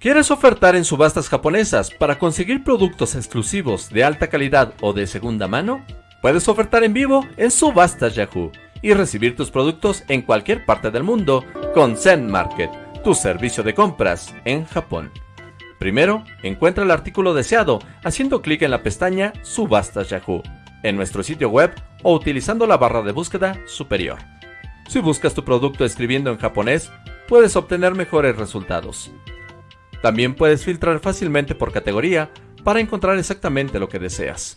¿Quieres ofertar en subastas japonesas para conseguir productos exclusivos de alta calidad o de segunda mano? Puedes ofertar en vivo en Subastas Yahoo y recibir tus productos en cualquier parte del mundo con Zen Market, tu servicio de compras en Japón. Primero, encuentra el artículo deseado haciendo clic en la pestaña Subastas Yahoo en nuestro sitio web o utilizando la barra de búsqueda superior. Si buscas tu producto escribiendo en japonés, puedes obtener mejores resultados. También puedes filtrar fácilmente por categoría para encontrar exactamente lo que deseas.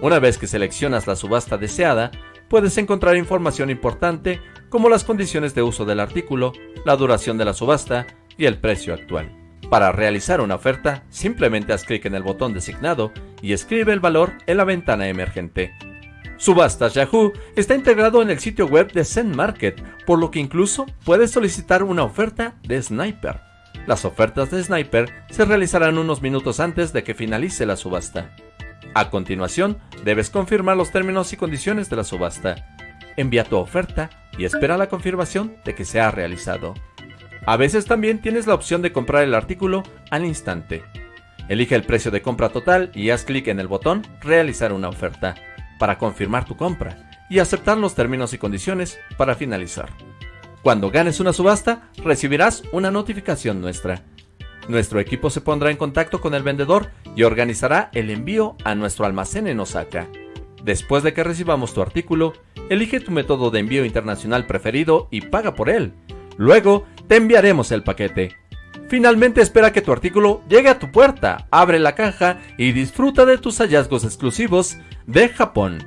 Una vez que seleccionas la subasta deseada, puedes encontrar información importante como las condiciones de uso del artículo, la duración de la subasta y el precio actual. Para realizar una oferta, simplemente haz clic en el botón designado y escribe el valor en la ventana emergente. Subastas Yahoo está integrado en el sitio web de Zen Market, por lo que incluso puedes solicitar una oferta de Sniper. Las ofertas de Sniper se realizarán unos minutos antes de que finalice la subasta. A continuación, debes confirmar los términos y condiciones de la subasta. Envía tu oferta y espera la confirmación de que se ha realizado. A veces también tienes la opción de comprar el artículo al instante. Elige el precio de compra total y haz clic en el botón Realizar una oferta para confirmar tu compra y aceptar los términos y condiciones para finalizar. Cuando ganes una subasta, recibirás una notificación nuestra. Nuestro equipo se pondrá en contacto con el vendedor y organizará el envío a nuestro almacén en Osaka. Después de que recibamos tu artículo, elige tu método de envío internacional preferido y paga por él. Luego, te enviaremos el paquete. Finalmente espera que tu artículo llegue a tu puerta, abre la caja y disfruta de tus hallazgos exclusivos de Japón.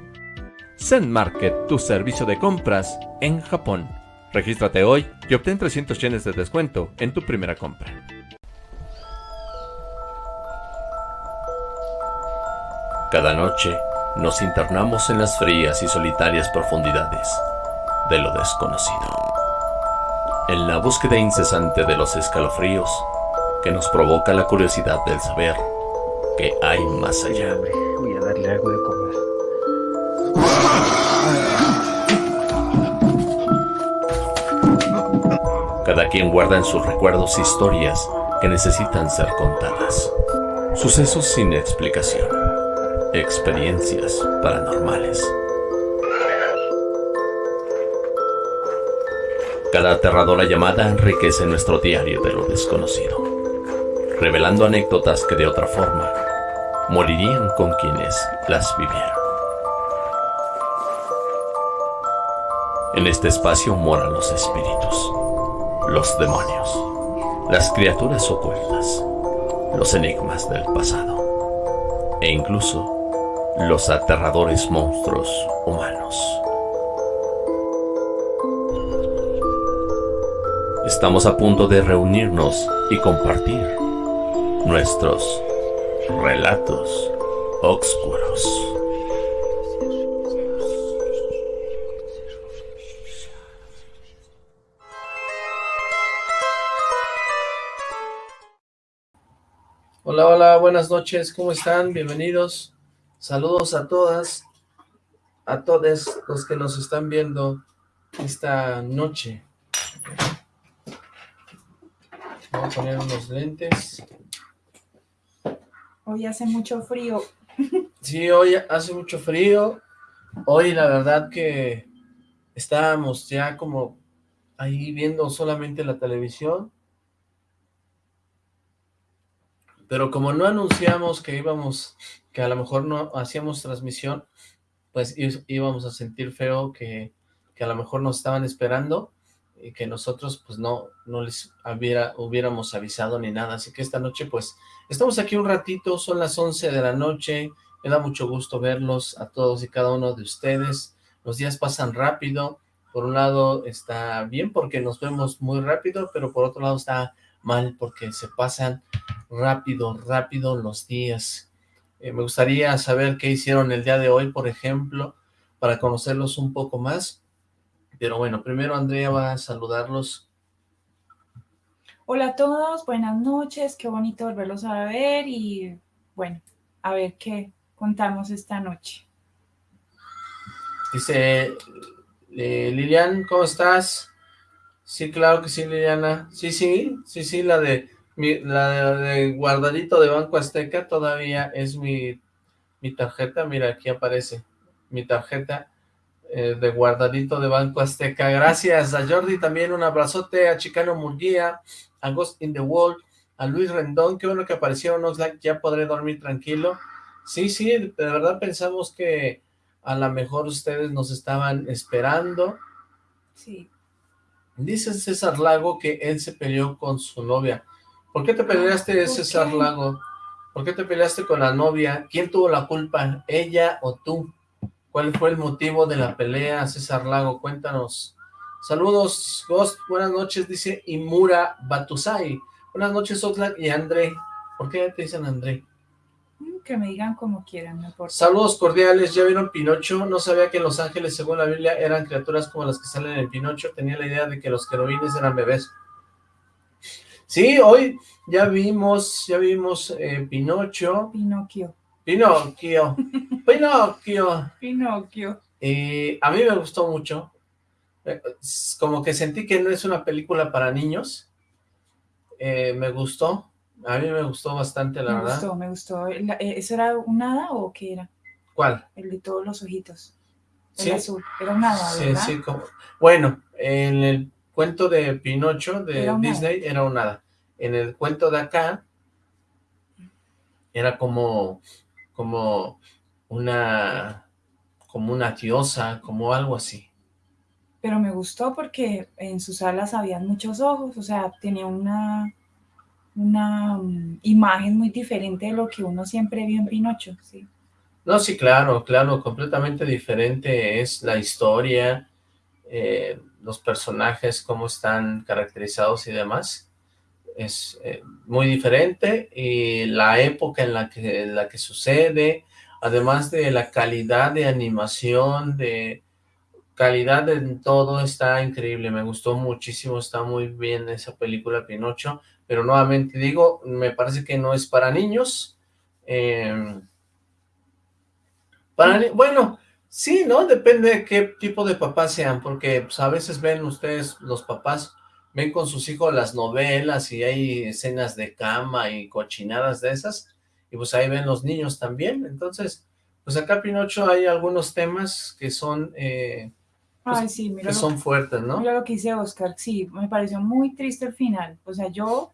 Zen Market, tu servicio de compras en Japón. Regístrate hoy y obtén 300 yenes de descuento en tu primera compra. Cada noche nos internamos en las frías y solitarias profundidades de lo desconocido. En la búsqueda incesante de los escalofríos que nos provoca la curiosidad del saber que hay más allá. Voy a darle algo de Cada quien guarda en sus recuerdos historias que necesitan ser contadas. Sucesos sin explicación. Experiencias paranormales. Cada aterradora llamada enriquece nuestro diario de lo desconocido, revelando anécdotas que de otra forma morirían con quienes las vivieron. En este espacio moran los espíritus los demonios, las criaturas ocultas, los enigmas del pasado e incluso los aterradores monstruos humanos. Estamos a punto de reunirnos y compartir nuestros relatos oscuros. Hola, hola, buenas noches, ¿cómo están? Bienvenidos. Saludos a todas, a todos los que nos están viendo esta noche. Voy a poner unos lentes. Hoy hace mucho frío. Sí, hoy hace mucho frío. Hoy la verdad que estábamos ya como ahí viendo solamente la televisión pero como no anunciamos que íbamos, que a lo mejor no hacíamos transmisión, pues íbamos a sentir feo que, a lo mejor nos estaban esperando y que nosotros pues no, no les hubiera, hubiéramos avisado ni nada, así que esta noche pues estamos aquí un ratito, son las 11 de la noche, me da mucho gusto verlos a todos y cada uno de ustedes, los días pasan rápido, por un lado está bien porque nos vemos muy rápido, pero por otro lado está mal porque se pasan rápido, rápido los días. Eh, me gustaría saber qué hicieron el día de hoy, por ejemplo, para conocerlos un poco más. Pero bueno, primero Andrea va a saludarlos. Hola a todos, buenas noches, qué bonito volverlos a ver y bueno, a ver qué contamos esta noche. Dice eh, Lilian, ¿cómo estás? Sí, claro que sí, Liliana. Sí, sí, sí, sí, la de la de, guardadito de Banco Azteca todavía es mi, mi tarjeta, mira, aquí aparece mi tarjeta eh, de guardadito de Banco Azteca. Gracias a Jordi también, un abrazote, a Chicano Murguía, a Ghost in the Wall, a Luis Rendón, qué bueno que aparecieron, like, ya podré dormir tranquilo. Sí, sí, de verdad pensamos que a lo mejor ustedes nos estaban esperando. Sí. Dice César Lago que él se peleó con su novia. ¿Por qué te peleaste, César Lago? ¿Por qué te peleaste con la novia? ¿Quién tuvo la culpa, ella o tú? ¿Cuál fue el motivo de la pelea, César Lago? Cuéntanos. Saludos, Ghost, buenas noches, dice Imura Batusai. Buenas noches, Oxlack y André. ¿Por qué te dicen André? Que me digan como quieran, no importa. Saludos cordiales, ¿ya vieron Pinocho? No sabía que los ángeles, según la Biblia, eran criaturas como las que salen en Pinocho. Tenía la idea de que los querubines eran bebés. Sí, hoy ya vimos, ya vimos eh, Pinocho. Pinocchio. Pinocchio. Pinocchio. Pinocchio. Y a mí me gustó mucho. Eh, como que sentí que no es una película para niños. Eh, me gustó. A mí me gustó bastante, la verdad. Me gustó, me gustó. Eh, ¿Eso era un hada o qué era? ¿Cuál? El de todos los ojitos. El azul. Era un hada, ¿verdad? Sí, sí. Como... Bueno, en el cuento de Pinocho de Disney era un hada. En el cuento de acá era como, como una, como una diosa, como algo así. Pero me gustó porque en sus alas había muchos ojos, o sea, tenía una una mm, imagen muy diferente de lo que uno siempre vio en Pinocho, ¿sí? No, sí, claro, claro, completamente diferente es la historia, eh, los personajes, cómo están caracterizados y demás. Es eh, muy diferente y la época en la, que, en la que sucede, además de la calidad de animación, de calidad en todo, está increíble. Me gustó muchísimo, está muy bien esa película Pinocho pero nuevamente digo, me parece que no es para niños. Em, para, bueno, sí, ¿no? Depende de qué tipo de papás sean, porque pues, a veces ven ustedes, los papás, ven con sus hijos las novelas y hay escenas de cama y cochinadas de esas, y pues ahí ven los niños también. Entonces, pues acá Pinocho hay algunos temas que son... Eh, pues, que son fuertes, ¿no? Mira lo que dice Oscar, sí, me pareció muy triste el final, o sea, yo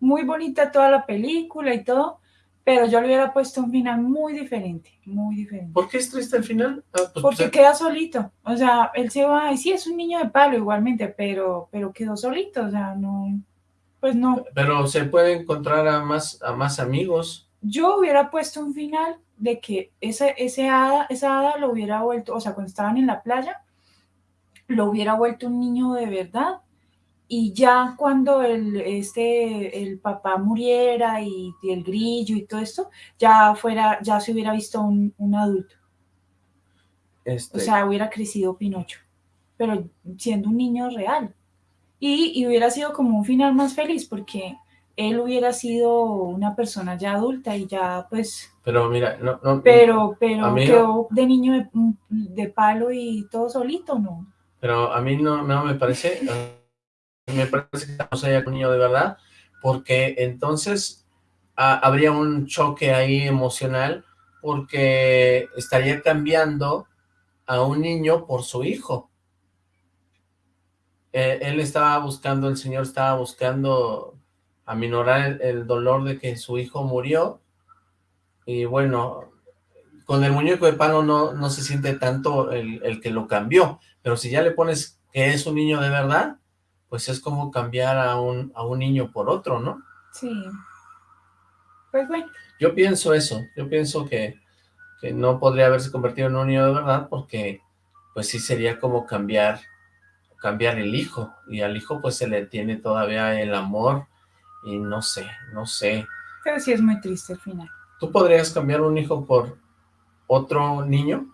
muy bonita toda la película y todo, pero yo le hubiera puesto un final muy diferente, muy diferente. ¿Por qué es triste el final? Ah, pues, Porque queda solito, o sea, él se va, y sí, es un niño de palo igualmente, pero, pero quedó solito, o sea, no, pues no. Pero se puede encontrar a más, a más amigos. Yo hubiera puesto un final de que ese, ese hada, esa hada lo hubiera vuelto, o sea, cuando estaban en la playa, lo hubiera vuelto un niño de verdad, y ya cuando el, este, el papá muriera y, el grillo y todo esto, ya fuera, ya se hubiera visto un, adulto. Este... O sea, hubiera crecido Pinocho, pero siendo un niño real. Y, y, hubiera sido como un final más feliz, porque él hubiera sido una persona ya adulta y ya pues... Pero mira, no... no pero pero quedó de niño de, de, palo y todo solito, ¿no? Pero a mí no, me parece me parece que estamos allá con niño de verdad, porque entonces habría un choque ahí emocional, porque estaría cambiando a un niño por su hijo. Eh, él estaba buscando, el señor estaba buscando aminorar el, dolor de que su hijo murió, y bueno, con el muñeco de palo no, no se siente tanto el, el que lo cambió, pero si ya le pones que es un niño de verdad, pues es como cambiar a un, a un niño por otro, ¿no? Sí. Pues bueno. Yo pienso eso, yo pienso que, que no podría haberse convertido en un niño de verdad porque pues sí sería como cambiar, cambiar el hijo, y al hijo pues se le tiene todavía el amor, y no sé, no sé. Pero sí es muy triste al final. ¿Tú podrías cambiar un hijo por otro niño?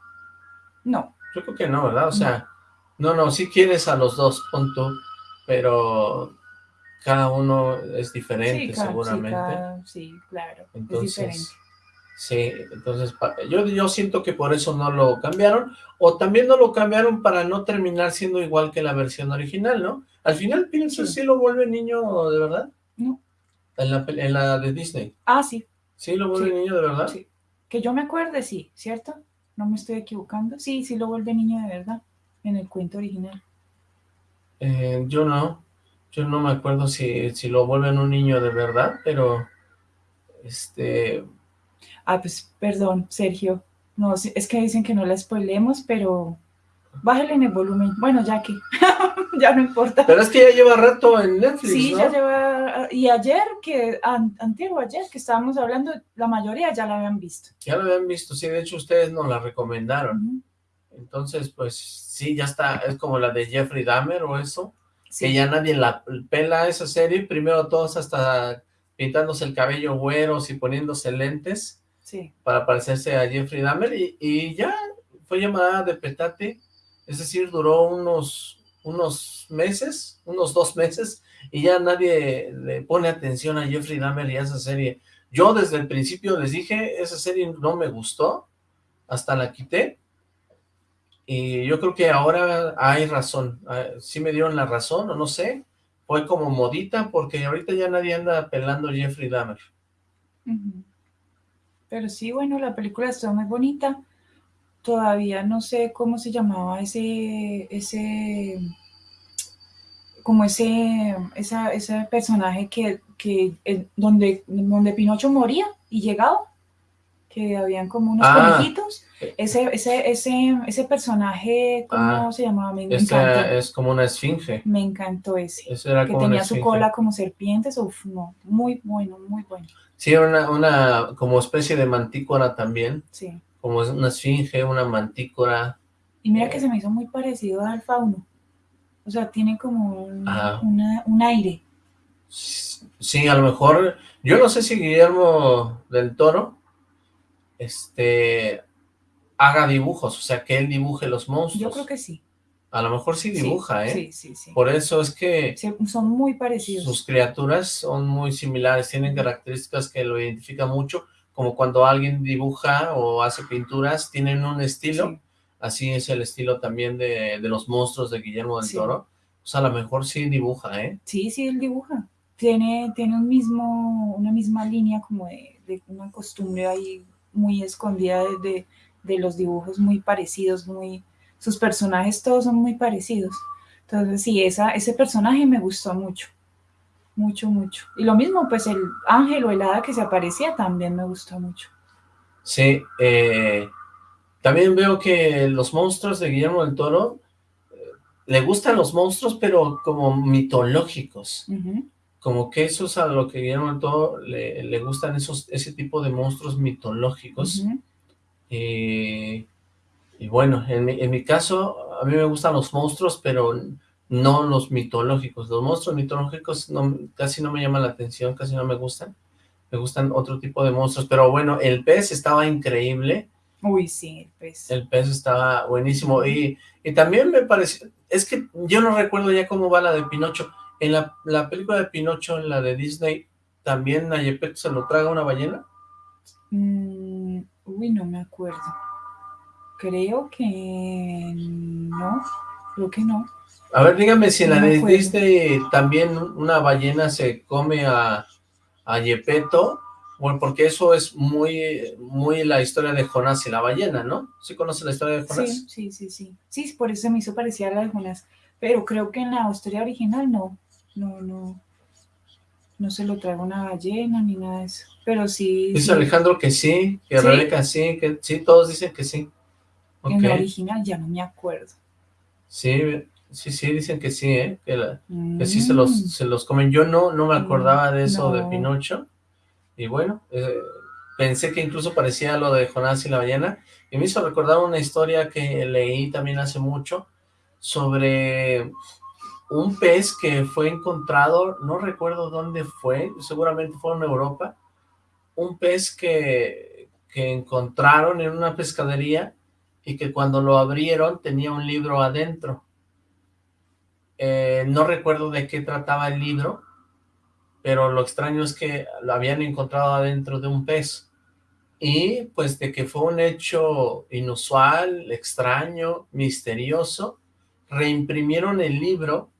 No. Yo creo que no, ¿verdad? O sea, no, no, si quieres a los dos, pon tú, pero cada uno es diferente seguramente. Sí, claro, entonces, Sí, entonces yo, yo siento que por eso no lo cambiaron, o también no lo cambiaron para no terminar siendo igual que la versión original, ¿no? Al final pienso si lo vuelve niño de verdad. No. En la, en la de Disney. Ah, sí. ¿Sí lo vuelve niño de verdad? Sí. Que yo me acuerde, sí, ¿cierto? No me estoy equivocando. Sí, sí lo vuelve niño de verdad, en el cuento original. Eh, yo no. Yo no me acuerdo si, si lo vuelven un niño de verdad, pero... Este... Ah, pues, perdón, Sergio. No, es que dicen que no la spoilemos, pero bájale en el volumen. Bueno, ya que, ya no importa. Pero es que ya lleva rato en Netflix, Sí, ya lleva, y ayer, que, antiguo ayer que estábamos hablando, la mayoría ya la habían visto. Ya la habían visto, sí, de hecho ustedes nos la recomendaron. Entonces, pues, sí, ya está, es como la de Jeffrey Dahmer o eso, que ya nadie la pela esa serie, primero todos hasta pintándose el cabello güeros y poniéndose lentes, sí. para parecerse a Jeffrey Dahmer, y, y ya fue llamada de petate, es decir, duró unos, unos meses, unos dos meses, y ya nadie le pone atención a Jeffrey Dahmer y a esa serie. Yo desde el principio les dije, esa serie no me gustó, hasta la quité, y yo creo que ahora hay razón, ah, sí me dieron la razón, o no sé, fue como modita, porque ahorita ya nadie anda pelando Jeffrey Dahmer. Pero sí, bueno, la película está muy bonita, todavía no sé cómo se llamaba ese, ese, como ese, esa, ese personaje que, que eh, donde, donde Pinocho moría y llegaba, que habían como unos ah. conejitos, ese, ese, ese, ese personaje, ¿cómo ah. se llamaba? Me es como una esfinge. Me encantó ese, que tenía su cola como serpientes, uf, no, muy bueno, muy bueno. Sí, una, una como especie de mantícora también. Sí como es una esfinge, una mantícora. Y mira que se me hizo muy parecido al fauno. O sea, tiene como un, aire. Sí, a lo mejor, yo no sé si Guillermo del Toro este haga dibujos, o sea, que él dibuje los monstruos. Yo creo que sí. A lo mejor sí dibuja, ¿eh? Sí, sí, sí. Por eso es que... son muy parecidos. Sus criaturas son muy similares, tienen características que lo identifican mucho como cuando alguien dibuja o hace pinturas, tienen un estilo, así es el estilo también de, los monstruos de Guillermo del Toro, o sea, a lo mejor sí dibuja, ¿eh? Sí, sí, él dibuja, tiene, tiene un mismo, una misma línea como de, una costumbre ahí muy escondida de, de, los dibujos muy parecidos, muy, sus personajes todos son muy parecidos, entonces sí, esa, ese personaje me gustó mucho mucho, mucho. Y lo mismo, pues el ángel o el hada que se aparecía también me gustó mucho. Sí, eh, también veo que los monstruos de Guillermo del Toro, eh, le gustan los monstruos, pero como mitológicos. Como que eso es a lo que Guillermo del Toro le, gustan esos, ese tipo de monstruos mitológicos. y bueno, en mi, en mi caso, a mí me gustan los monstruos, pero no los mitológicos. Los monstruos mitológicos no, casi no me llaman la atención, casi no me gustan. Me gustan otro tipo de monstruos, pero bueno, el pez estaba increíble. Uy, sí, el pez. El pez estaba buenísimo. Y, y también me pareció, es que yo no recuerdo ya cómo va la de Pinocho. En la, la película de Pinocho, en la de Disney, ¿también a Yepeto se lo traga una ballena? Mm, uy, no me acuerdo. Creo que no, creo que no. A ver, dígame si en la de Disney también una ballena se come a, a Yepeto, bueno, porque eso es muy, muy la historia de Jonás y la ballena, ¿no? ¿Sí conoce la historia de Jonás? Sí, sí, sí, sí. Sí, por eso me hizo parecida a la de Jonás. Pero creo que en la historia original no, no, no, no se lo trae una ballena ni nada de eso. Pero sí. Dice Alejandro que sí, que Rebeca sí, que sí, todos dicen que sí. En la original ya no me acuerdo. Sí, Sí, sí, dicen que sí, ¿eh? Que, sí se los, mm. se los comen. Yo no, no me acordaba de eso de Pinocho. Y bueno, eh, pensé que incluso parecía lo de Jonás y la ballena. Y me hizo recordar una historia que leí también hace mucho sobre un pez que fue encontrado, no recuerdo dónde fue, seguramente fue en Europa, un pez que, que encontraron en una pescadería y que cuando lo abrieron tenía un libro adentro eh, no recuerdo de qué trataba el libro, pero lo extraño es que lo habían encontrado adentro de un pez. Y pues de que fue un hecho inusual, extraño, misterioso, reimprimieron el libro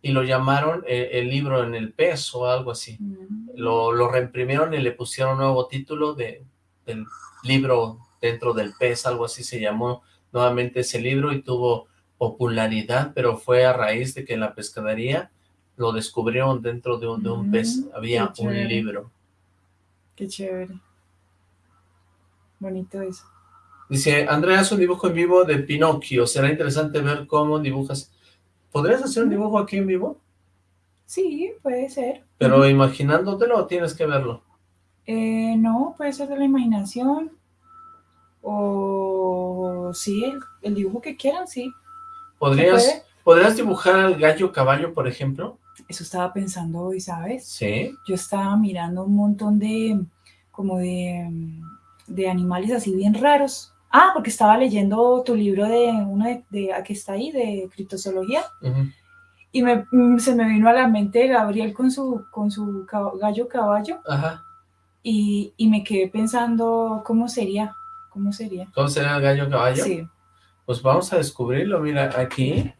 y lo llamaron eh, el libro en el pez o algo así. Mm. lo, lo reimprimieron y le pusieron nuevo título de, del libro dentro del pez, algo así se llamó nuevamente ese libro y tuvo popularidad, pero fue a raíz de que en la pescadería lo descubrieron dentro de un, de un pez, Mm, había un libro. Qué chévere. Bonito eso. Dice, Andrea hace un dibujo en vivo de Pinocchio, será interesante ver cómo dibujas. ¿Podrías hacer un dibujo aquí en vivo? Sí, puede ser. Pero imaginándotelo o tienes que verlo. Eh, no, puede ser de la imaginación. O sí, el, el dibujo que quieran, sí. ¿Podrías? ¿Podrías dibujar al gallo caballo, por ejemplo? Eso estaba pensando hoy, ¿sabes? Sí. Yo estaba mirando un montón de, como de, de animales así bien raros. Ah, porque estaba leyendo tu libro de uno de, de aquí está ahí, de criptozoología. Y me, mm, se me vino a la mente Gabriel con su, con su gallo caballo. Ajá. Y, y me quedé pensando cómo sería, cómo sería. ¿Cómo será el gallo caballo? Sí, Pues vamos a descubrirlo, mira, aquí.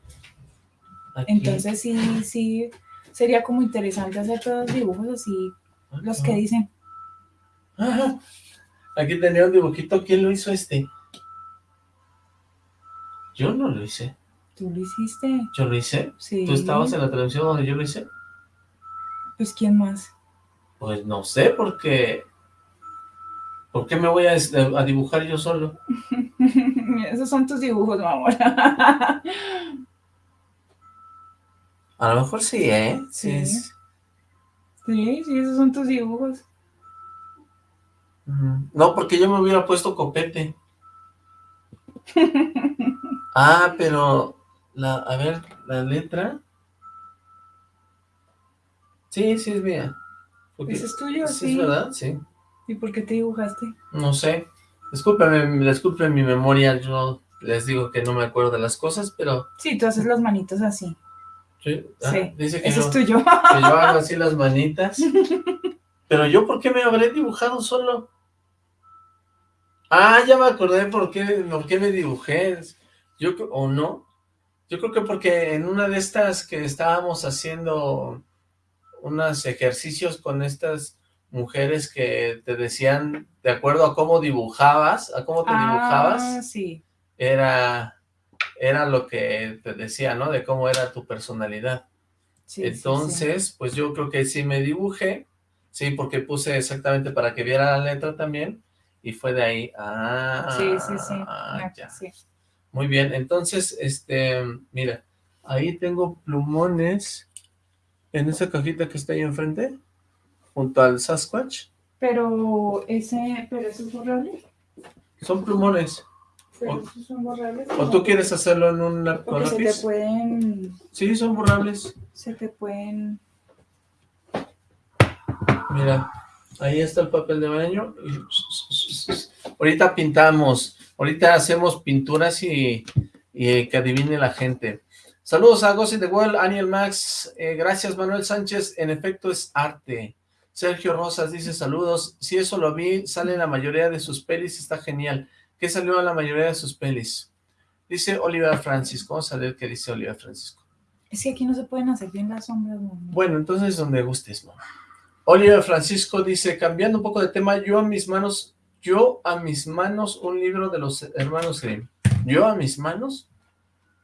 Aquí. entonces sí, sí, sería como interesante hacer todos los dibujos así, los que dicen. Ajá. Aquí tenía un dibujito, ¿quién lo hizo este? Yo no lo hice. ¿Tú lo hiciste? ¿Yo lo hice? Sí. ¿Tú estabas en la televisión donde yo lo hice? Pues ¿quién más? Pues no sé, porque... ¿Por qué me voy a, este, a dibujar yo solo? Esos son tus dibujos, mi amor. A lo mejor sí, ¿eh? Sí. es- sí, sí, esos son tus dibujos. No, porque yo me hubiera puesto copete. Ah, pero... La, a ver, la letra... Sí, sí es mía. Porque- Ese es tuyo, sí, sí. es verdad, sí. ¿Y por qué te dibujaste? No sé. Discúlpeme, disculpen mi memoria, yo les digo que no me acuerdo de las cosas, pero... Sí, tú haces las manitos así. sí, ah, Sí, dice que yo, es tuyo. que yo hago así las manitas. Pero yo, ¿por qué me habré dibujado solo? Ah, ya me acordé por qué, por qué me dibujé. Yo, o no. Yo creo que porque en una de estas que estábamos haciendo unos ejercicios con estas mujeres que te decían, de acuerdo a cómo dibujabas, a cómo te Ah, dibujabas, sí. era, era lo que te decía, ¿no? De cómo era tu personalidad. sí, sí, sí. Entonces, pues yo creo que sí me dibujé, sí, porque puse exactamente para que viera la letra también, y fue de ahí, ah, Sí, sí, sí. Me- ya. sí. Muy bien, entonces, este, mira, ahí tengo plumones en esa cajita que está ahí enfrente, junto al Sasquatch, Pero ese, pero eso es borrable. son plumones, Pero O- esos son borrables. o tú quieres hacerlo en un Porque se te lápiz, pueden, sí, son borrables, se te pueden. Mira, ahí está el papel de baño. Ahorita pintamos, ahorita hacemos pinturas y, y que adivine la gente. Saludos a Gossi de Well, Aniel Max, eh, gracias Manuel Sánchez, en efecto es arte. Sergio Rosas dice saludos, si eso lo vi, sale en la mayoría de sus pelis, está genial. ¿Qué salió en la mayoría de sus pelis? Dice Oliver Francisco, vamos a ver qué dice Oliver Francisco. Es que aquí no se pueden hacer bien las sombras, mamá. Bueno, entonces donde gustes, mamá. Oliver Francisco dice, cambiando un poco de tema, yo a mis manos, yo a mis manos un libro de los hermanos Grimm. Yo a mis manos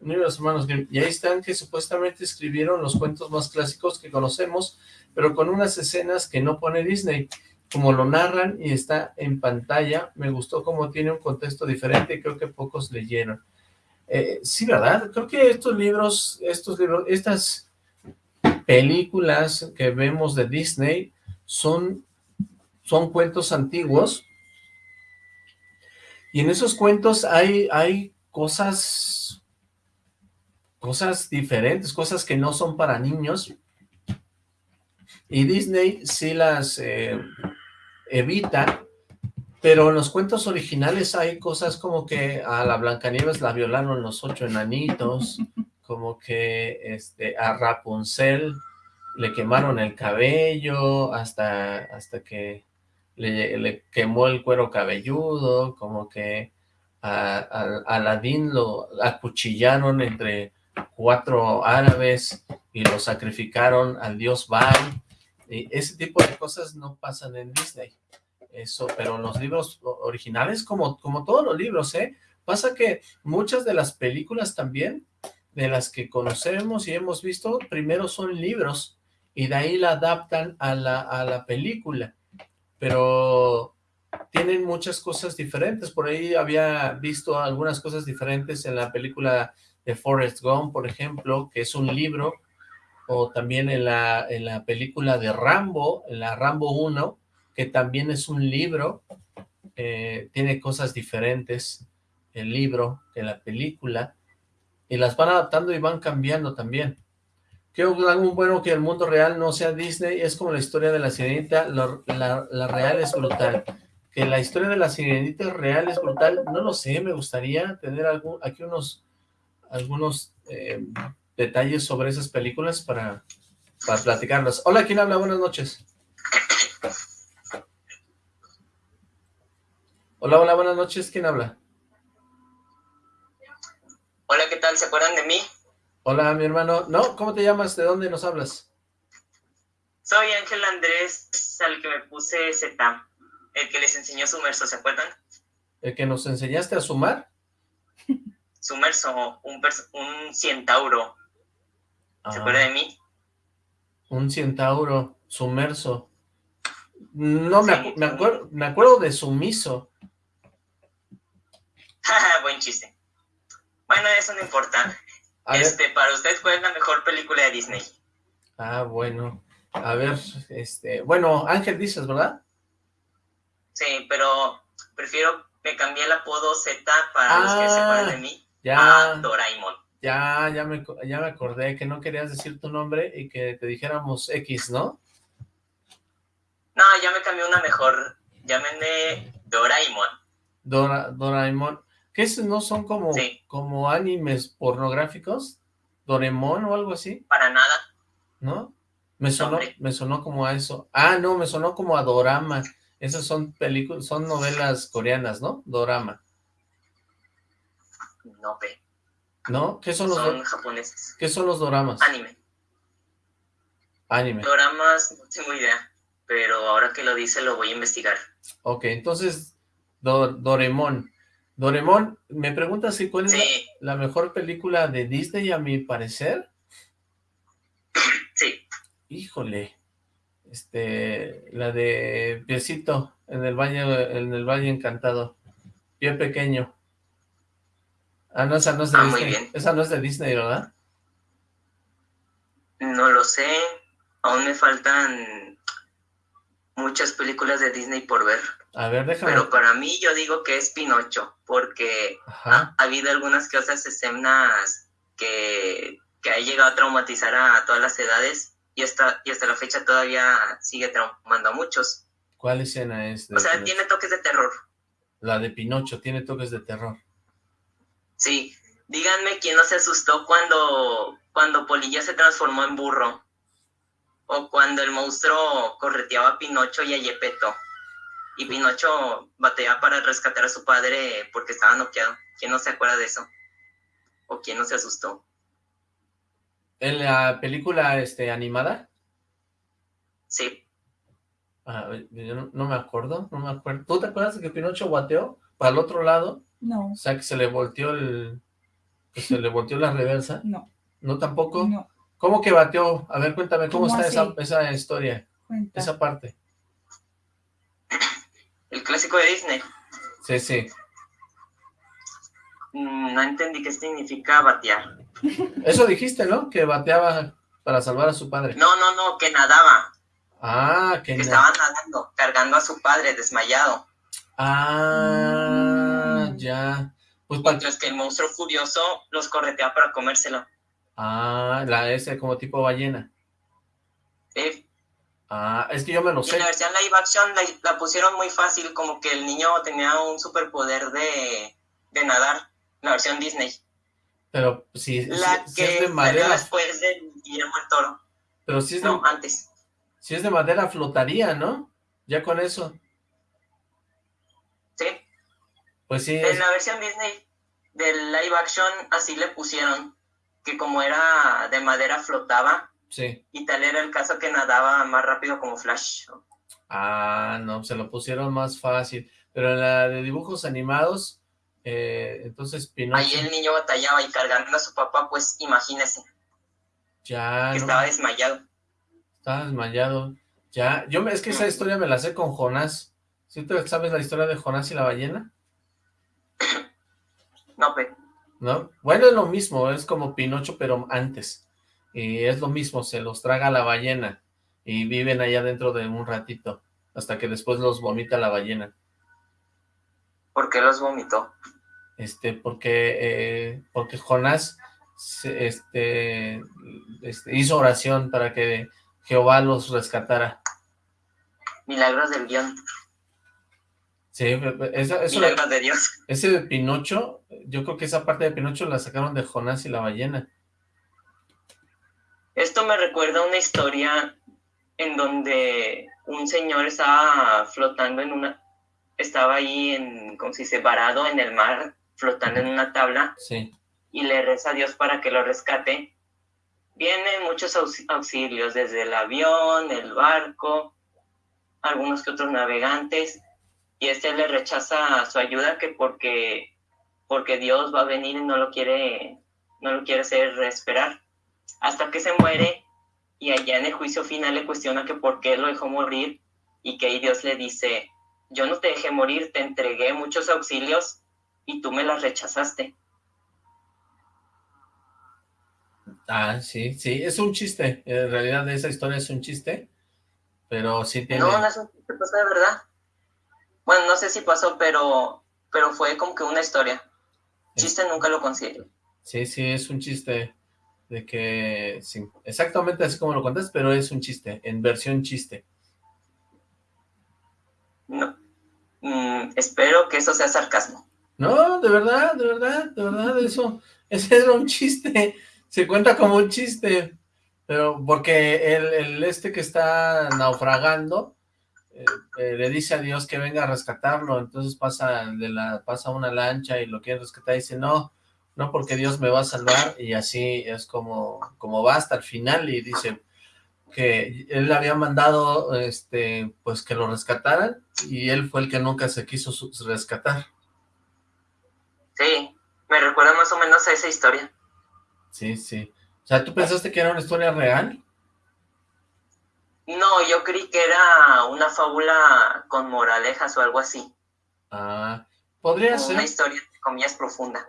un libro de los hermanos Grimm. Y ahí están que supuestamente escribieron los cuentos más clásicos que conocemos, pero con unas escenas que no pone Disney. Como lo narran y está en pantalla, me gustó cómo tiene un contexto diferente y creo que pocos leyeron. Eh, sí, ¿verdad? Creo que estos libros, estos libros, estas películas que vemos de Disney son, son cuentos antiguos y en esos cuentos hay, hay cosas cosas diferentes, cosas que no son para niños. Y Disney sí las eh, evita pero en los cuentos originales hay cosas como que a la Blancanieves la violaron los ocho enanitos como que este a Rapunzel le quemaron el cabello hasta, hasta que le, le quemó el cuero cabelludo, como que a, a, Aladín lo acuchillaron entre cuatro árabes y lo sacrificaron al dios Baal, Y ese tipo de cosas no pasan en Disney. Eso, pero los libros originales, como, como todos los libros, ¿eh? Pasa que muchas de las películas también, de las que conocemos y hemos visto, primero son libros, y de ahí la adaptan a la, a la película. Pero tienen muchas cosas diferentes. Por ahí había visto algunas cosas diferentes en la película de Forrest Gump, por ejemplo, que es un libro, o también en la, en la película de Rambo, en la Rambo 1, que también es un libro, eh, tiene cosas diferentes el libro que la película, y las van adaptando y van cambiando también. Que algo bueno que el mundo real no sea Disney, es como la historia de la sirenita, la, la, real es brutal. Que la historia de la sirenita real es brutal, no lo sé, me gustaría tener algún, aquí unos, algunos eh, detalles sobre esas películas para, para platicarlas. Hola, ¿quién habla? Buenas noches. Hola, hola, buenas noches, ¿quién habla? Hola, ¿qué tal? ¿Se acuerdan de mí? Hola, mi hermano. No, ¿cómo te llamas? ¿De dónde nos hablas? Soy Ángel Andrés, al que me puse Z, el que les enseñó sumerso, ¿se acuerdan? ¿El que nos enseñaste a sumar? Sumerso, un, un centauro. ¿Se acuerda de mí? Un centauro, sumerso. No, me, me, acuerdo, me acuerdo de sumiso. Buen chiste. Bueno, eso no importa este, para usted, ¿cuál es la mejor película de Disney? Ah, bueno. A ver, este... Bueno, Ángel dices, ¿verdad? Sí, pero prefiero... Me cambié el apodo Z para los que se acuerdan de mí. Ya. A Doraemon. Ya, ya me, ya me acordé que no querías decir tu nombre y que te dijéramos X, ¿no? No, ya me cambié una mejor. Llámenme Doraemon. Dora, Doraemon. ¿Qué es? ¿No son como, como animes pornográficos? ¿Doremon o algo así? Para nada. ¿No? Me sonó, me sonó como a eso. Ah, no, me sonó como a Dorama. Esas son películas, son novelas coreanas, ¿no? Dorama. No, pe. ¿No? ¿Qué son los? Son japoneses. ¿Qué son los doramas? Anime. Anime. Doramas, no tengo idea, pero ahora que lo dice lo voy a investigar. Ok, entonces, Doremon. Doremón, me pregunta si cuál es la, mejor película de Disney a mi parecer. Sí. Híjole. Este, la de Piecito en el Valle, en el Valle Encantado. Pie pequeño. Ah, no, esa no es de ah, Disney. Esa no es de Disney, ¿verdad? No lo sé. Aún me faltan muchas películas de Disney por ver. A ver, déjame. Pero para mí yo digo que es Pinocho, porque ha, habido algunas que otras escenas que, que ha llegado a traumatizar a todas las edades y hasta, y hasta la fecha todavía sigue traumando a muchos. ¿Cuál escena es? o sea, tiene toques de terror. La de Pinocho tiene toques de terror. Sí, díganme quién no se asustó cuando, cuando Polilla se transformó en burro. O cuando el monstruo correteaba a Pinocho y a Yepeto y Pinocho batea para rescatar a su padre porque estaba noqueado. ¿Quién no se acuerda de eso? ¿O quién no se asustó? ¿En la película este, animada? Sí. Ah, yo no, me acuerdo, no me acuerdo. ¿Tú te acuerdas de que Pinocho bateó para el otro lado? No. O sea, que se le volteó el... se le volteó la reversa. No. ¿No tampoco? No. ¿Cómo que bateó? A ver, cuéntame, ¿cómo, está esa, esa historia? Esa parte. El clásico de Disney. Sí, sí. Mm, no entendí qué significa batear. Eso dijiste, ¿no? Que bateaba para salvar a su padre. No, no, no, que nadaba. Ah, que, que estaba nadando, cargando a su padre desmayado. Ah, mm. ya. Pues Mientras que el monstruo furioso los corretea para comérselo. Ah, la ese como tipo ballena. Sí. Ah, es que yo me lo sé. en la versión live action la, pusieron muy fácil, como que el niño tenía un superpoder de, de nadar, la versión Disney. Pero si, la que es de madera... después de Guillermo el Toro. Pero si es de... No, antes. Si es de madera flotaría, ¿no? Ya con eso. Sí. Pues sí. En la versión Disney del live action así le pusieron, que como era de madera flotaba Sí. Y tal era el caso que nadaba más rápido como Flash. Ah, no, se lo pusieron más fácil. Pero en la de dibujos animados, eh, entonces Pinocho... Ahí el niño batallaba y cargando a su papá, pues imagínese. Ya, que no, estaba desmayado. estaba desmayado. Ya, yo me- es que esa historia me la sé con Jonás. ¿Sí tú sabes la historia de Jonás y la ballena? No, pe. ¿No? Bueno, es lo mismo, es como Pinocho, pero antes. Y es lo mismo, se los traga la ballena y viven allá dentro de un ratito, hasta que después los vomita la ballena. ¿Por qué los vomitó? Este, porque, eh, porque Jonás este, este, hizo oración para que Jehová los rescatara. Milagros del guion. Sí, eso, eso- Dios. ese de Pinocho, yo creo que esa parte de Pinocho la sacaron de Jonás y la ballena. Esto me recuerda a una historia en donde un señor estaba flotando en una, estaba ahí en, como se dice, varado en el mar, flotando en una tabla, Sí, y le reza a Dios para que lo rescate. Vienen muchos aux- auxilios, desde el avión, el barco, algunos que otros navegantes, y este le rechaza su ayuda que porque, porque Dios va a venir y no lo quiere, no lo quiere hacer esperar. Hasta que se muere, y allá en el juicio final le cuestiona que por qué lo dejó morir, y que ahí Dios le dice, yo no te dejé morir, te entregué muchos auxilios, y tú me las rechazaste. ah, sí, sí, es un chiste, en realidad esa historia es un chiste, pero sí tiene... No, no es un chiste, pasó de verdad. Bueno, no sé si pasó, pero, pero fue como que una historia. Chiste nunca lo considero. Sí, sí, es un chiste de que, sí, exactamente así como lo contaste, pero es un chiste, en versión chiste. No. Mm, espero que eso sea sarcasmo. No, de verdad, de verdad, de verdad, eso, ese era un chiste, se cuenta como un chiste, pero porque el, el este que está naufragando eh, eh, le dice a Dios que venga a rescatarlo, entonces pasa de la pasa una lancha y lo quiere rescatar y dice no, no porque Dios me va a salvar y así es como, como va hasta el final y dice que él había mandado este pues que lo rescataran y él fue el que nunca se quiso rescatar. Sí, me recuerda más o menos a esa historia. Sí, sí. O sea, ¿tú pensaste que era una historia real? No, yo creí que era una fábula con moralejas o algo así. Ah, podría Una ser, historia, entre comillas, profunda.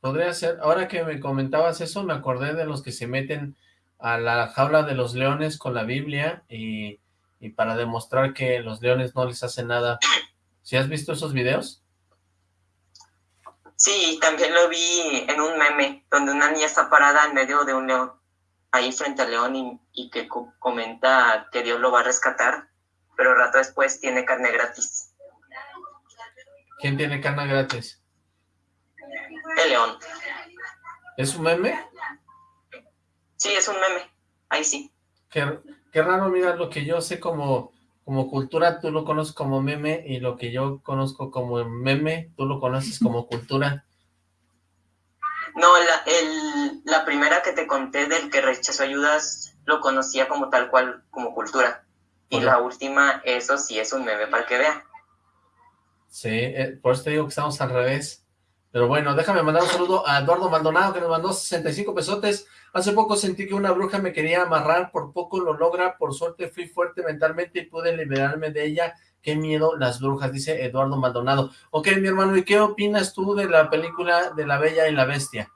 podría ser. Ahora que me comentabas eso, me acordé de los que se meten a la jaula de los leones con la Biblia y, y para demostrar que los leones no les hacen nada. ¿Sí has visto esos videos? Sí, también lo vi en un meme donde una niña está parada en medio de un león, ahí frente al león y, y que co- comenta que Dios lo va a rescatar, pero rato después tiene carne gratis. ¿Quién tiene carne gratis? El león. ¿Es un meme? Sí, es un meme. Ahí sí. Qué, qué raro, mira, lo que yo sé como, como cultura, tú lo conoces como meme, y lo que yo conozco como meme, tú lo conoces como cultura. No, la, el, la primera que te conté del que rechazó ayudas lo conocía como tal cual, como cultura. Y la última, eso sí es un meme para que vean. Sí, eh, por eso te digo que estamos al revés. Pero bueno, déjame mandar un saludo a Eduardo Maldonado, que nos mandó 65 pesotes. Hace poco sentí que una bruja me quería amarrar, por poco lo logra, por suerte fui fuerte mentalmente y pude liberarme de ella. Qué miedo las brujas, dice Eduardo Maldonado. Ok, mi hermano, ¿y qué opinas tú de la película de La Bella y la Bestia?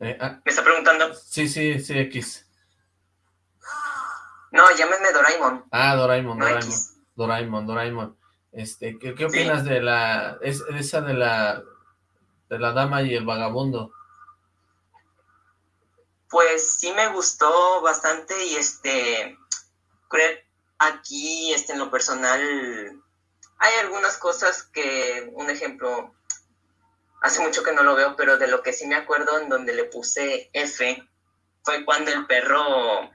Eh, ah, Me está preguntando. sí, sí, sí, X. No, llámenme Doraemon. Ah, Doraemon, No Doraemon. X. Doraemon, Doraemon. Este, ¿qué, qué Sí. opinas de la, es, esa de la, de la dama y el vagabundo? Pues sí me gustó bastante y este, creo, aquí este, en lo personal hay algunas cosas que, un ejemplo, hace mucho que no lo veo, pero de lo que sí me acuerdo en donde le puse F fue cuando el perro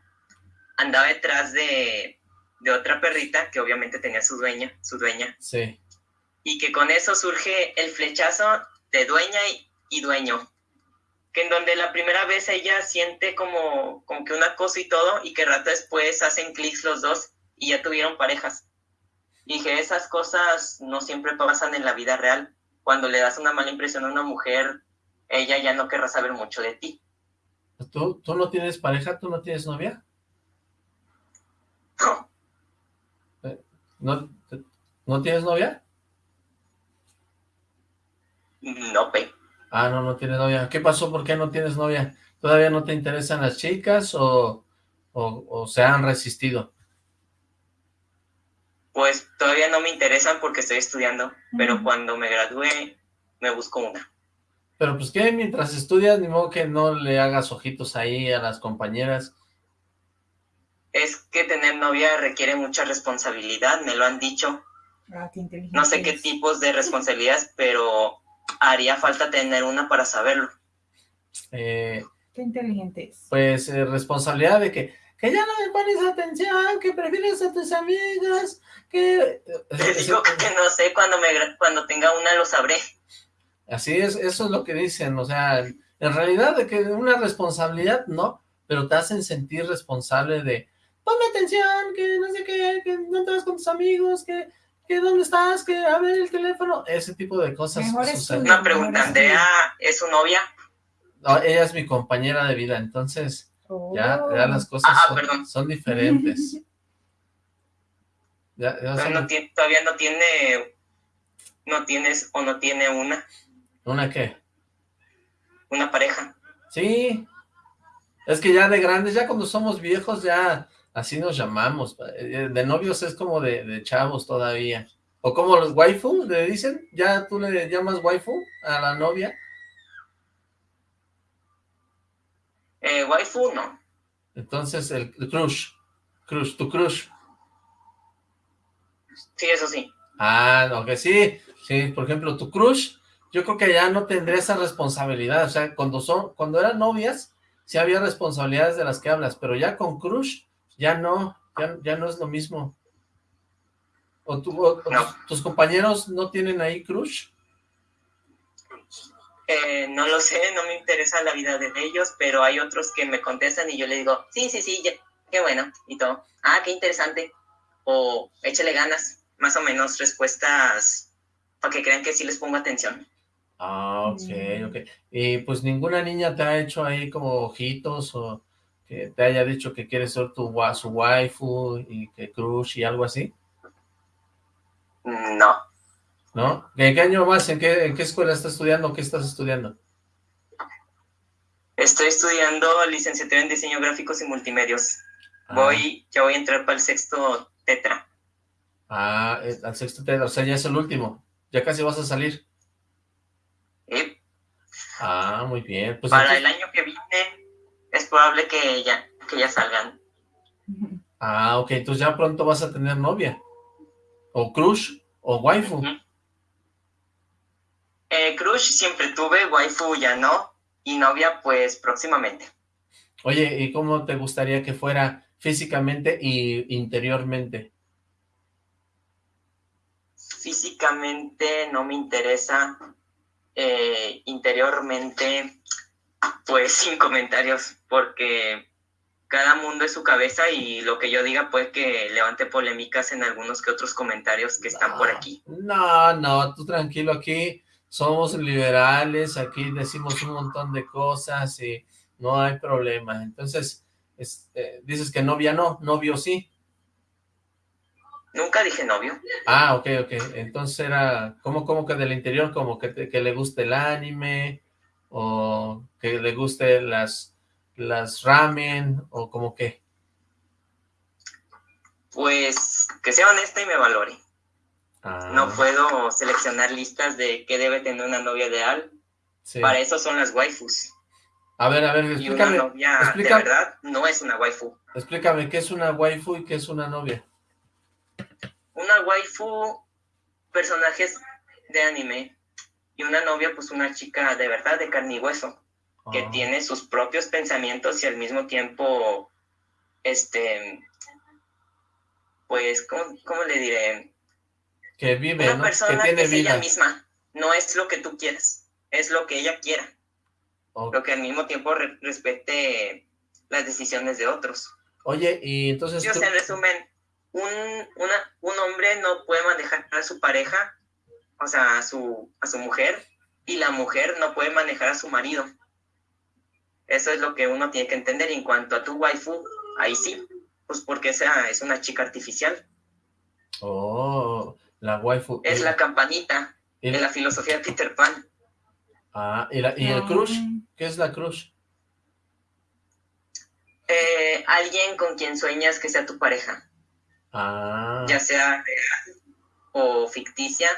andaba detrás de, de otra perrita que obviamente tenía su dueña, su dueña, Sí, y que con eso surge el flechazo de dueña y, y dueño. Que en donde la primera vez ella siente como, como que una cosa y todo, y que rato después hacen clics los dos y ya tuvieron parejas. Y que esas cosas no siempre pasan en la vida real. Cuando le das una mala impresión a una mujer, ella ya no querrá saber mucho de ti. ¿Tú, ¿Tú no tienes pareja? ¿Tú no tienes novia? No. Eh, ¿No, ¿no tienes novia? No, pe. Ah, no, no tienes novia. ¿Qué pasó? ¿Por qué no tienes novia? ¿Todavía no te interesan las chicas o, o, o se han resistido? Pues todavía no me interesan porque estoy estudiando, pero cuando me gradúe me busco una. Pero pues que mientras estudias, ni modo que no le hagas ojitos ahí a las compañeras. Es que tener novia requiere mucha responsabilidad, me lo han dicho. Ah, qué inteligente No sé qué tipos de responsabilidades, pero haría falta tener una para saberlo. Eh, Qué inteligente es. pues eh, responsabilidad de que, que ya no me pones atención, que prefieres a tus amigas, que... Te digo que no sé, cuando, me, cuando tenga una lo sabré. Así es, eso es lo que dicen, o sea, en realidad de que una responsabilidad, no, pero te hacen sentir responsable de, ponme atención, que no sé qué, que no te vas con tus amigos, que, que dónde estás, que a ver el teléfono, ese tipo de cosas Mejor suceden. Una pregunta, ¿Andrea es su novia? No, ella es mi compañera de vida, entonces ya, ya las cosas Ah, son, perdón. son diferentes. Ya- ya Todavía son- no tiene, todavía no tiene, no tienes o no tiene una, ¿Una qué? una pareja. Sí, es que ya de grandes, ya cuando somos viejos, ya así nos llamamos. Eh, De novios es como de, de chavos todavía. O como los waifu, le dicen, ya tú le llamas waifu a la novia. Eh, waifu, no. Entonces el, el crush, crush, tu crush. Sí, eso sí. Ah, que sí, sí, por ejemplo, tu crush, yo creo que ya no tendría esa responsabilidad, o sea, cuando son, cuando eran novias, sí había responsabilidades de las que hablas, pero ya con crush, ya no, ya, ya no es lo mismo. ¿O, tú, o- o No. tus, tus compañeros no tienen ahí crush? Eh, no lo sé, no me interesa la vida de ellos, pero hay otros que me contestan y yo le digo, sí, sí, sí, ya- qué bueno, y todo. Ah, qué interesante. O échale ganas, más o menos respuestas para que crean que sí les pongo atención. Ah, ok, Mm. ok. Y pues ninguna niña te ha hecho ahí como ojitos o que te haya dicho que quiere ser tu, su waifu y que crush y algo así. No, ¿No? ¿En qué año más? ¿En qué, en qué escuela estás estudiando? ¿Qué estás estudiando? estoy estudiando licenciatura en diseño gráficos y multimedios. Ah, Voy, ya voy a entrar para el sexto tetra. Ah, al sexto te, o sea, ya es el último. Ya casi vas a salir. Ah, muy bien. Pues para el año que viene es probable que ya, que ya salgan. Ah, ok, entonces ya pronto vas a tener novia. O crush, o waifu. Ujú. Eh, crush siempre tuve, waifu ya no, y novia pues próximamente. Oye, ¿y cómo te gustaría que fuera físicamente y interiormente? Físicamente no me interesa, eh, interiormente pues sin comentarios, porque cada mundo es su cabeza y lo que yo diga puede que levante polémicas en algunos que otros comentarios que están por No, aquí. No, no, tú tranquilo, aquí somos liberales, aquí decimos un montón de cosas y no hay problema. Entonces, es- eh, dices que novia no, novio sí. Nunca dije novio. Ah, ok, ok. Entonces era, ¿cómo, cómo que del interior? Como que, te- que le guste el anime, o que le guste las, las ramen, o como que. Pues que sea honesta y me valore. Ah, No puedo seleccionar listas de qué debe tener una novia ideal. sí. Para eso son las waifus. A ver, a ver, Y una explícame, novia explica- de verdad no es una waifu. explícame qué es una waifu y qué es una novia. Una waifu, personajes de anime. Y una novia, pues una chica de verdad, de carne y hueso, que Ah, tiene sus propios pensamientos y al mismo tiempo, este, pues, ¿cómo, cómo le diré? Que vive, Una persona que, tiene es ella misma, no es lo que tú quieres. es lo que ella quiera, lo que al mismo tiempo re- respete las decisiones de otros. Oye, y entonces Sí, o tú- en resumen, un, una, un hombre no puede manejar a su pareja, o sea, a su, a su mujer, y la mujer no puede manejar a su marido. Eso es lo que uno tiene que entender. Y en cuanto a tu waifu, ahí sí, pues porque esa es una chica artificial. Oh, la waifu. Es la campanita y- de la filosofía de Peter Pan. Ah, ¿y, la- y el Ah. crush? ¿Qué es la crush? Eh, alguien con quien sueñas que sea tu pareja, Ah, ya sea real o ficticia,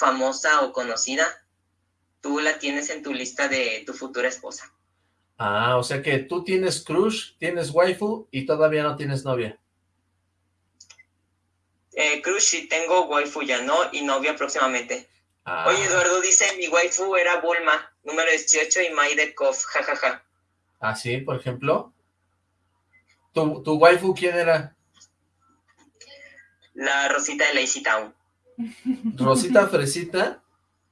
famosa o conocida, tú la tienes en tu lista de tu futura esposa. ah, o sea que tú tienes crush, tienes waifu y todavía no tienes novia. Eh, Cruz, sí tengo waifu ya no y novia próximamente. Ah, Oye, Eduardo dice, mi waifu era Bulma, número 18 y Maide Koff, jajaja. ah, sí, por ejemplo. ¿Tu, tu waifu quién era? La Rosita de Lazy Town. ¿Rosita Fresita?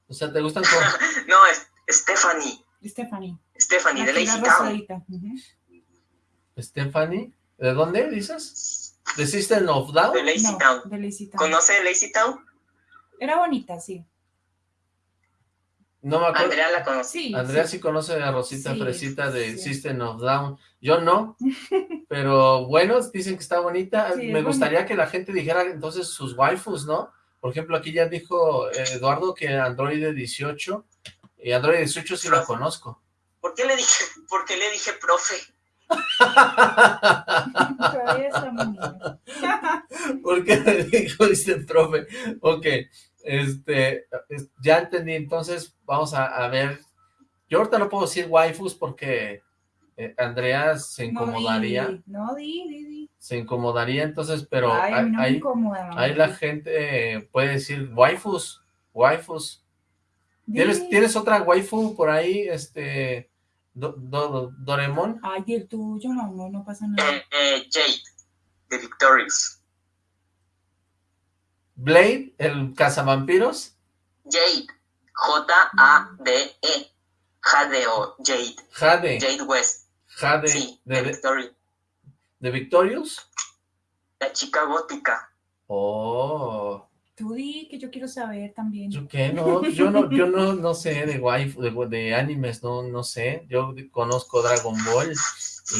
O sea, ¿te gustan. No, es Stephanie. Stephanie. Stephanie de Lazy Town. Stephanie? ¿De dónde dices? ¿De System of Down? De Lazy No, Town. de Lazy Town. ¿Conoce Lazy Town? Era bonita, sí. No me acuerdo. Andrea la conoce. Sí. Andrea sí. sí conoce a Rosita Sí, Fresita de sí. System of Down. Yo no, pero bueno, dicen que está bonita. Sí, Me es gustaría bonita. que la gente dijera entonces sus waifus, ¿no? Por ejemplo, aquí ya dijo eh, Eduardo que Android 18, y Android 18 sí la conozco. ¿Por qué le dije, por qué le dije profe? ¿Por qué le dijo este profe? Ok, este, es- ya entendí, entonces vamos a, a ver. Yo ahorita no puedo decir waifus porque eh, Andrea se incomodaría. No, di, no, di, di, di. Se incomodaría entonces, pero Ay, no ahí la gente eh, puede decir waifus, waifus. ¿Tienes, ¿Tienes otra waifu por ahí, este, Do- Do- Doremon? Ay, el tuyo, no, no, no pasa nada. Eh, eh, Jade, de Victorious. Blade, el cazavampiros, Jade, J-A-D-E. Jadeo, Jade. Jade, Jade West. Jade Sí, de, de de, Victorious. De Victorious. La chica gótica. Oh, Tú di, que yo quiero saber también. ¿yo qué? No, yo no, yo no, no sé de waifu, de, de animes, no, no sé. Yo conozco Dragon Ball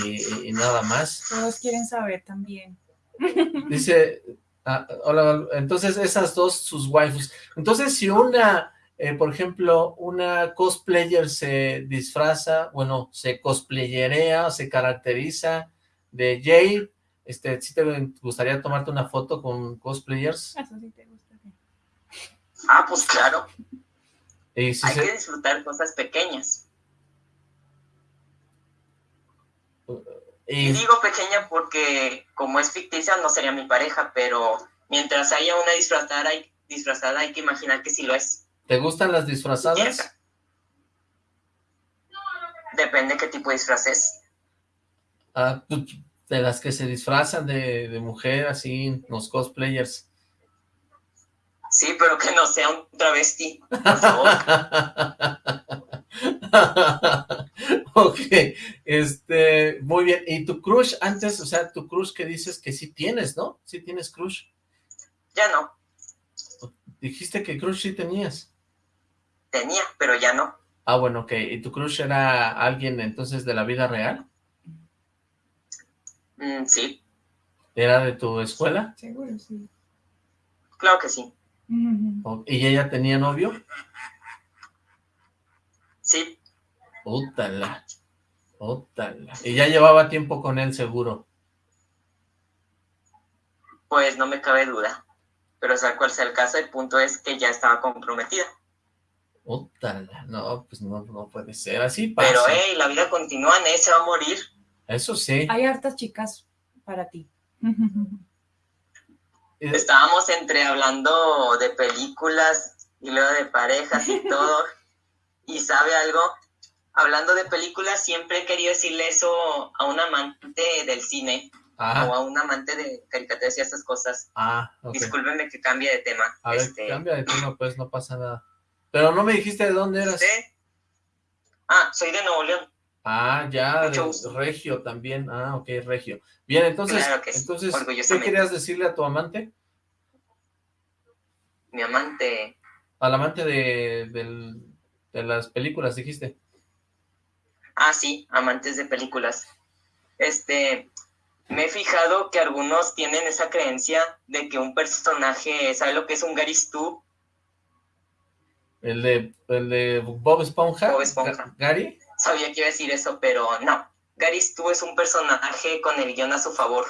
y, y nada más. Todos quieren saber también. Dice, ah, hola, entonces esas dos sus waifus. Entonces, si una, eh, por ejemplo, una cosplayer se disfraza, bueno, se cosplayerea, se caracteriza de Jade, este, ¿sí te gustaría tomarte una foto con cosplayers? Eso sí te gusta. sí. Ah, pues claro. Y si Hay se- que disfrutar cosas pequeñas. Y y- digo pequeña porque como es ficticia no sería mi pareja, pero mientras haya una disfrazada hay, disfrazada hay que imaginar que sí lo es. ¿te gustan las disfrazadas? Depende qué tipo de disfraz es. Ah, tú- de las que se disfrazan de, de mujer, así, los cosplayers. Sí, pero que no sea un travesti, por favor. ok, este, muy bien. ¿Y tu crush antes, o sea, tu crush que dices que sí tienes, ¿no? Sí tienes crush. Ya no, Dijiste que crush sí tenías. tenía, pero ya no. Ah, bueno, ok. ¿Y tu crush era alguien entonces de la vida real? Mm, sí, ¿Era de tu escuela? Seguro, sí. claro que sí. O- ¿Y ella tenía novio? Sí, Ótala, ótala. Y ya llevaba tiempo con él seguro. pues no me cabe duda. Pero sea cual sea el caso, el punto es que ya estaba comprometida. Ótala, no, pues no, no puede ser. Así pasa. Pero, hey, la vida continúa, nadie se va a morir. Eso sí. Hay hartas chicas para ti. Eh, Estábamos entre hablando de películas y luego de parejas y todo. y sabe algo, hablando de películas, siempre he querido decirle eso a un amante del cine o Ah, a un amante de caricaturas y estas cosas. ah, ok. Discúlpenme que cambie de tema. A ver, Este, cambia de tema, pues no pasa nada. Pero no me dijiste de dónde eras. Ah, soy de Nuevo León. Ah, ya, de Regio también. Ah, ok, Regio. Bien, entonces, entonces ¿qué querías decirle a tu amante? Mi amante... Al amante de, de las películas, dijiste. Ah, sí, amantes de películas. Este, me he fijado que algunos tienen esa creencia de que un personaje, ¿sabe lo que es un Garistú? ¿El de, el de Bob Esponja? Bob Esponja. ¿Gary? Sabía que iba a decir eso, pero no. Garistú es un personaje con el guion a su favor.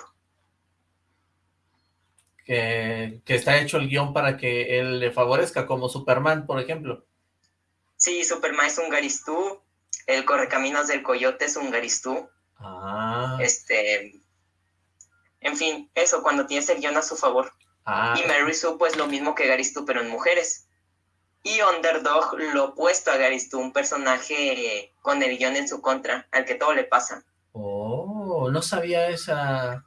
Que, que está hecho el guion para que él le favorezca, como Superman, por ejemplo. Sí, Superman es un Garistú, el Correcaminos del Coyote es un Garistú. Ah. Este, en fin, eso, cuando tienes el guion a su favor. Ah. Y Mary Sue, pues lo mismo que Garistú, pero en mujeres. Y Underdog, lo opuesto a Garistú, un personaje con el guion en su contra, al que todo le pasa. Oh, no sabía esa...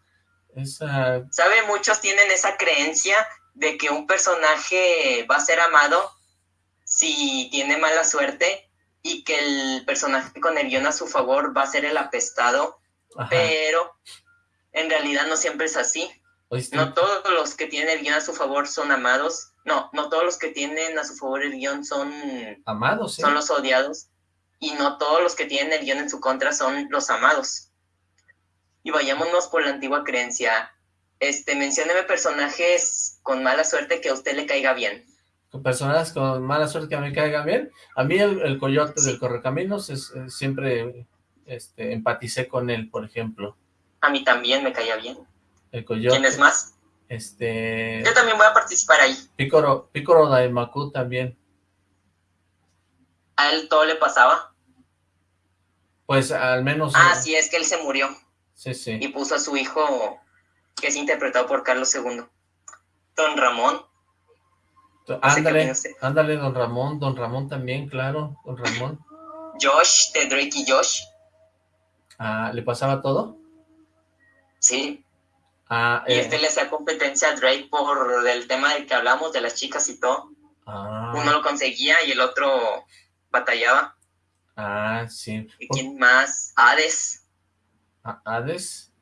esa... ¿Sabe? Muchos tienen esa creencia de que un personaje va a ser amado si tiene mala suerte y que el personaje con el guion a su favor va a ser el apestado, pero en realidad no siempre es así. No todos los que tienen el guion a su favor son amados. No, no todos los que tienen a su favor el guion son... Amados, Son los odiados. Y no todos los que tienen el guion en su contra son los amados. Y vayámonos por la antigua creencia. Este, mencióneme personajes con mala suerte que a usted le caiga bien. Personajes con mala suerte que a mí caiga bien. A mí el, coyote del Correcaminos es, siempre este, empaticé con él, por ejemplo. A mí también me caía bien. El coyote. ¿Quién es más? Este... Yo también voy a participar ahí. Pícoro, Pícoro Daimaku también. ¿A él todo le pasaba? Pues al menos... Ah, sí, es que él se murió. Sí, sí. Y puso a su hijo, que es interpretado por Carlos II. Don Ramón. Ándale, ándale, Don Ramón. Don Ramón también, claro. Don Ramón. Josh, de Drake y Josh. Ah, ¿le pasaba todo? Sí. Ah, y este le hacía competencia a Drake por el tema del que hablamos, de las chicas y todo. Ah. Uno lo conseguía y el otro batallaba. Ah, sí. ¿Y quién más? Hades. ¿Hades?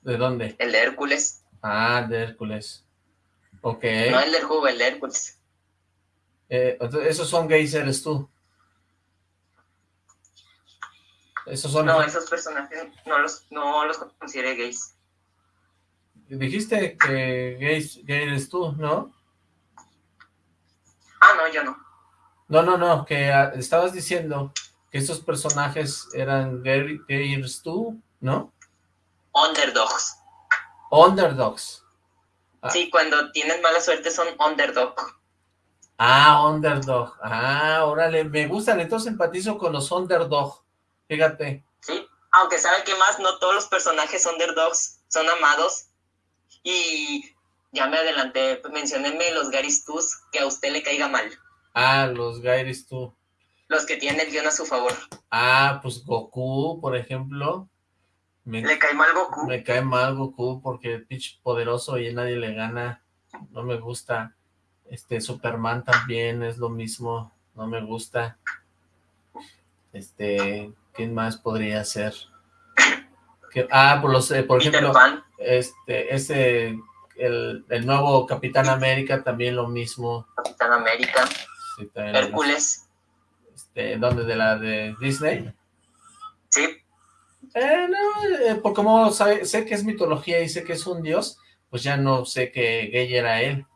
¿De dónde? El de Hércules. Ah, de Hércules. Ok. No el del jugo, el de Hércules. Eh, esos son gays, eres tú. Esos son... No, esos personajes no los, no los consideré gays. Dijiste que gays, gay eres tú, ¿no? Ah, no, yo no. No, no, no, que ah, estabas diciendo que esos personajes eran gay, eres tú, ¿no? Underdogs. Underdogs. Ah. Sí, cuando tienen mala suerte son underdog. Ah, underdog. Ah, órale, me gustan, entonces empatizo con los underdog. Fíjate. Sí, aunque sabe que más no todos los personajes underdogs son amados. Y ya me adelanté, mencionenme los Garys que a usted le caiga mal. Ah, los Garys Los que tienen el guion a su favor. Ah, pues Goku, por ejemplo. ¿Le cae mal Goku? Me cae mal Goku porque es pitch poderoso y nadie le gana. No me gusta. Este, Superman también es lo mismo. No me gusta. Este, ¿Quién más podría ser? Ah, por los, eh, por ejemplo, este, ese, el, el, nuevo Capitán América también lo mismo. Capitán América. Hércules. Este, ¿dónde? ¿De la de Disney? Sí. Eh, no, eh, por como sé que es mitología y sé que es un dios, pues ya no sé que gay era él.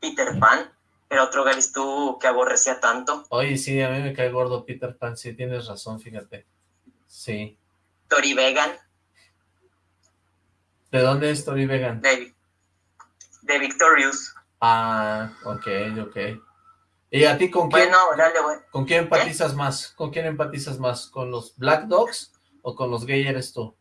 Peter Pan. Era otro tú que aborrecía tanto. Oye, sí, a mí me cae gordo Peter Pan, sí, tienes razón, fíjate. Sí. Tori Vegan. ¿De dónde es Tori Vegan? De, de Victorious. Ah, ok, ok. ¿Y a ti con quién? Bueno, dale, ¿Con quién empatizas más? ¿Con quién empatizas más? ¿Con los Black Dogs o con los gay eres tú?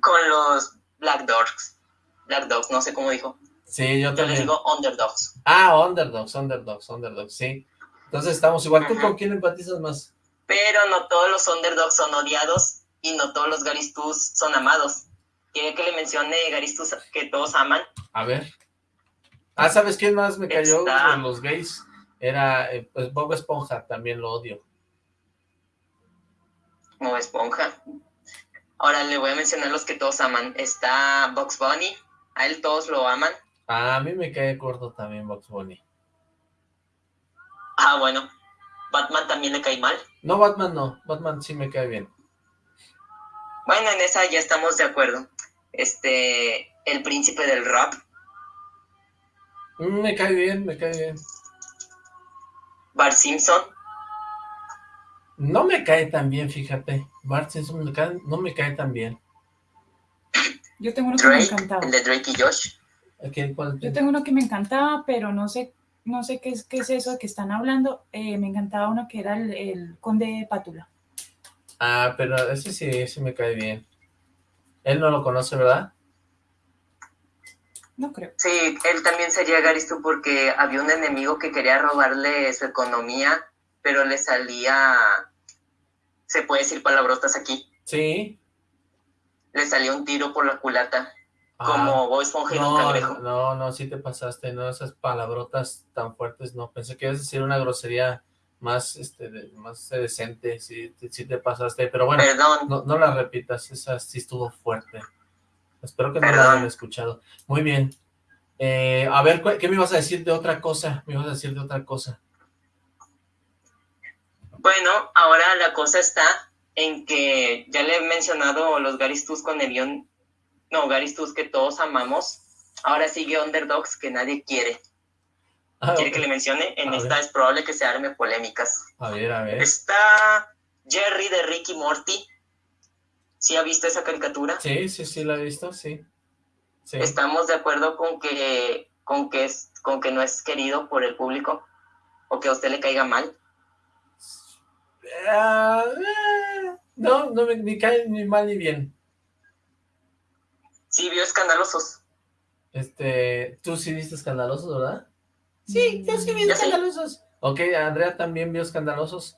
con los Black Dogs. Black Dogs, no sé cómo dijo. Sí, yo también. les digo underdogs. Ah, underdogs, underdogs, underdogs, sí. Entonces estamos igual. ¿Tú con quién empatizas más? Pero no todos los underdogs son odiados y no todos los Garistus son amados. ¿Quiere que le mencione Garistus que todos aman? A ver. Ah, ¿sabes quién más me cayó con los gays? Era, eh, pues, Bob Esponja, también lo odio. Bob Esponja. Ahora le voy a mencionar los que todos aman. Está Box Bunny, a él todos lo aman. Ah, a mí me cae corto también Box Bunny. Ah, bueno. ¿Batman también le cae mal? No, Batman no. Batman sí me cae bien. Bueno, en esa ya estamos de acuerdo. Este, el príncipe del rap. Mm, me cae bien, me cae bien. Bart Simpson. No me cae tan bien, fíjate. Bart Simpson no me cae tan bien. Yo tengo uno que me encantaba. El de Drake y Josh. Yo tengo uno que me encantaba, pero no sé no sé qué es, qué es eso que están hablando. Eh, me encantaba uno que era el, conde de Pátula. Ah, pero ese sí, ese me cae bien. Él no lo conoce, ¿verdad? No creo. Sí, él también sería Garisto porque había un enemigo que quería robarle su economía, pero le salía... ¿Se puede decir palabrotas aquí? Sí. Le salió un tiro por la culata. Como Bob Esponja no, un cangrejo. No, no, sí te pasaste, no, esas palabrotas tan fuertes, no. Pensé que ibas a decir una grosería más, este, más decente, sí, sí te pasaste, pero bueno, no, no, la repitas, esa sí estuvo fuerte. Espero que no la hayan escuchado. Muy bien. Eh, a ver, ¿qué me ibas a decir de otra cosa? Me ibas a decir de otra cosa. Bueno, ahora la cosa está en que ya le he mencionado los Garistus con Elion, no, Garistus que todos amamos, ahora sigue Underdogs que nadie quiere. Ah, ¿Quiere que le mencione? En esta es probable que se arme polémicas. A ver, a ver. Está Jerry de Ricky Morty, ¿Sí ha visto esa caricatura? Sí, sí, sí, la he visto, sí. ¿Estamos de acuerdo con que, con, que es, con que no es querido por el público? ¿O que a usted le caiga mal? Ah, eh, no, no me ni cae ni mal ni bien. Sí, vio escandalosos. Este, tú sí viste escandalosos, ¿verdad? Sí, yo sí vi escandalosos. Ok, Andrea también vio escandalosos.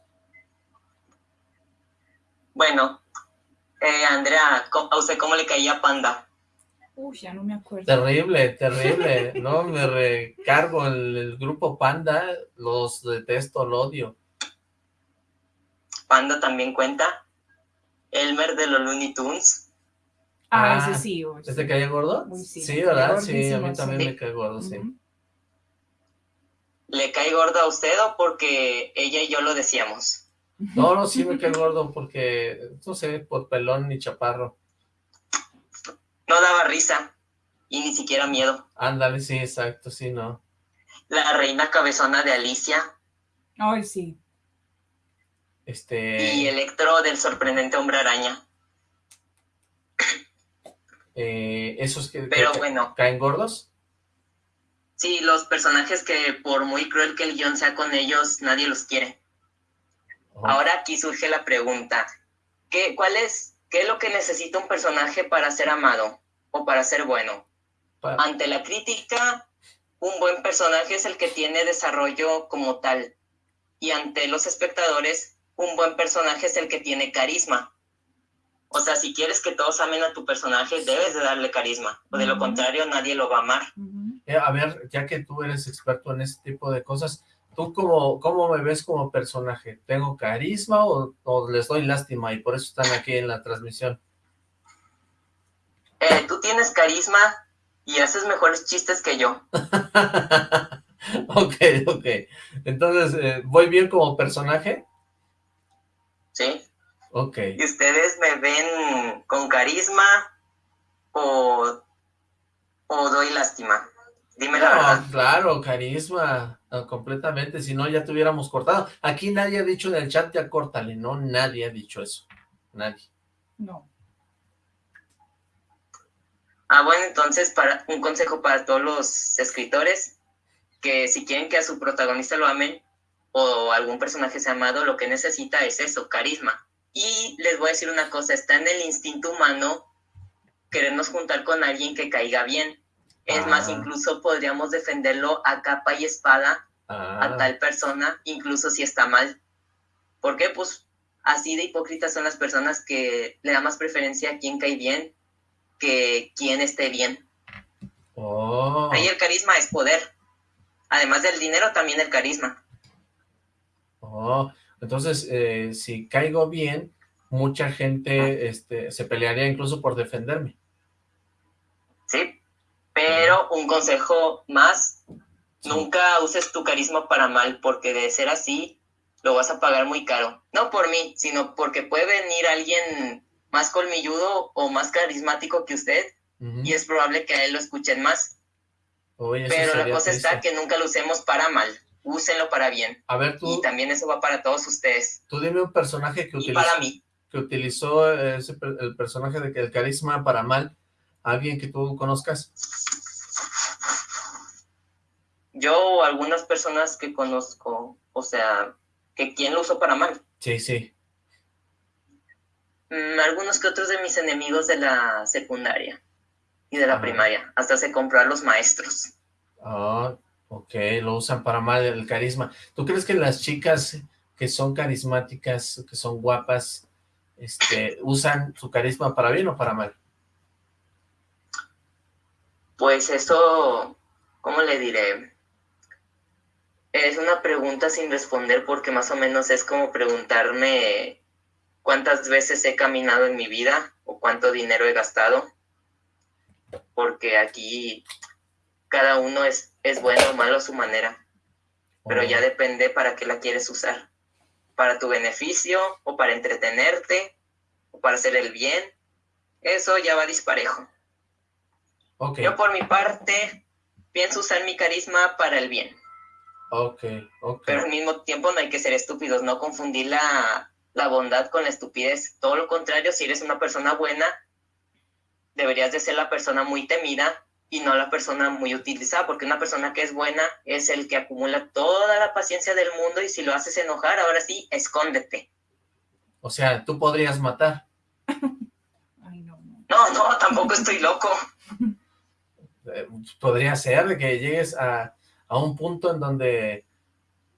Bueno, eh, Andrea, ¿a usted cómo le caía Panda? Uy, ya no me acuerdo. Terrible, terrible. no, me recargo el, el, grupo Panda, los detesto, lo odio. Panda también cuenta. Elmer de los Looney Tunes. Ah, ese sí. ¿Este caía gordo? sí. sí, ¿verdad? Sí, a mí también me cae gordo, sí. ¿Le cae gordo a usted o porque ella y yo lo decíamos? No, no, sí me cae gordo porque, no sé, por pelón ni chaparro. No daba risa y ni siquiera miedo. Ándale, sí, exacto, sí, no. La reina cabezona de Alicia. Ay, sí. Este... Y Electro del sorprendente hombre araña. Eh, ¿Esos que, Pero bueno. caen gordos? Sí, los personajes que por muy cruel que el guion sea con ellos, nadie los quiere. Ahora aquí surge la pregunta, ¿qué, cuál es, ¿qué es lo que necesita un personaje para ser amado o para ser bueno? Ante la crítica, un buen personaje es el que tiene desarrollo como tal. Y ante los espectadores, un buen personaje es el que tiene carisma. O sea, si quieres que todos amen a tu personaje, debes de darle carisma. O de lo contrario, nadie lo va a amar. Eh, a ver, ya que tú eres experto en este tipo de cosas, ¿Tú cómo, cómo me ves como personaje? ¿Tengo carisma o, les doy lástima y por eso están aquí en la transmisión? Eh, tú tienes carisma y haces mejores chistes que yo. ok, ok. Entonces, eh, ¿voy bien como personaje? Sí. Ok. ¿Y ustedes me ven con carisma o, o doy lástima? Dime la verdad. Claro, carisma, completamente, si no ya tuviéramos cortado. Aquí nadie ha dicho en el chat ya córtale, no, nadie ha dicho eso, nadie. No. Ah, bueno, entonces para un consejo para todos los escritores, que si quieren que a su protagonista lo amen o algún personaje sea amado, lo que necesita es eso, carisma. Y les voy a decir una cosa, está en el instinto humano querernos juntar con alguien que caiga bien es más, ah. incluso podríamos defenderlo a capa y espada a ah. tal persona, incluso si está mal. ¿Por qué? Pues así de hipócritas son las personas que le dan más preferencia a quien cae bien que quien esté bien. Oh. Ahí el carisma es poder. Además del dinero, también el carisma. Oh, entonces, eh, si caigo bien, mucha gente este, se pelearía incluso por defenderme. Sí, pero un consejo más, nunca uses tu carisma para mal, porque de ser así, lo vas a pagar muy caro. No por mí, sino porque puede venir alguien más colmilludo o más carismático que usted, y es probable que a él lo escuchen más. pero la cosa está que nunca lo usemos para mal úsenlo para bien. A ver, tú... Y también eso va para todos ustedes. Tú dime un personaje que utilizó... para mí. Que utilizó el personaje de que el carisma para mal. ¿Alguien que tú conozcas? Yo o algunas personas que conozco, o sea, que quién lo usó para mal. Sí, sí. Mm, algunos que otros de mis enemigos de la secundaria y de la primaria. Hasta se compró a los maestros. Ah, Ok, lo usan para mal el carisma. ¿Tú crees que las chicas que son carismáticas, que son guapas, este, usan su carisma para bien o para mal? Pues eso, ¿cómo le diré? Es una pregunta sin responder porque más o menos es como preguntarme cuántas veces he caminado en mi vida o cuánto dinero he gastado. Porque aquí cada uno es, es bueno o malo a su manera, pero ya depende para qué la quieres usar, para tu beneficio o para entretenerte o para hacer el bien, eso ya va disparejo. Yo por mi parte pienso usar mi carisma para el bien. Okay, Pero al mismo tiempo no hay que ser estúpidos, no confundir la, la bondad con la estupidez. Todo lo contrario, si eres una persona buena, deberías de ser la persona muy temida y no la persona muy utilizada, porque una persona que es buena es el que acumula toda la paciencia del mundo y si lo haces enojar, ahora sí, escóndete. O sea, tú podrías matar. no, no. tampoco estoy loco. Eh, podría ser de que llegues a, a un punto en donde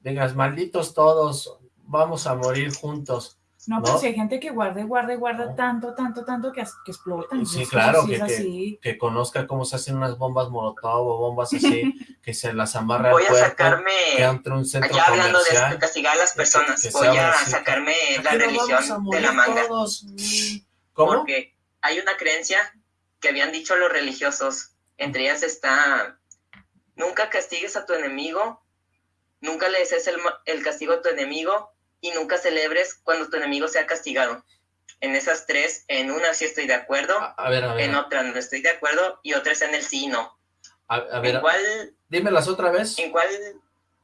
digas, malditos todos, vamos a morir juntos. No, pero si hay gente que guarda y guarda y guarda tanto, tanto, tanto que, que explotan. Sí, claro, que, que, conozca cómo se hacen unas bombas molotov o bombas así, que se las amarra Voy a sacarme, un centro ya hablando de castigar a las personas, voy a sacarme la religión de la manga. ¿Cómo? Porque hay una creencia que habían dicho los religiosos, entre ellas está, nunca castigues a tu enemigo, nunca le des el, el castigo a tu enemigo, y nunca celebres cuando tu enemigo sea castigado. En esas tres, en una sí estoy de acuerdo, en otra no estoy de acuerdo, y otra es en el sí y no. A, ver, ¿En cuál, dímelas otra vez. ¿En cuál?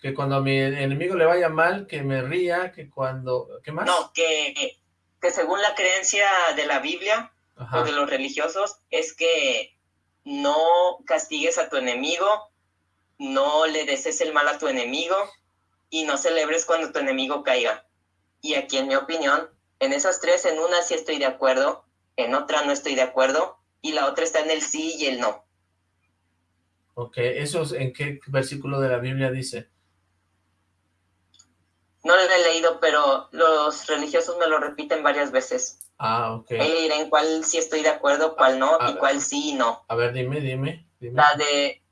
Que cuando a mi enemigo le vaya mal, que me ría, que cuando... ¿Qué más? No, que, que según la creencia de la Biblia o de los religiosos, es que no castigues a tu enemigo, no le desees el mal a tu enemigo, y no celebres cuando tu enemigo caiga. Y aquí, en mi opinión, en esas tres, en una sí estoy de acuerdo, en otra no estoy de acuerdo, y la otra está en el sí y el no. Ok, ¿eso en qué versículo de la Biblia dice? No lo he leído, pero los religiosos me lo repiten varias veces. Ah, ok. Ahí diré en cuál sí estoy de acuerdo, cuál no, y cuál sí y no. A ver, dime, dime, dime. La de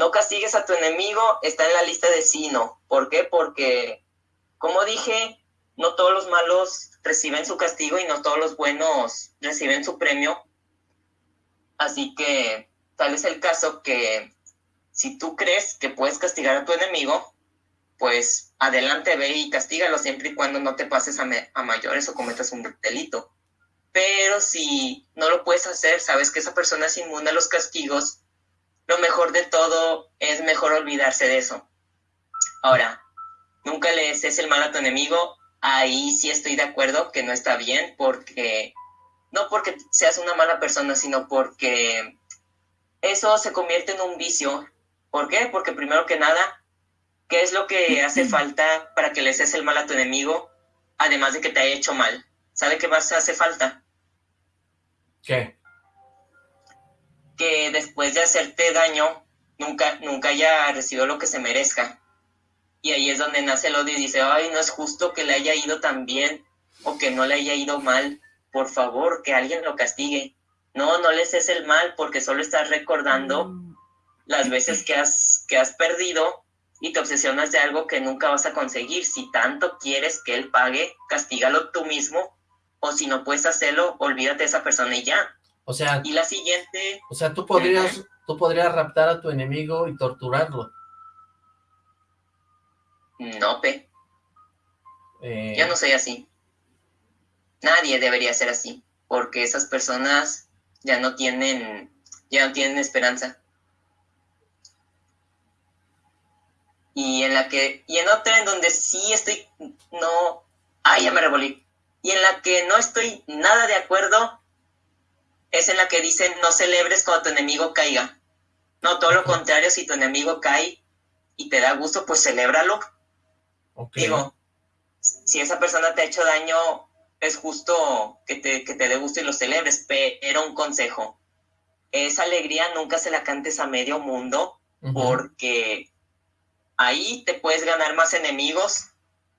no castigues a tu enemigo está en la lista de sí no. ¿Por qué? Porque, como dije, no todos los malos reciben su castigo y no todos los buenos reciben su premio. Así que tal es el caso que si tú crees que puedes castigar a tu enemigo, pues adelante ve y castígalo siempre y cuando no te pases a, a mayores o cometas un delito. Pero si no lo puedes hacer, sabes que esa persona es inmune a los castigos lo mejor de todo es mejor olvidarse de eso. Ahora, nunca le desees el mal a tu enemigo, ahí sí estoy de acuerdo que no está bien, porque no porque seas una mala persona, sino porque eso se convierte en un vicio. ¿Por qué? Porque primero que nada, ¿qué es lo que hace falta para que le desees el mal a tu enemigo, además de que te haya hecho mal? ¿Sabe qué más hace falta? ¿Qué? Que después de hacerte daño, nunca, nunca haya recibido lo que se merezca. Y ahí es donde nace el odio y dice, ay, no es justo que le haya ido tan bien o que no le haya ido mal. Por favor, que alguien lo castigue. No, no les es el mal porque solo estás recordando las veces que has, que has perdido y te obsesionas de algo que nunca vas a conseguir. Si tanto quieres que él pague, castígalo tú mismo, o si no puedes hacerlo, olvídate de esa persona y ya. O sea, y la siguiente... O sea, tú podrías, tú podrías raptar a tu enemigo y torturarlo. No, Pe. Eh... Yo no soy así. Nadie debería ser así, porque esas personas ya no tienen, ya no tienen esperanza. Y en la que, y en otra en donde sí estoy, no, ay, ya me revolví. Y en la que no estoy nada de acuerdo es en la que dicen no celebres cuando tu enemigo caiga. No, todo lo contrario, si tu enemigo cae y te da gusto, pues celébralo. Digo, si esa persona te ha hecho daño, es justo que te, que te dé gusto y lo celebres, pero un consejo. Esa alegría nunca se la cantes a medio mundo, porque ahí te puedes ganar más enemigos,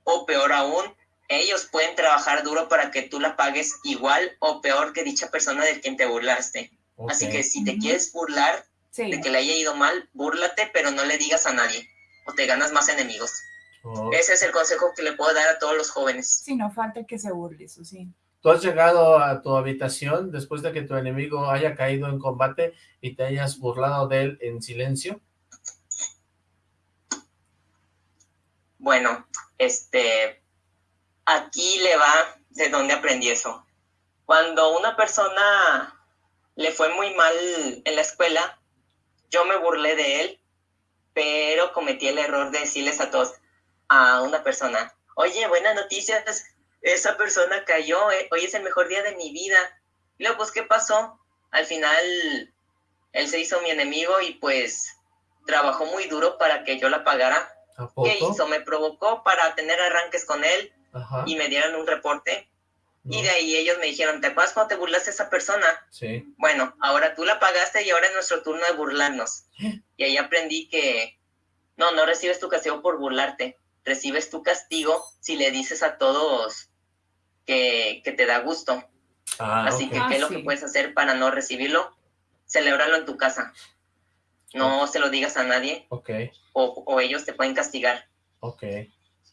o peor aún, ellos pueden trabajar duro para que tú la pagues igual o peor que dicha persona de quien te burlaste. Así que si te quieres burlar de que le haya ido mal, búrlate, pero no le digas a nadie, o te ganas más enemigos. Ese es el consejo que le puedo dar a todos los jóvenes. Sí, no falta que se burle, eso sí. ¿Tú has llegado a tu habitación después de que tu enemigo haya caído en combate y te hayas burlado de él en silencio? Bueno, este, aquí le va de dónde aprendí eso. Cuando una persona le fue muy mal en la escuela, yo me burlé de él, pero cometí el error de decirles a todos, a una persona, oye, buenas noticias, esa persona cayó, eh, hoy es el mejor día de mi vida. Y luego, pues, ¿qué pasó? Al final, él se hizo mi enemigo y pues trabajó muy duro para que yo la pagara. ¿Qué hizo? Me provocó para tener arranques con él y me dieron un reporte. Y de ahí ellos me dijeron, ¿te acuerdas cuando te burlaste a esa persona? Sí. Bueno, ahora tú la pagaste y ahora es nuestro turno de burlarnos. Y ahí aprendí que no, no recibes tu castigo por burlarte. Recibes tu castigo si le dices a todos que, te da gusto. Ah, Así que, ¿qué es lo ah, que puedes hacer para no recibirlo? Celébralo en tu casa. No se lo digas a nadie. Ok. O, o ellos te pueden castigar. Ok.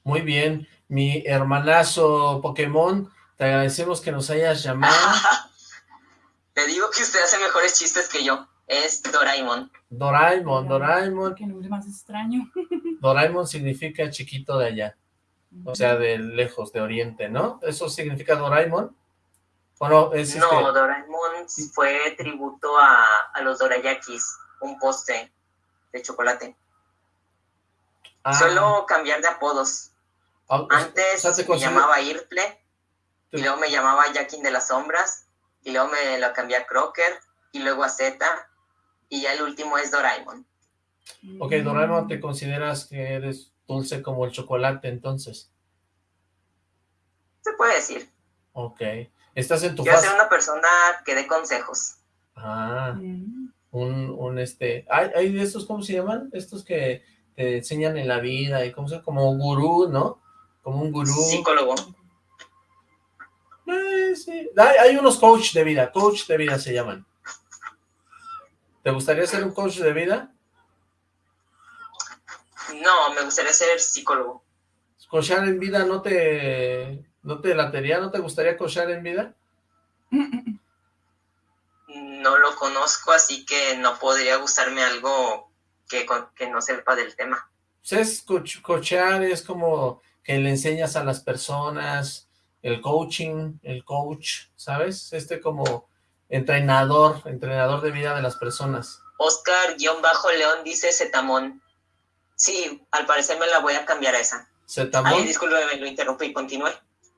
Muy bien mi hermanazo Pokémon, te agradecemos que nos hayas llamado. te digo que usted hace mejores chistes que yo. Es Doraemon. Doraemon, Doraemon. Qué nombre más extraño. Doraemon significa chiquito de allá. O sea, de lejos, de oriente, ¿no? ¿Eso significa Doraemon? ¿O no? Es no, este Doraemon fue tributo a, a, los Dorayakis, un poste de chocolate. Ah. Solo cambiar de apodos. Ah, Antes me llamaba Irple, y luego me llamaba Jackin de las Sombras, y luego me lo cambié a Crocker, y luego a Z, y ya el último es Doraemon. Ok, Doraemon, ¿te consideras que eres dulce como el chocolate entonces? Se puede decir. Ok. ¿Estás en tu Quiero ser una persona que dé consejos. Ah, mm. un, un este... ¿Hay, ¿Hay de estos, cómo se llaman? Estos que te enseñan en la vida y cómo se como gurú, ¿no? Como un gurú. Psicólogo. Eh, sí. hay, unos coach de vida, coach de vida se llaman. ¿Te gustaría ser un coach de vida? No, me gustaría ser psicólogo. ¿Coachar en vida no te, no te latería? ¿No te gustaría coachar en vida? No lo conozco, así que no podría gustarme algo que, que no sepa del tema. Pues es coachar, es como que le enseñas a las personas, el coaching, el coach, ¿sabes? Este como entrenador, entrenador de vida de las personas. Oscar-León dice Zetamón. Sí, al parecer me la voy a cambiar a esa. ¿Zetamón? Ay, discúlpeme, lo interrumpí continúe.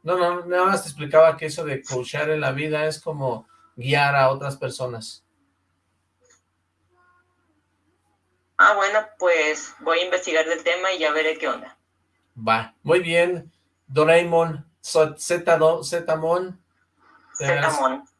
No, no, nada más te explicaba que eso de coachar en la vida es como guiar a otras personas. Ah, bueno, pues voy a investigar del tema y ya veré qué onda. Va, muy bien. Doraemon, Zetamon. Zetamon,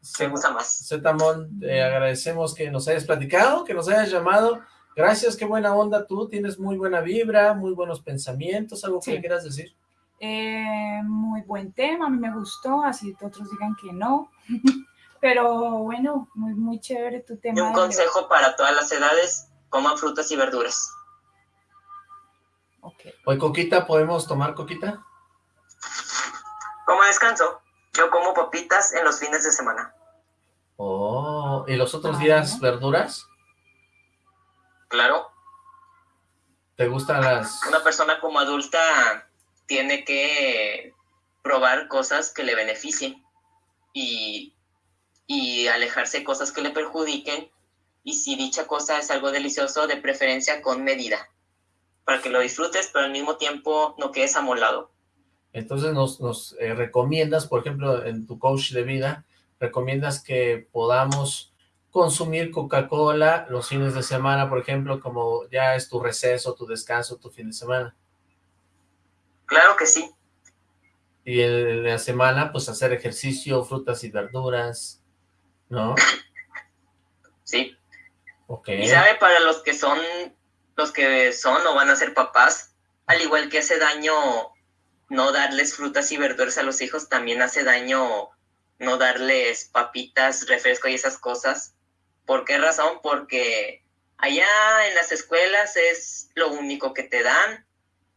se gusta más. Zetamon, te agradecemos que nos hayas platicado, que nos hayas llamado. Gracias, qué buena onda tú, tienes muy buena vibra, muy buenos pensamientos, algo que quieras decir. Eh, muy buen tema, a mí me gustó, así otros digan que no. Pero bueno, muy, muy chévere tu tema. Y un consejo para todas las edades, coman frutas y verduras. Hoy coquita, ¿podemos tomar coquita? Como descanso, yo como papitas en los fines de semana. Oh, ¿y los otros días verduras? Claro. ¿Te gustan las...? Una persona como adulta tiene que probar cosas que le beneficien y, y alejarse de cosas que le perjudiquen y si dicha cosa es algo delicioso, de preferencia con medida, para que lo disfrutes, pero al mismo tiempo no quedes amolado. Entonces nos, nos eh, recomiendas, por ejemplo, en tu coach de vida, recomiendas que podamos consumir Coca-Cola los fines de semana, por ejemplo, como ya es tu receso, tu descanso, tu fin de semana. Claro que sí. Y en la semana, pues hacer ejercicio, frutas y verduras, ¿no? Sí. Y sabe, para los que son, los que son o van a ser papás, al igual que hace daño no darles frutas y verduras a los hijos, también hace daño no darles papitas, refresco y esas cosas. ¿Por qué razón? Porque allá en las escuelas es lo único que te dan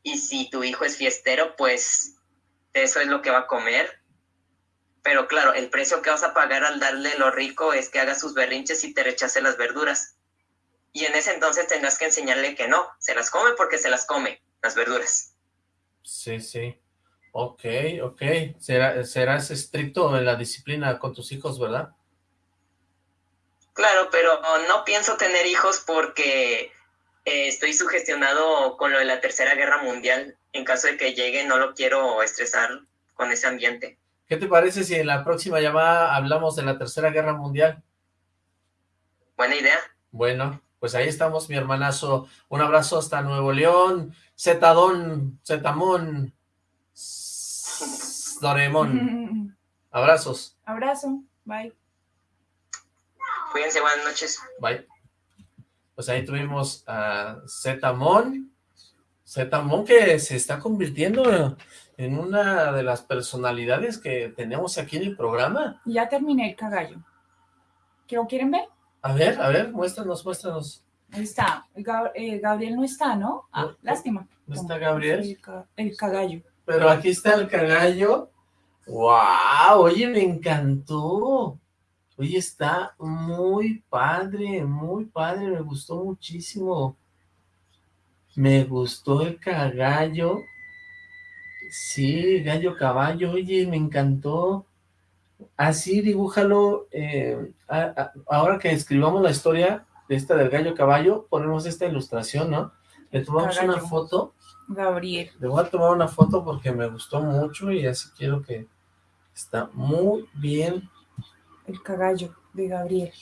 y si tu hijo es fiestero, pues eso es lo que va a comer. Pero claro, el precio que vas a pagar al darle lo rico es que haga sus berrinches y te rechace las verduras. Y en ese entonces tendrás que enseñarle que no, se las come porque se las come, las verduras. Sí, sí. Ok, ok. serás estricto en la disciplina con tus hijos, ¿verdad? Claro, pero no pienso tener hijos porque eh, estoy sugestionado con lo de la Tercera Guerra Mundial. En caso de que llegue, no lo quiero estresar con ese ambiente. ¿Qué te parece si en la próxima llamada hablamos de la Tercera Guerra Mundial? Buena idea. Bueno, pues ahí estamos, mi hermanazo. Un abrazo hasta Nuevo León. Zetadón, Zetamón, Doremón. Abrazos. Abrazo. Bye. Cuídense, buenas noches. Bye. Pues ahí tuvimos a Zetamón. Zetamón que se está convirtiendo en una de las personalidades que tenemos aquí en el programa. Ya terminé el cagallo. ¿Lo quieren ver? A ver, a ver, muéstranos, muéstranos. Ahí está. Eh, Gabriel no está, ¿no? Ah, lástima. ¿No está Gabriel? El, cagallo. Pero aquí está el cagallo. ¡Wow! Oye, me encantó. Oye, está muy padre, muy padre. Me gustó muchísimo. Me gustó el cagallo. Sí, gallo caballo. Oye, me encantó así dibújalo, eh, ahora que escribamos la historia de esta del gallo caballo, ponemos esta ilustración, ¿no? Le tomamos una foto. Gabriel. Le voy a tomar una foto porque me gustó mucho y así quiero que está muy bien. El cagallo de Gabriel.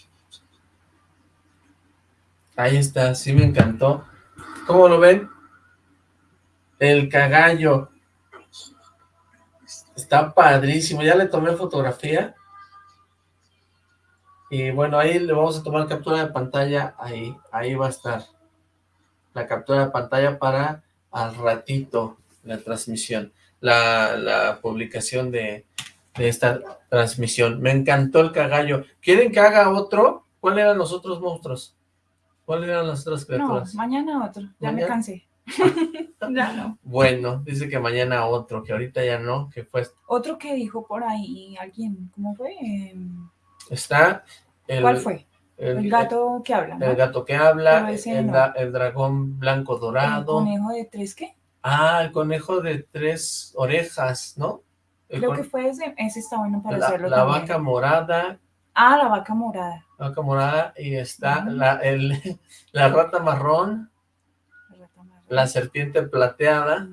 Ahí está, sí me encantó. ¿Cómo lo ven? El cagallo. Está padrísimo, ya le tomé fotografía. Y bueno, ahí le vamos a tomar captura de pantalla, ahí, ahí va a estar. La captura de pantalla para al ratito la transmisión, la, publicación de, esta transmisión. Me encantó el cagallo. ¿Quieren que haga otro? ¿Cuáles eran los otros monstruos? ¿Cuáles eran las otras criaturas? No, mañana otro, ya me cansé. ya no. Bueno, dice que mañana otro, que ahorita ya no, que fue... Otro que dijo por ahí alguien, ¿cómo fue? Em, Está... El, ¿Cuál fue? El, gato que habla, El gato que habla, el, dragón blanco dorado. ¿El conejo de tres qué? Ah, el conejo de tres orejas, ¿no? Creo que fue ese, ese está bueno para la, hacerlo La vaca morada. Ah, la vaca morada. La vaca morada y está la, el, la rata marrón la serpiente plateada.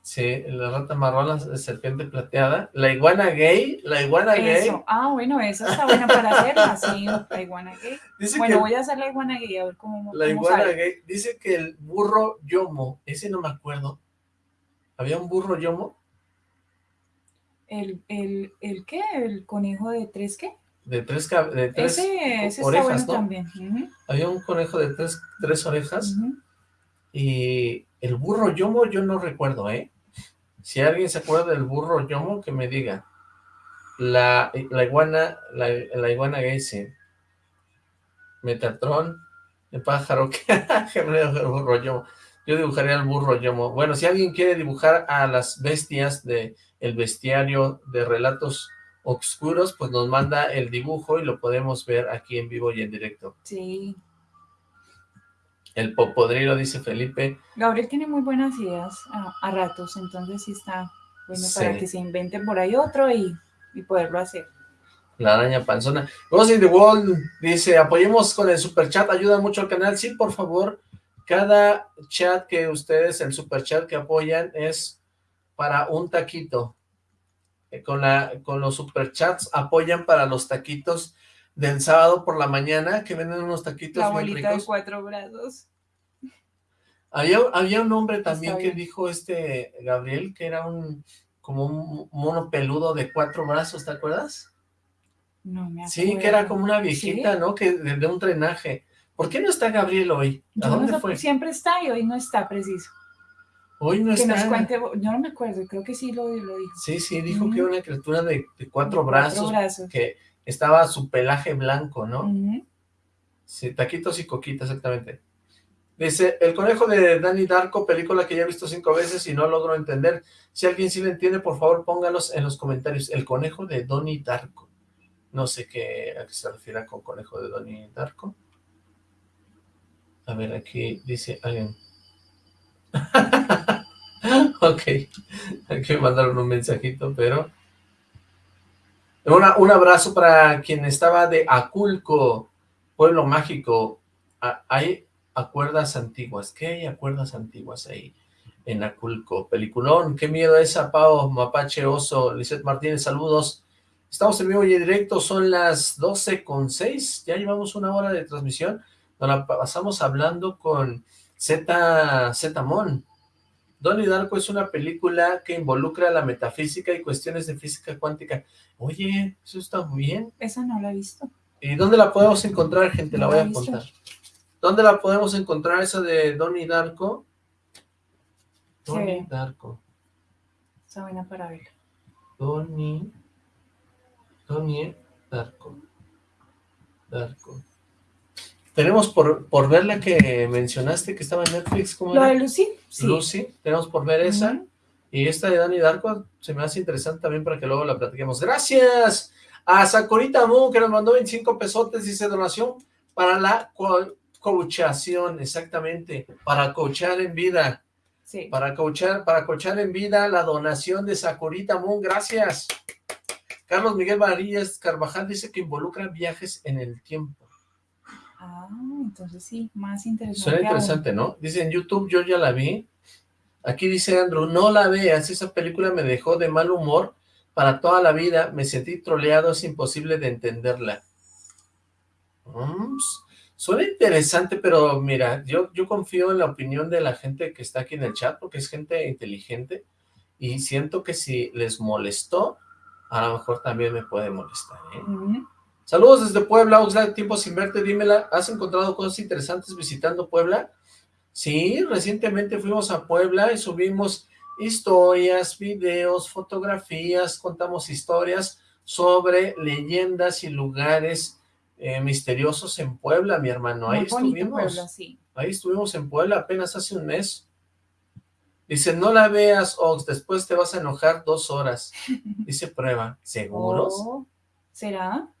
Sí, la rata marrón, la serpiente plateada. La iguana gay, la iguana gay. Ah, bueno, eso está bueno para hacerla, sí, la iguana gay. bueno, voy a hacer la iguana gay, a ver cómo La iguana gay, dice que el burro yomo, ese no me acuerdo. ¿Había un burro yomo? ¿El, el, el qué? ¿El conejo de tres qué? De tres, de tres ese, orejas, ¿no? también. Había un conejo de tres, tres orejas. Y el burro yomo yo no recuerdo, ¿eh? Si alguien se acuerda del burro yomo, que me diga. La, la iguana, la, iguana Geise, Metatron, El pájaro que... burro yo. Yo dibujaría al burro yomo. Bueno, si alguien quiere dibujar a las bestias de el bestiario de relatos oscuros, pues nos manda el dibujo y lo podemos ver aquí en vivo y en directo. Sí. El popodrilo, dice Felipe. Gabriel tiene muy buenas ideas a, ratos, entonces sí está bueno para que se invente por ahí otro y, poderlo hacer. La araña panzona. Ghost in the Wall dice, apoyemos con el super chat, ayuda mucho al canal. Sí, por favor, cada chat que ustedes, el super chat que apoyan es para un taquito. Eh, con, la, con los superchats apoyan para los taquitos del sábado por la mañana, que venden unos taquitos la bolita de cuatro brazos. Había, había un hombre también que dijo este Gabriel, que era un como un mono peludo de cuatro brazos, ¿te acuerdas? No me acuerdo. Sí, que era como una viejita, ¿no? Que de, un drenaje. ¿Por qué no está Gabriel hoy? ¿A dónde fue? Siempre está y hoy no está preciso. Hoy no que nos cuente, yo no me acuerdo, creo que sí lo, dijo. Sí, sí, dijo que era una criatura de, cuatro, brazos, que estaba su pelaje blanco, ¿no? Sí, taquitos y coquita, exactamente. Dice, El Conejo de Danny Darko, película que ya he visto cinco veces y no logro entender. Si alguien sí lo entiende, por favor, póngalos en los comentarios. El Conejo de Donnie Darko. No sé qué, a qué se refiere con Conejo de Donnie Darko. A ver, aquí dice alguien... ok, hay que mandar un mensajito, pero... un abrazo para quien estaba de Aculco, pueblo mágico. Ah, hay acuerdas antiguas. ¿Qué hay acuerdas antiguas ahí en Aculco? Peliculón, qué miedo esa, Pau, Mapache Oso, Lizeth Martínez, saludos. Estamos en vivo y en directo, son las 12 con 6, ya llevamos una hora de transmisión, nos pasamos hablando con Z, Zetamón. Donnie Darko es una película que involucra la metafísica y cuestiones de física cuántica. Oye, eso está muy bien. Esa no la he visto. ¿Y dónde la podemos encontrar, gente? la voy a contar. ¿Dónde la podemos encontrar esa de Donnie Darko? Donnie Darko. Está buena para ver. Donnie. Donnie Darko. Darko. Tenemos por, por ver la que mencionaste que estaba en Netflix. ¿cómo ¿La de Lucy? Sí. Lucy, tenemos por ver esa. Y esta de Dani Darko se me hace interesante también para que luego la platiquemos. ¡Gracias! A Sakurita Moon, que nos mandó 25 pesotes, dice donación para la coachación, exactamente, para coachar en vida. Sí. Para coachar, para coachar en vida, la donación de Sakurita Moon, gracias. Carlos Miguel Varillas Carvajal dice que involucra viajes en el tiempo. Ah, entonces sí, más interesante. Suena interesante, ¿no? Dice en YouTube, yo ya la vi. Aquí dice Andrew, no la veas, esa película me dejó de mal humor para toda la vida, me sentí troleado, es imposible de entenderla. Mm, suena interesante, pero mira, yo, yo confío en la opinión de la gente que está aquí en el chat, porque es gente inteligente, y siento que si les molestó, a lo mejor también me puede molestar, ¿eh? Saludos desde Puebla, Oxlack, tiempo sin verte, dímela, ¿has encontrado cosas interesantes visitando Puebla? Sí, recientemente fuimos a Puebla y subimos historias, videos, fotografías, contamos historias sobre leyendas y lugares eh, misteriosos en Puebla, mi hermano. Ahí estuvimos. Puebla, sí. Ahí estuvimos en Puebla apenas hace un mes. Dice, no la veas, Ox, después te vas a enojar dos horas. Dice prueba. ¿Seguros? Oh, ¿Será?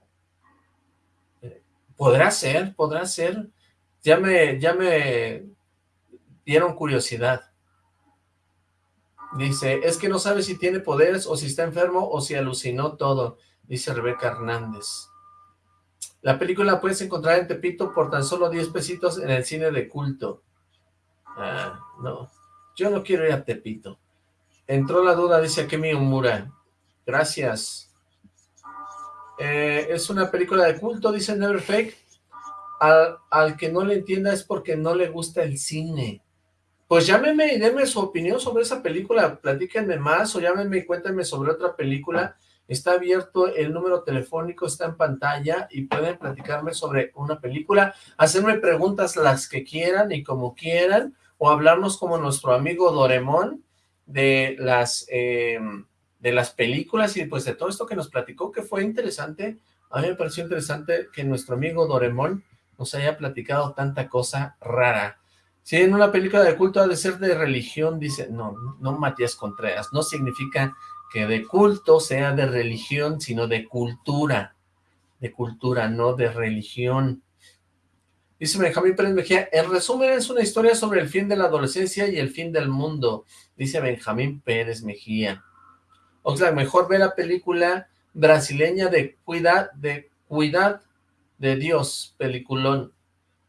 Podrá ser, podrá ser. Ya me, ya me dieron curiosidad. Dice, es que no sabe si tiene poderes o si está enfermo o si alucinó todo, dice Rebeca Hernández. La película puedes encontrar en Tepito por tan solo 10 pesitos en el cine de culto. Ah, no, yo no quiero ir a Tepito. Entró la duda, dice Akemi Umura. Gracias. Eh, es una película de culto, dice Never Fake. Al, que no le entienda es porque no le gusta el cine. Pues llámeme y denme su opinión sobre esa película, platíquenme más o llámenme y cuéntenme sobre otra película. Está abierto el número telefónico, está en pantalla y pueden platicarme sobre una película, hacerme preguntas las que quieran y como quieran, o hablarnos como nuestro amigo Doremón de las... Eh, de las películas y pues de todo esto que nos platicó, que fue interesante. A mí me pareció interesante que nuestro amigo Doremón nos haya platicado tanta cosa rara. Si en una película de culto ha de ser de religión, dice, no, no Matías Contreras, no significa que de culto sea de religión, sino de cultura, de cultura, no de religión. Dice Benjamín Pérez Mejía, en resumen es una historia sobre el fin de la adolescencia y el fin del mundo, dice Benjamín Pérez Mejía. Oxlack, mejor ve la película brasileña de Cuidad, de Cuidad de Dios, peliculón.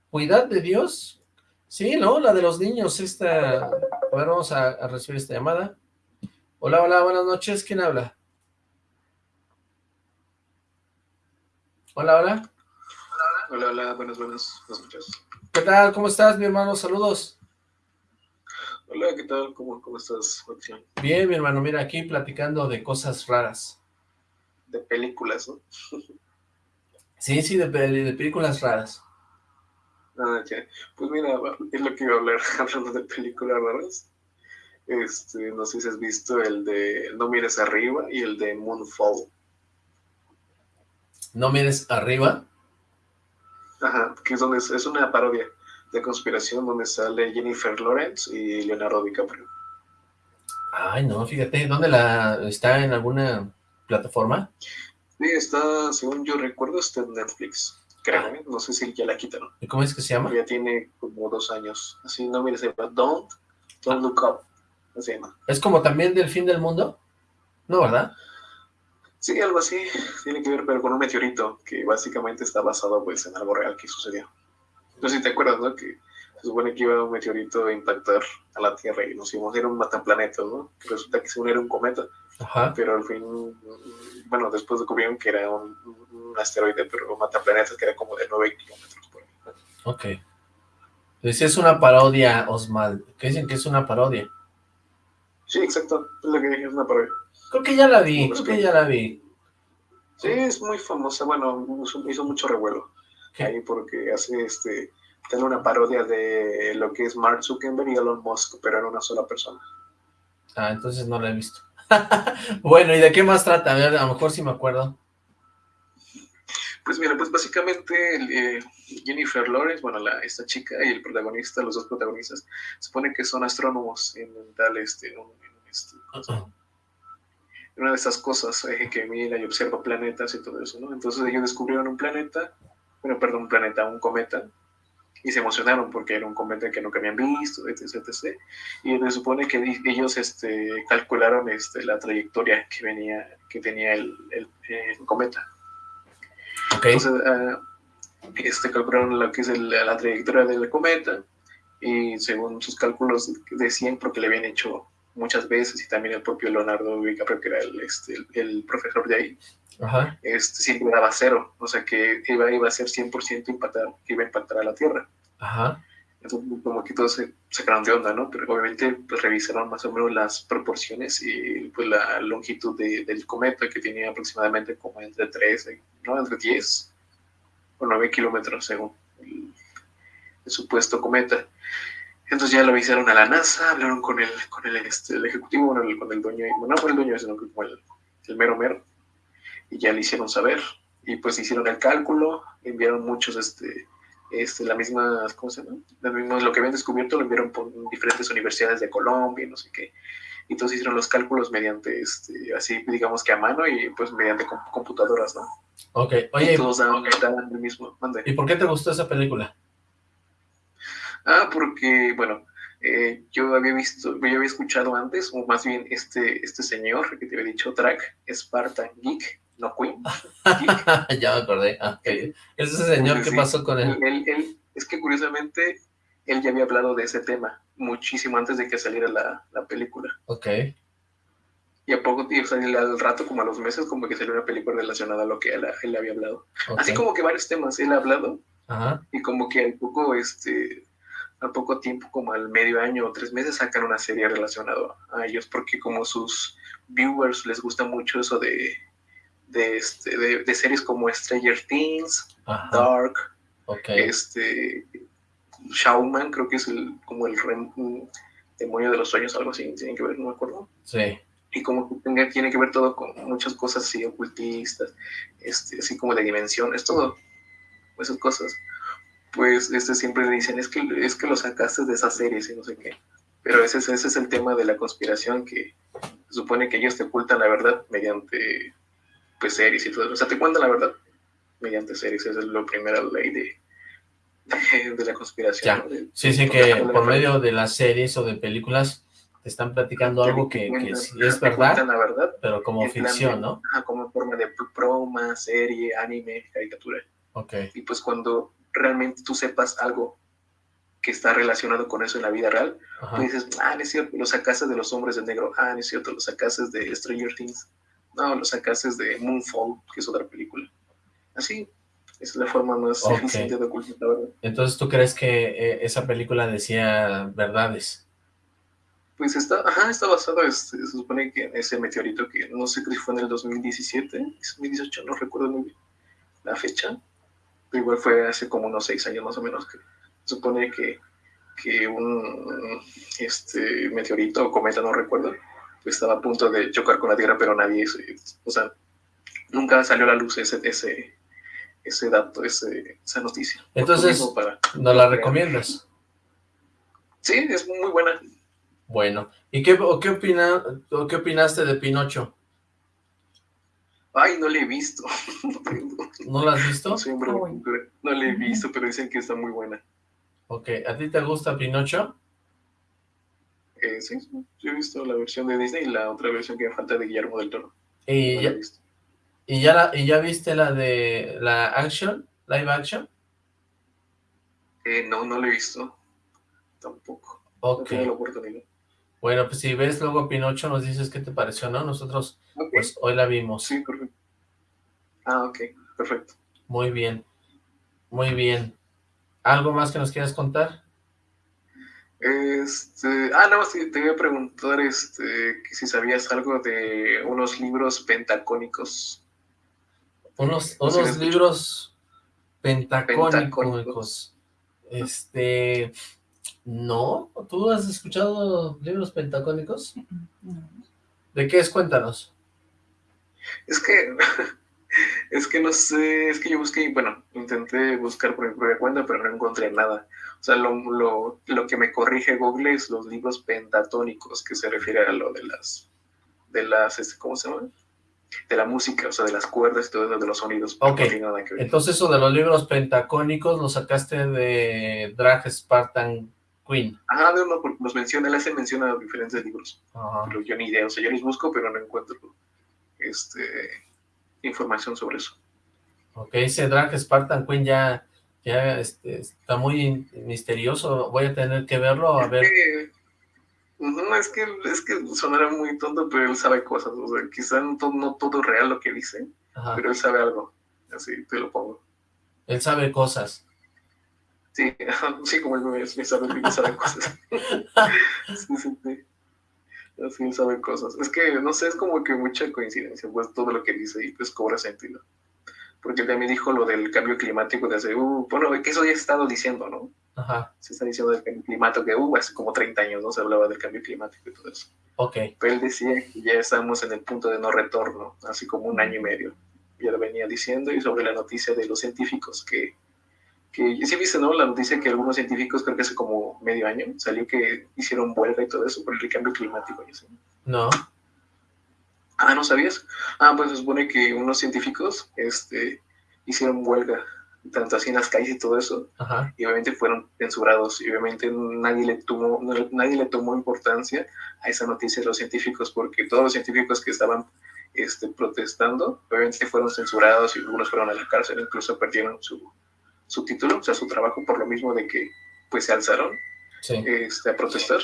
¿Cuidad de Dios? Sí, ¿no? La de los niños, esta... A ver, vamos a, a recibir esta llamada. Hola, hola, buenas noches, ¿quién habla? Hola, hola. Hola, hola, buenas, buenas, noches. ¿Qué tal? ¿Cómo estás, mi hermano? Saludos. Hola, ¿qué tal? ¿Cómo, cómo estás, Bien, mi hermano, mira, aquí platicando de cosas raras. De películas, ¿no? sí, sí, de, de películas raras. Ah, ya. Pues mira, es lo que iba a hablar, hablando de películas raras. Este, no sé si has visto el de No mires arriba y el de Moonfall. ¿No mires arriba? Ajá, que es donde es, una parodia de conspiración donde sale Jennifer Lawrence y Leonardo DiCaprio. Ay, no, fíjate, ¿dónde la está en alguna plataforma? Sí, está, según yo recuerdo, está en Netflix. Creo, ah. ¿eh? no sé si ya la quitaron. ¿Y cómo es que se llama? Ya tiene como dos años. Así, no mires, se llama Don't, Don't Look Up. Se llama. ¿Es como también del fin del mundo? No, ¿verdad? Sí, algo así. Tiene que ver pero con un meteorito que básicamente está basado pues en algo real que sucedió. No sé si te acuerdas, ¿no? Que se supone que iba un meteorito a impactar a la Tierra y nos íbamos a ir a un mataplanetas, ¿no? Resulta que según era un cometa. Ajá. Pero al fin, bueno, después descubrieron que era un, asteroide, pero un mataplanetas que era como de 9 kilómetros por ahí. Ok. Entonces es una parodia, Osmal. ¿Qué dicen que es una parodia? Sí, exacto. Es lo que dije, es una parodia. Creo que ya la vi, creo que ya la vi. Sí, es muy famosa, bueno, hizo mucho revuelo ahí porque hace este, tiene una parodia de lo que es Mark Zuckerberg y Elon Musk, pero en una sola persona. Ah, entonces no la he visto. bueno, ¿y de qué más trata? A ver, a lo mejor sí me acuerdo. Pues mira, pues básicamente eh, Jennifer Lawrence, bueno, la, esta chica y el protagonista, los dos protagonistas, se supone que son astrónomos en tal, este, en un, este, una de esas cosas eh, que mira y observa planetas y todo eso, ¿no? Entonces ellos descubrieron un planeta, bueno, perdón, un planeta, un cometa, y se emocionaron porque era un cometa que nunca habían visto, etc, etc. Y se supone que ellos este, calcularon este, la trayectoria que venía, que tenía el, el, cometa. Entonces, uh, este, calcularon lo que es la trayectoria del cometa y según sus cálculos decían porque le habían hecho muchas veces, y también el propio Leonardo DiCaprio, que era el, este, el, profesor de ahí, Este, siempre daba cero, o sea que iba, iba a ser 100% impactar, que iba a impactar a la Tierra. Ajá. Entonces, como que todos se sacaron de onda, ¿no? Pero obviamente pues, revisaron más o menos las proporciones y pues la longitud del cometa, que tenía aproximadamente como entre 13, ¿no? Entre 10 o 9 kilómetros, según el, el supuesto cometa. Entonces ya lo avisaron a la NASA, hablaron con el, con el, este, el ejecutivo, bueno, con el dueño, no fue el dueño, sino como el, el mero mero, y ya le hicieron saber, y pues hicieron el cálculo, enviaron muchos, este, este, la misma, ¿cómo se llama? lo que habían descubierto lo enviaron por diferentes universidades de Colombia, no sé qué, y entonces hicieron los cálculos mediante, este, así digamos que a mano y pues mediante computadoras, ¿no? Ok, oye, y todos daban, el mismo, ¿y por qué te gustó esa película? Ah, porque, bueno, eh, yo había visto, yo había escuchado antes, o más bien este, este señor que te había dicho, track, Spartan Geek, no Queen. ya me acordé. Ah, Ese señor, ¿qué pasó con él? él? Es que curiosamente, él ya había hablado de ese tema muchísimo antes de que saliera la, la película. Ok. Y a poco, o sea, al rato, como a los meses, como que salió una película relacionada a lo que él, él había hablado. Así como que varios temas él ha hablado. Ajá. Y como que al poco, este, al poco tiempo, como al medio año o tres meses, sacan una serie relacionada a ellos, porque como sus viewers les gusta mucho eso de, de, este, de, series como Stranger Things, Dark, este, Shawman, creo que es el, como el demonio de los sueños, algo así, tienen que ver, no me acuerdo. Sí. Y como que tiene que ver todo con muchas cosas así ocultistas, este, así como de dimensiones, todo, esas cosas pues este siempre le dicen, es que, es que lo sacaste de esas series y no sé qué. Pero ese, ese es el tema de la conspiración, que se supone que ellos te ocultan la verdad mediante pues series y todo eso. O sea, te cuentan la verdad mediante series. Esa es la primera ley de, de, la conspiración. Sí, sí, que por medio de las series o de películas te están platicando algo que, que es verdad, la verdad, pero como ficción, ¿no? como en forma de broma, serie, anime, caricatura. Ok. Y pues cuando realmente tú sepas algo que está relacionado con eso en la vida real, tú dices, ah, no es cierto, lo sacaste de los hombres de negro, ah, no es cierto, lo sacaste de Stranger Things, no, lo sacaste de Moonfall, que es otra película. Así, es la forma más eficiente de ocultar la verdad. Entonces, ¿tú crees que eh, esa película decía verdades? Pues está, ajá, está basado, este, se supone que en ese meteorito que no sé si fue en el 2017, 2018, no recuerdo muy bien la fecha, pero igual fue hace como unos seis años más o menos que se supone que, que un este, meteorito o cometa, no recuerdo, estaba a punto de chocar con la Tierra, pero nadie, o sea, nunca salió a la luz ese, ese, ese dato, ese, esa noticia. Entonces, ¿no la recomiendas? Sí, es muy buena. Bueno, ¿y qué, qué, opina, qué opinaste de Pinocho? Ay, no le he visto. ¿No la has visto? No, no le he visto, pero dicen que está muy buena. Ok, ¿a ti te gusta Pinocho? Eh, sí, yo he visto la versión de Disney y la otra versión que me falta de Guillermo del Toro. ¿Y, ya, ¿y, ya, ¿Y ya viste la de la action, live action? Eh, no, no la he visto. Tampoco. Ok. Bueno, pues si ves luego Pinocho nos dices qué te pareció, ¿no? Nosotros, pues hoy la vimos. Sí, perfecto. Ah, ok, perfecto. Muy bien, muy bien. ¿Algo más que nos quieras contar? Este, ah, no, sí, te voy a preguntar este, que si sabías algo de unos libros pentacónicos. Unos, unos libros pentacónicos. Este, no, ¿tú has escuchado libros pentacónicos? ¿De qué es? Cuéntanos. Es que Es que no sé, es que yo busqué, bueno, intenté buscar por mi propia cuenta, pero no encontré nada. O sea, lo, lo, lo que me corrige Google es los libros pentatónicos, que se refiere a lo de las, de las, este, ¿cómo se llama? De la música, o sea, de las cuerdas y todo eso, de los sonidos. Ok, entonces eso de los libros pentacónicos lo sacaste de Drag Spartan Queen. Ajá, uno, porque nos menciona, él hace mención a diferentes libros. Pero yo ni idea, o sea, yo los busco, pero no encuentro, este información sobre eso. Ok, ese drag Spartan Queen ya, ya este, está muy misterioso, voy a tener que verlo, a ver. no, es que, es que sonará muy tonto, pero él sabe cosas, o sea, quizá no todo, no todo real lo que dice, pero él sabe algo, así te lo pongo. Él sabe cosas. Sí, sí, como él sabe, sabe cosas. sí, sí, sí así saben cosas. Es que, no sé, es como que mucha coincidencia, pues todo lo que dice y pues cobra sentido. Porque también dijo lo del cambio climático de hace, uh, bueno, que eso ya he estado diciendo, ¿no? Ajá. Se está diciendo del cambio climático, que uh, hace como 30 años, ¿no? Se hablaba del cambio climático y todo eso. Ok. Pero él decía que ya estamos en el punto de no retorno, así como un año y medio. Ya lo venía diciendo y sobre la noticia de los científicos que que sí viste, ¿no? La noticia que algunos científicos, creo que hace como medio año, salió que hicieron huelga y todo eso por el cambio climático. No. Ah, ¿no sabías? Ah, pues se supone que unos científicos este, hicieron huelga, tanto así en las calles y todo eso, y obviamente fueron censurados, y obviamente nadie le, tomó, nadie le tomó importancia a esa noticia de los científicos, porque todos los científicos que estaban este, protestando, obviamente fueron censurados y algunos fueron a la cárcel, incluso perdieron su, su título, o sea, su trabajo, por lo mismo de que pues se alzaron este, a protestar,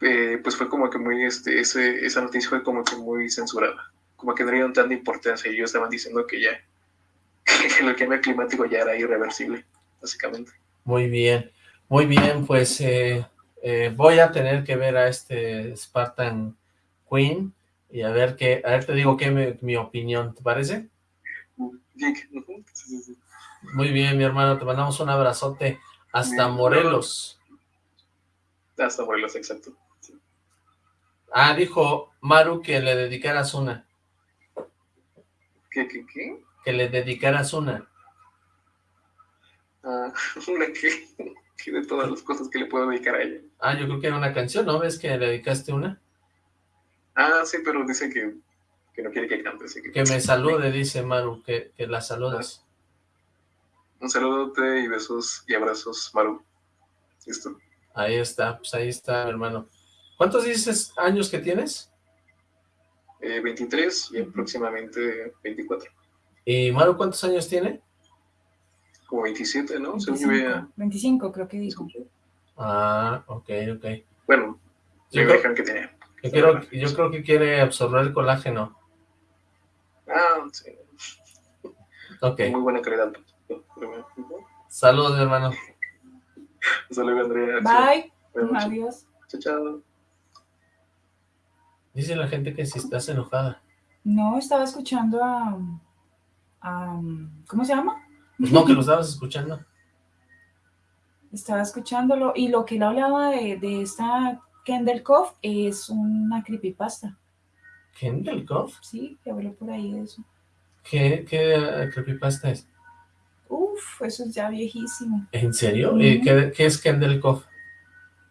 eh, pues fue como que muy, este, ese, esa noticia fue como que muy censurada, como que no dieron tanta importancia y ellos estaban diciendo que ya, que el cambio climático ya era irreversible, básicamente. Muy bien, muy bien, pues eh, eh, voy a tener que ver a este Spartan Queen y a ver qué, a ver te digo qué mi, mi opinión, ¿te parece? Sí, sí, sí. Muy bien, mi hermano, te mandamos un abrazote hasta Morelos. Hasta Morelos, exacto. Ah, dijo Maru que le dedicaras una. ¿Qué, qué, qué? Que le dedicaras una. Ah, una que, que de todas las cosas que le puedo dedicar a ella. Ah, yo creo que era una canción, ¿no? ¿Ves que le dedicaste una? Ah, sí, pero dice que, que no quiere que cante, así que... Que me salude, dice Maru, que, que la saludes. Un saludote y besos y abrazos, Maru. Listo. Ahí está, pues ahí está, hermano. ¿Cuántos dices años que tienes? Eh, 23 y aproximadamente 24. ¿Y Maru cuántos años tiene? Como 27, ¿no? Según yo 25, veía- 25 creo que dijo. Ah, ok, ok. Bueno, Yo me creo, que tenía. yo creo- yo creo que quiere absorber el colágeno. Ah, sí. Ok. Muy buena calidad. Saludos, hermano. Hasta luego, Andrea. Bye. Adiós. Chao, chao. Dice la gente que si estás enojada. No, estaba escuchando a, a- ¿Cómo se llama? Pues no, que lo estabas escuchando. Estaba escuchándolo y lo que él hablaba de, de esta Kendall Cove es una creepypasta. ¿Kendall Cove? Sí, que habló por ahí de eso. ¿Qué, qué creepypasta es? Uf, eso es ya viejísimo. ¿En serio? ¿Y Ujú. qué, qué es Kendall Cove?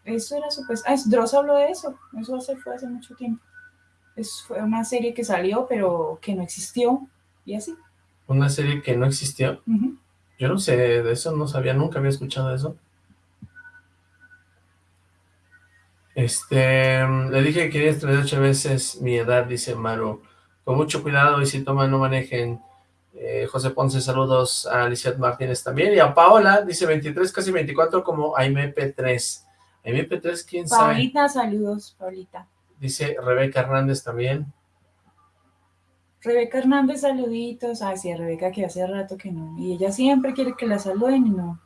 Eso era súper... Ah, es- Dross habló de eso. Eso hace, fue hace mucho tiempo. Es, fue una serie que salió, pero que no existió. Y así. Una serie que no existió. Yo no sé de eso, no sabía, nunca había escuchado eso. Este, le dije que quería 38 veces mi edad, dice Maru. Con mucho cuidado y si toman, no manejen. Eh, José Ponce, saludos a Lizeth Martínez también. Y a Paola, dice 23, casi 24, como AIMP3. AIMP3, quién sabe. Paulita, saludos, Paulita. Dice Rebeca Hernández también. Rebeca Hernández, saluditos. Ay, sí, a Rebeca que hace rato que no. Y ella siempre quiere que la saluden y no.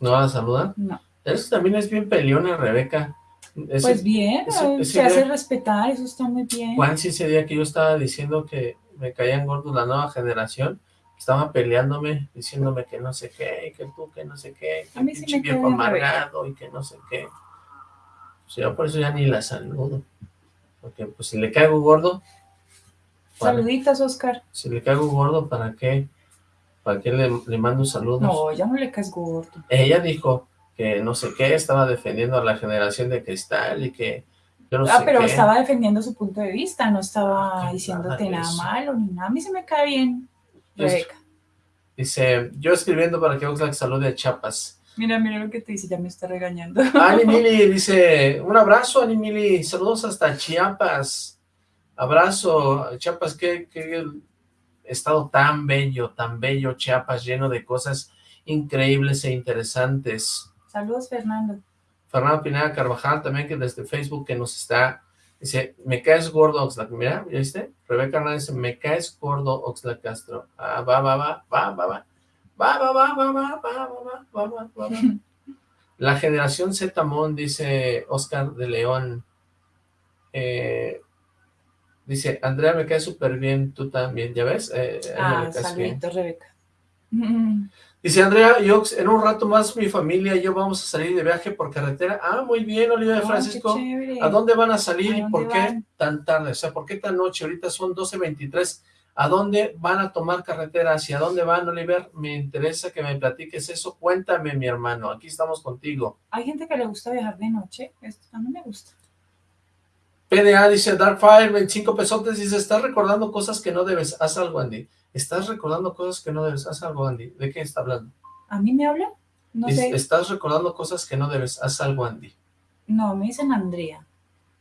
¿No la saludan? No. Eso también es bien peleona, Rebeca. Ese- Pues bien, ese- eh, ese se hace respetar, eso está muy bien. Juan, sí, ese día que yo estaba diciendo que me caían gordos la nueva generación, estaba peleándome, diciéndome que no sé qué, que tú, que no sé qué, que sí pinche me viejo amargado y que no sé qué. Pues yo por eso ya ni la saludo. Porque pues si le caigo gordo, para- Saluditos, Oscar. si le caigo gordo, ¿para qué? ¿Para qué le, le mando saludos? No, ya no le caes gordo. Ella dijo que no sé qué, estaba defendiendo a la generación de cristal y que yo no ah, sé pero qué. estaba defendiendo su punto de vista, no estaba Qué diciéndote nada malo ni nada. A mí se me cae bien, Rebeca. Dice, yo escribiendo para que Oxlack salude a Chapas. Mira, mira lo que te dice, ya me está regañando. Ani Mili dice, un abrazo, Ani Mili, saludos hasta Chiapas. Abrazo, Chiapas, qué, qué estado tan bello, tan bello, Chiapas, lleno de cosas increíbles e interesantes. Saludos, Fernando. Fernando Pineda Carvajal también, que desde Facebook que nos está, dice, me caes gordo, Oxlack. Mira, ¿ya viste? Rebeca Hernández dice, me caes gordo, Oxlack Castro. Ah, va, va, va, va, va, va. Va, va, va, va, va, va, va, va, va, va, va, va. La generación Z-Mon, dice Oscar de León. Eh, dice, Andrea, me cae súper bien, tú también, ¿ya ves? Eh, Ah, saluditos, Rebeca. Dice Andrea y Ox, en un rato más mi familia y yo vamos a salir de viaje por carretera. Ah, muy bien, Olivia de Francisco. ¿A dónde van a salir ¿A y por qué van? tan tarde? O sea, ¿por qué tan noche? Ahorita son 12.23. ¿A dónde van a tomar carretera? ¿Hacia dónde van, Oliver? Me interesa que me platiques eso. Cuéntame, mi hermano. Aquí estamos contigo. Hay gente que le gusta viajar de noche. Esto a mí me gusta. PDA dice Darkfire, 25 pesotes. Dice, estás recordando cosas que no debes. Haz algo, Andy. Estás recordando cosas que no debes. Haz algo, Andy. ¿De qué está hablando? ¿A mí me habla? No Dice, sé. estás recordando cosas que no debes. Haz algo, Andy. No, me dicen Andrea.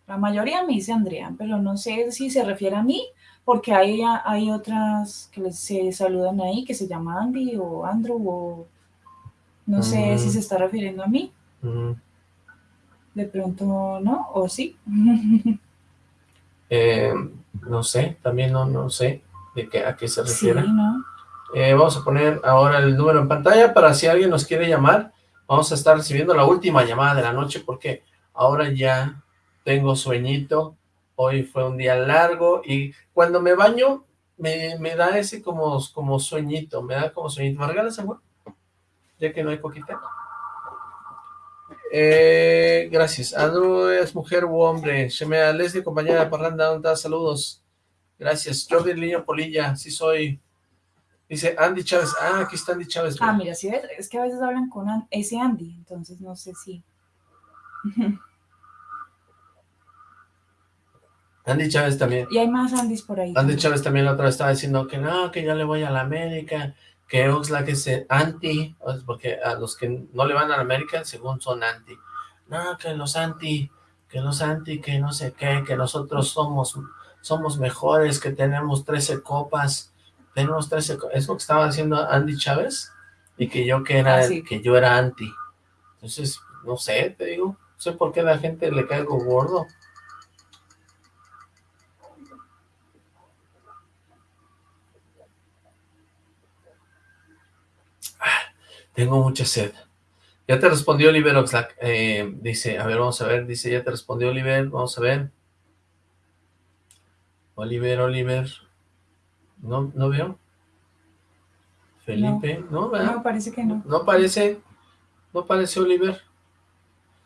La mayoría me dice Andrea, pero no sé si se refiere a mí, porque hay, hay otras que les- se saludan ahí que se llama Andy o Andrew o no sé Mm. si se está refiriendo a mí. Mm. De pronto no, o sí. Eh, no sé, también no, no sé de qué, a qué se sí, refiere. ¿no? Eh, vamos a poner ahora el número en pantalla para si alguien nos quiere llamar. Vamos a estar recibiendo la última llamada de la noche porque ahora ya tengo sueñito. Hoy fue un día largo y cuando me baño me, me da ese como, como sueñito, me da como sueñito. ¿Me regalas amor? Ya que no hay coquita. Eh, gracias. Andrew es mujer u hombre. Shemea Leslie, compañera de Parranda, ¿dónde? Saludos. Gracias. Jordi Niño Polilla, sí soy. Dice Andy Chávez. Ah, aquí está Andy Chávez. Ah, mira, sí, es que a veces hablan con ese Andy, entonces no sé si... Andy Chávez también. Y hay más Andys por ahí. Andy Chávez también la otra vez estaba diciendo que no, que yo le voy a la América, que Oxlack es anti, porque a los que no le van a la América, según son anti. No, que los anti, que los anti, que no sé qué, que nosotros somos, somos mejores, que tenemos 13 copas, tenemos 13 copas. Es lo que estaba diciendo Andy Chávez, y que yo que era, ah, que yo era anti. Entonces, no sé, te digo, no sé por qué la gente le caigo gordo. Tengo mucha sed. Ya te respondió Oliver Oxlack. Eh, dice, a ver, vamos a ver. Dice, ya te respondió Oliver. Vamos a ver. Oliver, Oliver. No, no veo. Felipe, ¿no? No, parece que no. No parece. No parece Oliver.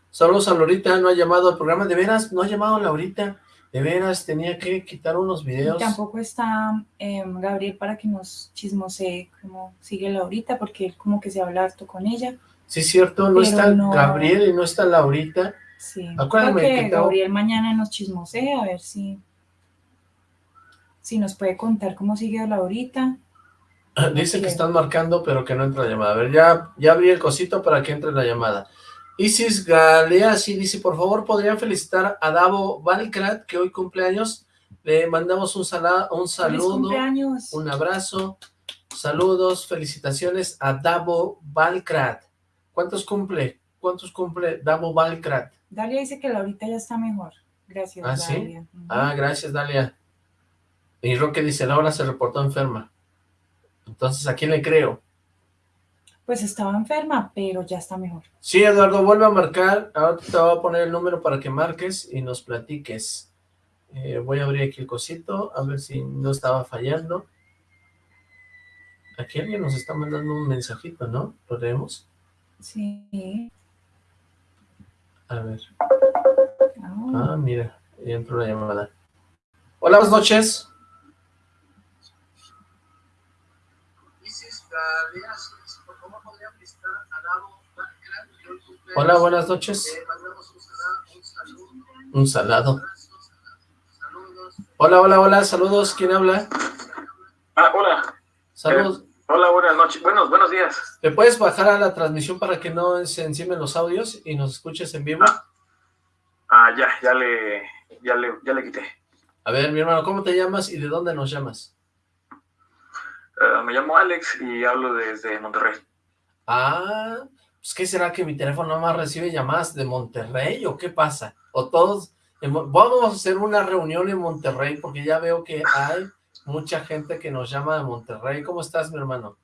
Saludos a Laurita, no ha llamado al programa. ¿De veras? ¿No ha llamado a Laurita? De veras, tenía que quitar unos videos. Y tampoco está em, Gabriel para que nos chismosee cómo sigue Laurita, porque él como que se habla harto con ella. Sí, cierto, no está Gabriel y no está Laurita. Sí, Acuérdame que, Gabriel mañana nos chismosea, a ver si, si nos puede contar cómo sigue Laurita. Dice que están marcando, pero que no entra la llamada. A ver, ya, ya abrí el cosito para que entre la llamada. Isis Galeasi dice, por favor, ¿podrían felicitar a Davo Valcrat, que hoy cumpleaños? Le mandamos un, un saludo, un abrazo, saludos, felicitaciones a Davo Valcrat. ¿Cuántos cumple? ¿Cuántos cumple Davo Valcrat? Dalia dice que ahorita ya está mejor. Gracias, ¿Ah, Dalia. ¿sí? Ah, gracias, Dalia. Y Roque dice, Laura se reportó enferma. Entonces, ¿a quién le creo? Pues estaba enferma, pero ya está mejor. Sí, Eduardo, vuelve a marcar. Ahora te voy a poner el número para que marques y nos platiques. Eh, voy a abrir aquí el cosito, a ver si no estaba fallando. Aquí alguien nos está mandando un mensajito, ¿no? ¿Lo leemos? Sí. A ver. Ah, mira, ya entró la llamada. Hola, buenas noches. Hola, buenas noches. Un salado. Hola, hola, hola, saludos. ¿Quién habla? Ah, hola. Saludos. Eh, hola, buenas noches. Buenos, buenos días. ¿Te puedes bajar a la transmisión para que no se encimen los audios y nos escuches en vivo? Ah, ah ya, ya le, ya le, ya le quité. A ver, mi hermano, ¿cómo te llamas y de dónde nos llamas? Eh, me llamo Alex y hablo desde Monterrey. Ah, pues, ¿qué será que mi teléfono no más recibe llamadas de Monterrey o qué pasa? O todos, vamos a hacer una reunión en Monterrey porque ya veo que hay mucha gente que nos llama de Monterrey. ¿Cómo estás, mi hermano?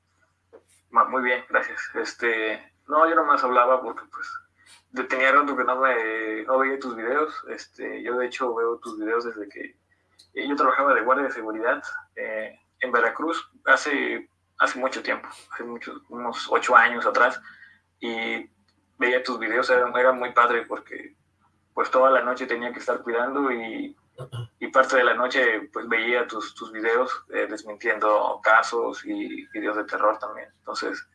Muy bien, gracias. Este, no, yo nomás hablaba porque pues tenía rato que no, no veía tus videos. Este, yo de hecho veo tus videos desde que eh, yo trabajaba de guardia de seguridad eh, en Veracruz hace, hace mucho tiempo, hace muchos, unos ocho años atrás y veía tus videos, era, era, muy padre porque pues toda la noche tenía que estar cuidando y, y parte de la noche pues veía tus, tus videos eh, desmintiendo casos y videos de terror también. Entonces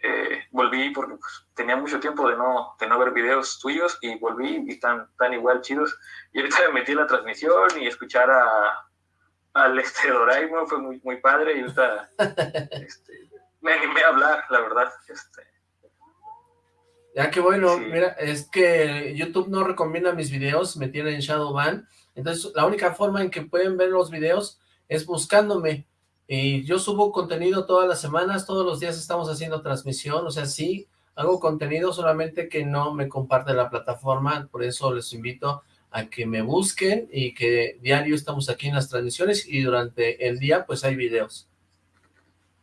eh, volví porque pues, tenía mucho tiempo de no, de no ver videos tuyos y volví y están, tan igual chidos. Y ahorita me metí en la transmisión y escuchar a, al este Doraemon fue muy, muy padre y ahorita este, me animé a hablar, la verdad. Este, ya que bueno, mira, es que YouTube no recomienda mis videos, me tiene en Shadowban, entonces la única forma en que pueden ver los videos es buscándome, y yo subo contenido todas las semanas, todos los días estamos haciendo transmisión, o sea, sí, hago contenido, solamente que no me comparte la plataforma, por eso les invito a que me busquen y que diario estamos aquí en las transmisiones y durante el día pues hay videos.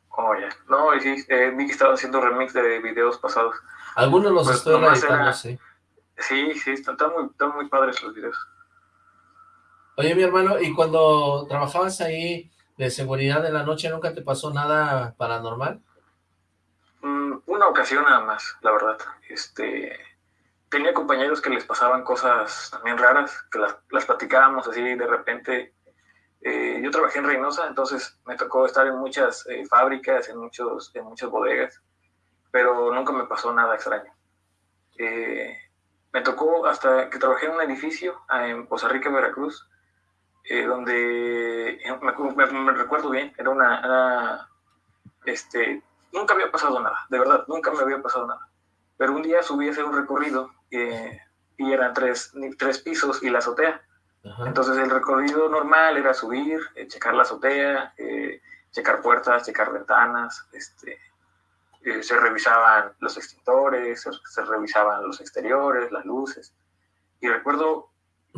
Oh, ya. No, y sí, eh, que estaba haciendo remix de videos pasados. Algunos los pues, estoy editando, sí. Sí, sí, están, muy, están muy padres los videos. Oye, mi hermano, ¿y cuando trabajabas ahí de seguridad de la noche nunca te pasó nada paranormal? Mm, una ocasión nada más, la verdad. Este, tenía compañeros que les pasaban cosas también raras, que las, las platicábamos así de repente, Eh, yo trabajé en Reynosa, entonces me tocó estar en muchas eh, fábricas, en, muchos, en muchas bodegas, pero nunca me pasó nada extraño. Eh, me tocó hasta que trabajé en un edificio ah, en Poza Rica, Veracruz, donde me, recuerdo bien, era una, este, nunca había pasado nada, de verdad, nunca me había pasado nada. Pero un día subí a hacer un recorrido y eran tres, tres pisos y la azotea. Entonces el recorrido normal era subir, eh, checar la azotea, eh, checar puertas, checar ventanas, este, eh, se revisaban los extintores, se, revisaban los exteriores, las luces. Y recuerdo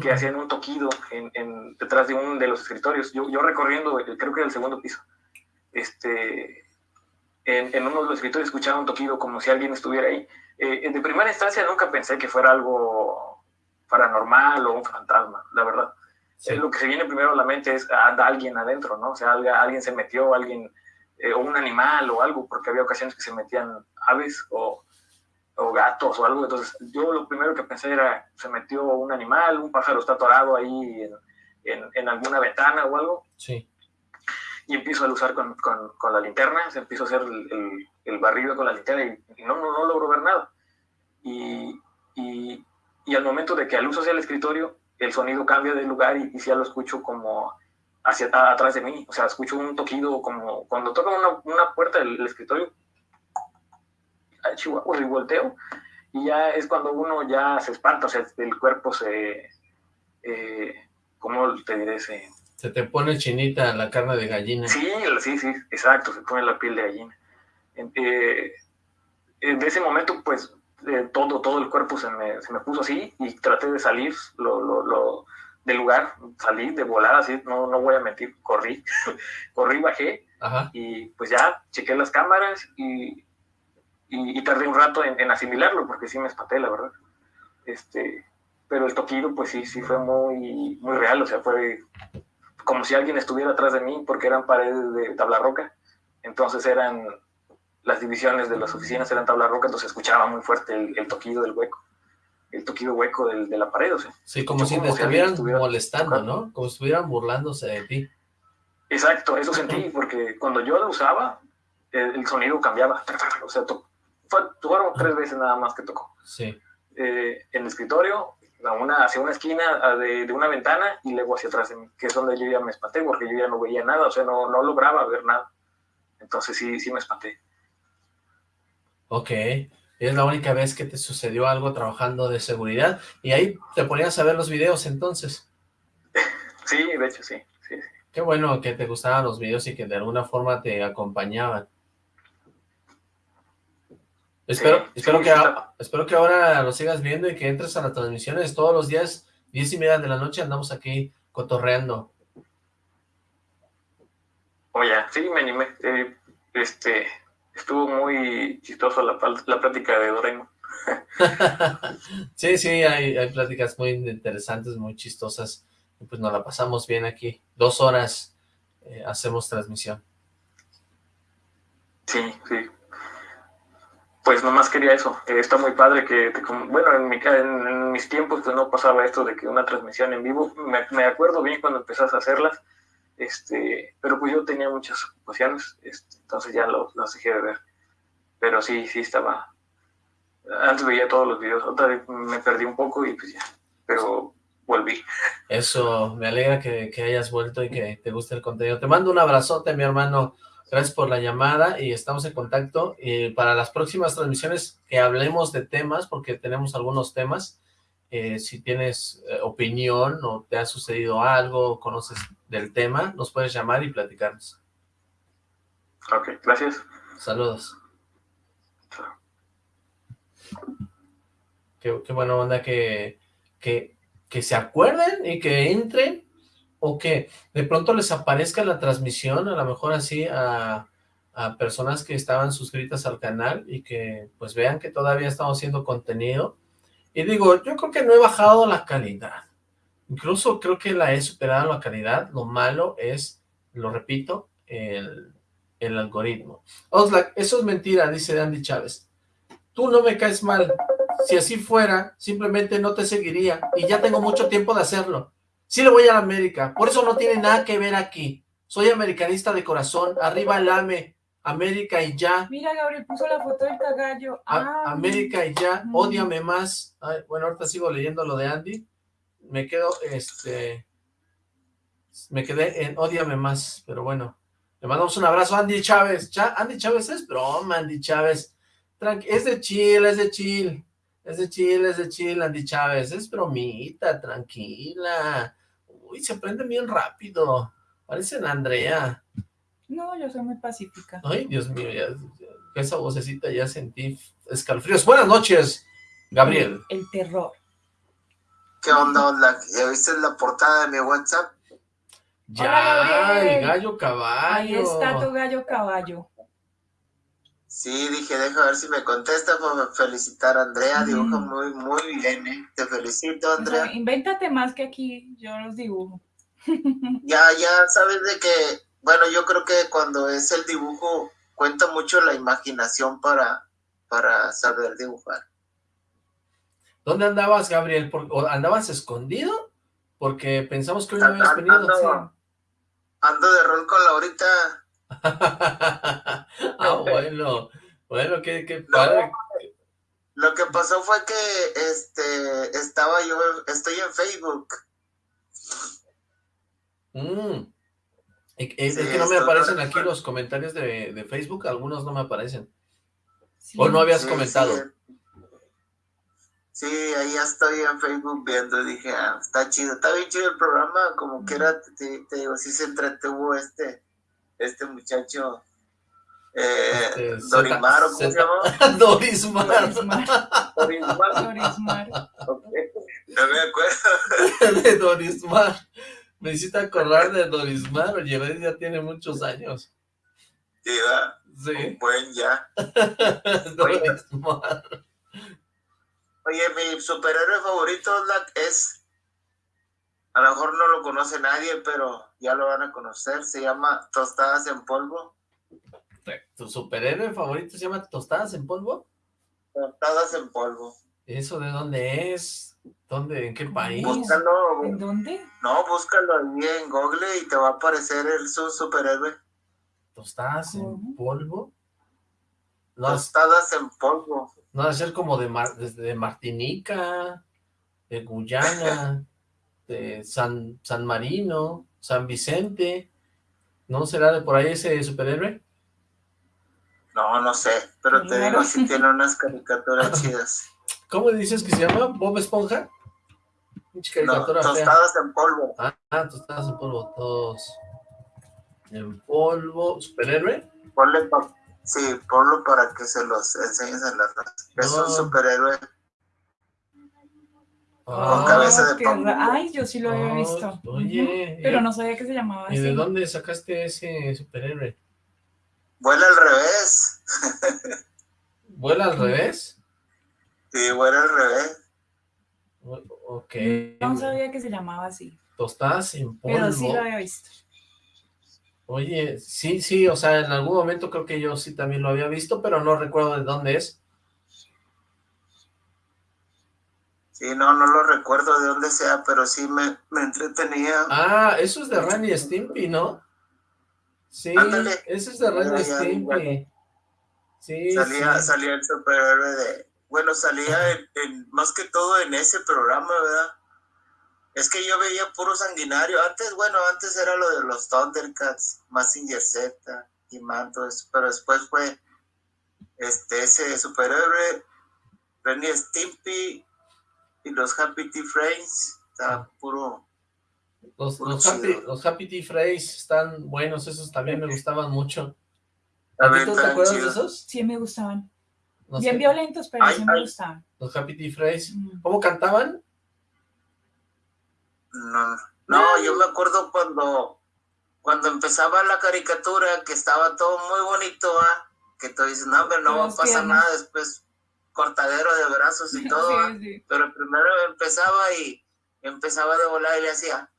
que hacían un toquido en, detrás de uno de los escritorios. Yo, yo recorriendo, creo que era el segundo piso, este, en, en, uno de los escritorios escuchaba un toquido como si alguien estuviera ahí. de primera instancia nunca pensé que fuera algo paranormal o un fantasma, la verdad. Lo que se viene primero a la mente es anda alguien adentro, ¿no? O sea, alguien se metió, alguien, eh, o un animal o algo, porque había ocasiones que se metían aves o, o, gatos o algo. Entonces, yo lo primero que pensé era, se metió un animal, un pájaro está atorado ahí en, en, alguna ventana o algo. Sí. Y empiezo a usar con, con, con, la linterna, se empiezo a hacer el, el, barrido con la linterna y, no, no, no logro ver nada. Y, y, y al momento de que al uso hacia el escritorio, el sonido cambia de lugar y, y ya lo escucho como hacia atrás de mí, o sea, escucho un toquido como cuando toca una, una puerta del, escritorio, al chihuahua y volteo, y ya es cuando uno ya se espanta, o sea, el cuerpo se, eh, ¿cómo te diré? Se, se te pone chinita la carne de gallina. Sí, sí, sí, exacto, se pone la piel de gallina. Eh, de ese momento, pues, eh, todo, todo el cuerpo se me, se me, puso así y traté de salir lo, lo, lo, del lugar, salí de volar así, no, no voy a mentir, corrí, corrí, bajé y pues ya chequé las cámaras y, y, tardé un rato en, asimilarlo porque sí me espanté, la verdad. Este, pero el toquido pues sí, sí fue muy, muy real, o sea, fue como si alguien estuviera atrás de mí porque eran paredes de tabla roca, entonces eran las divisiones de las oficinas eran tabla roca, entonces escuchaba muy fuerte el, toquido del hueco, el toquido hueco del, de la pared, o sea. Sí, como si te estuvieran molestando, ¿no? Como si estuvieran burlándose de ti. Exacto, eso sentí, porque cuando yo lo usaba, el, sonido cambiaba, o sea, fueron tres veces nada más que tocó. Sí. Eh, en el escritorio, una, hacia una esquina de, de, una ventana y luego hacia atrás de mí, que es donde yo ya me espanté, porque yo ya no veía nada, o sea, no, no lograba ver nada. Entonces sí, sí me espanté. Ok, es la única vez que te sucedió algo trabajando de seguridad, y ahí te ponías a ver los videos entonces. Sí, de hecho sí, sí, Qué bueno que te gustaban los videos y que de alguna forma te acompañaban. Espero, espero, que, espero que ahora lo sigas viendo y que entres a las transmisiones todos los días, diez y media de la noche, andamos aquí cotorreando. Oye, sí, me animé. Eh, este, estuvo muy chistoso la, la plática de Doraemon. sí, sí, hay, hay pláticas muy interesantes, muy chistosas, y pues nos la pasamos bien aquí. Dos horas eh, hacemos transmisión. Sí, sí. Pues nomás quería eso. Eh, está muy padre que, bueno, en, mi, en, mis tiempos pues no pasaba esto de que una transmisión en vivo. Me, me acuerdo bien cuando empezás a hacerlas este, pero pues yo tenía muchas ocasiones, este, entonces ya lo, dejé de ver. Pero sí, sí estaba... Antes veía todos los videos, otra vez me perdí un poco y pues ya, pero volví. Eso, me alegra que, que hayas vuelto y que te guste el contenido. Te mando un abrazote, mi hermano. Gracias por la llamada y estamos en contacto. Y para las próximas transmisiones que hablemos de temas, porque tenemos algunos temas, eh, si tienes eh, opinión o te ha sucedido algo, conoces del tema, nos puedes llamar y platicarnos. Ok, gracias. Saludos. Qué, qué buena onda que, que, que se acuerden y que entren o que de pronto les aparezca la transmisión, a lo mejor así a, a personas que estaban suscritas al canal y que pues vean que todavía estamos haciendo contenido y digo, yo creo que no he bajado la calidad. Incluso creo que la he superado la calidad. Lo malo es, lo repito, el, el algoritmo. Oxlack, eso es mentira, dice Andy Chávez. Tú no me caes mal. Si así fuera, simplemente no te seguiría. Y ya tengo mucho tiempo de hacerlo. Sí le voy a la América, por eso no tiene nada que ver aquí. Soy americanista de corazón, arriba el AME, América y ya. Mira, Gabriel puso la foto del cagallo. América y ya, odiame más. bueno, ahorita sigo leyendo lo de Andy. Me quedo, este... Me quedé en odiame más, pero bueno. Le mandamos un abrazo a Andy Chávez. Andy Chávez es broma, Andy Chávez. es de chill, es de chill. Es de chill, es de chill, Andy Chávez. Es bromita, tranquila. Uy, se prende bien rápido. Parecen Andrea. No, yo soy muy pacífica. Ay, Dios mío, ya, esa vocecita ya sentí escalofríos. Buenas noches, Gabriel. El, terror. ¿Qué onda, onda? ¿Ya viste la portada de mi WhatsApp? Ya, el gallo caballo. Ahí está tu gallo caballo. Sí, dije, deja ver si me contesta para felicitar a Andrea, dibuja muy, muy bien, ¿eh? Te felicito, Andrea. invéntate más que aquí, yo los dibujo. ya, ya sabes de que, bueno, yo creo que cuando es el dibujo, cuenta mucho la imaginación para, para saber dibujar. ¿Dónde andabas, Gabriel? ¿Andabas escondido? Porque pensamos que hoy no habías venido. Ando, ando de rol con Laurita. ah, bueno. Bueno, qué, qué padre. lo que pasó fue que este estaba yo, estoy en Facebook. Mm. Es, que no me aparecen aquí los comentarios de, Facebook, algunos no me aparecen. ¿O no habías comentado? Sí, ahí ya estoy en Facebook viendo, dije, ah, está chido, está bien chido el programa, como quiera, te, te digo, sí se entretuvo este, este muchacho, eh, este, Dorimar, ¿cómo se llama? Dorismar. Dorismar. Dorismar. No me acuerdo. de Dorismar. Me hiciste acordar de Dorismar, oye, ya tiene muchos años. Sí, va. Sí. buen ya. Dorismar. Oye, mi superhéroe favorito es a lo mejor no lo conoce nadie, pero ya lo van a conocer. Se llama Tostadas en Polvo. ¿Tu superhéroe favorito se llama Tostadas en Polvo? Tostadas en Polvo. ¿Eso de dónde es? ¿Dónde? ¿En qué país? Búscalo. ¿En dónde? No, búscalo ahí en Google y te va a aparecer el su superhéroe. ¿Tostadas en polvo? Tostadas en polvo. No debe ser como de, de Martinica, de Guyana. Este, San, San Marino, San Vicente, ¿no será de por ahí ese superhéroe? No, no sé, pero te digo, si tiene unas caricaturas chidas. ¿Cómo dices que se llama? ¿Bob Esponja? No, tostadas en polvo. Ah, tostadas en polvo, todos. En polvo, ¿superhéroe? Ponle sí, ponlo para que se los enseñes en la raza. Es un superhéroe con cabeza de Ay, yo sí lo había visto. Oye. Pero no sabía que se llamaba así. ¿Y de dónde sacaste ese superhéroe? Vuela al revés. ¿Vuela al revés? Sí, vuela al revés. Ok. No sabía que se llamaba así. Tostadas en polvo. Pero sí lo había visto. Oye, sí, sí, o sea, en algún momento creo que yo sí también lo había visto, pero no recuerdo de dónde es. Sí, no, no lo recuerdo de dónde sea, pero sí me, entretenía. Ah, eso es de Ren Stimpy, ¿no? Sí, eso es de Ren Stimpy. Sí, salía, salía el superhéroe de... Bueno, salía más que todo en ese programa, ¿verdad? Es que yo veía puro sanguinario. Antes, bueno, antes era lo de los Thundercats, Massinger Z y Mantos, pero después fue este ese superhéroe, Ren Stimpy y los Happy Tea Frames, está puro... Los, los, happy, los Happy Tea Frames están buenos, esos también me gustaban mucho. ¿A ti tú te acuerdas de esos? Sí, me gustaban. Bien violentos, pero sí me gustaban. Los Happy Tea Frames. ¿Cómo cantaban? No, no, yo me acuerdo cuando, cuando empezaba la caricatura, que estaba todo muy bonito, ¿ah? que tú dices, no, pero no va a pasar nada después cortadero de brazos y todo, pero primero empezaba y empezaba de volar y le hacía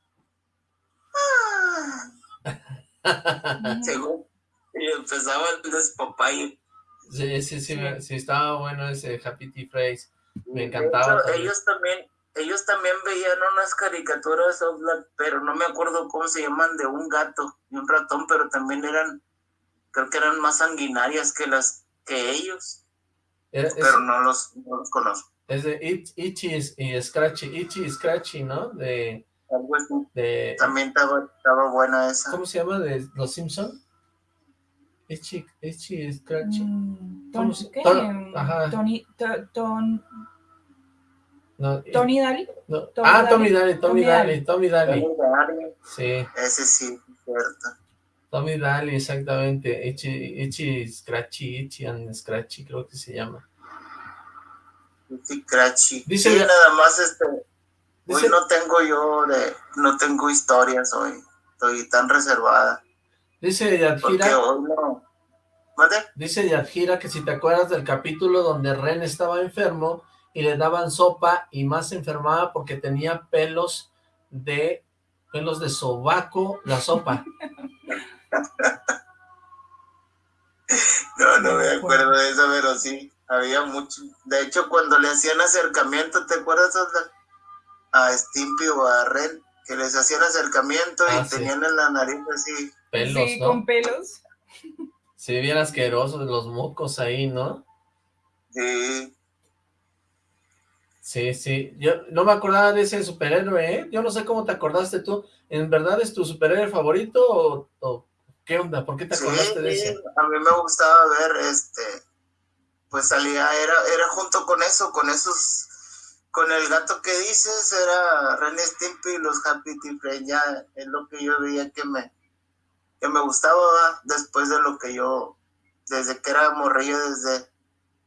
ah". y empezaba el despapayo. Sí, sí, sí, sí, estaba bueno ese Happy Tea Phrase, me encantaba. ellos también, ellos también veían unas caricaturas, pero no me acuerdo cómo se llaman, de un gato y un ratón, pero también eran, creo que eran más sanguinarias que las que ellos. pero no los, conozco. Es de Itchy y Scratchy, Itchy y Scratchy, ¿no? De, de... También estaba, estaba buena esa. ¿Cómo se llama? ¿De Los Simpson? Itchy, Itchy Scratchy. Mm, ¿qué? Ajá. Tony, ton, Tony Daly. ah, Tommy Daly, Tommy Daly, Tommy Daly. Sí. Ese sí, cierto. Tommy Daly, exactamente. Itchy, Itchy Scratchy, Itchy and Scratchy, creo que se llama. Itchy Scratchy. Dice sí, nada más este. Hoy no tengo yo de, no tengo historias hoy. Estoy tan reservada. Dice Yadjira. No. Dice Yadjira que si te acuerdas del capítulo donde Ren estaba enfermo y le daban sopa y más se enfermaba porque tenía pelos de pelos de sobaco la sopa. No, no me acuerdo de eso, pero sí, había mucho. De hecho, cuando le hacían acercamiento, ¿te acuerdas a Stimpy o a Ren? Que les hacían acercamiento y ah, tenían en la nariz así. Pelos, sí, con pelos. Sí, bien asquerosos los mocos ahí, ¿no? Sí. Sí, sí. Yo no me acordaba de ese superhéroe, ¿eh? Yo no sé cómo te acordaste tú. ¿En verdad es tu superhéroe favorito o, qué onda? ¿Por qué te acordaste de ese? a mí me gustaba ver, este, pues salía, era, era junto con eso, con esos, con el gato que dices, era René Stimpy y los Happy Tea ya es lo que yo veía que me, que me gustaba después de lo que yo, desde que era morrillo, desde,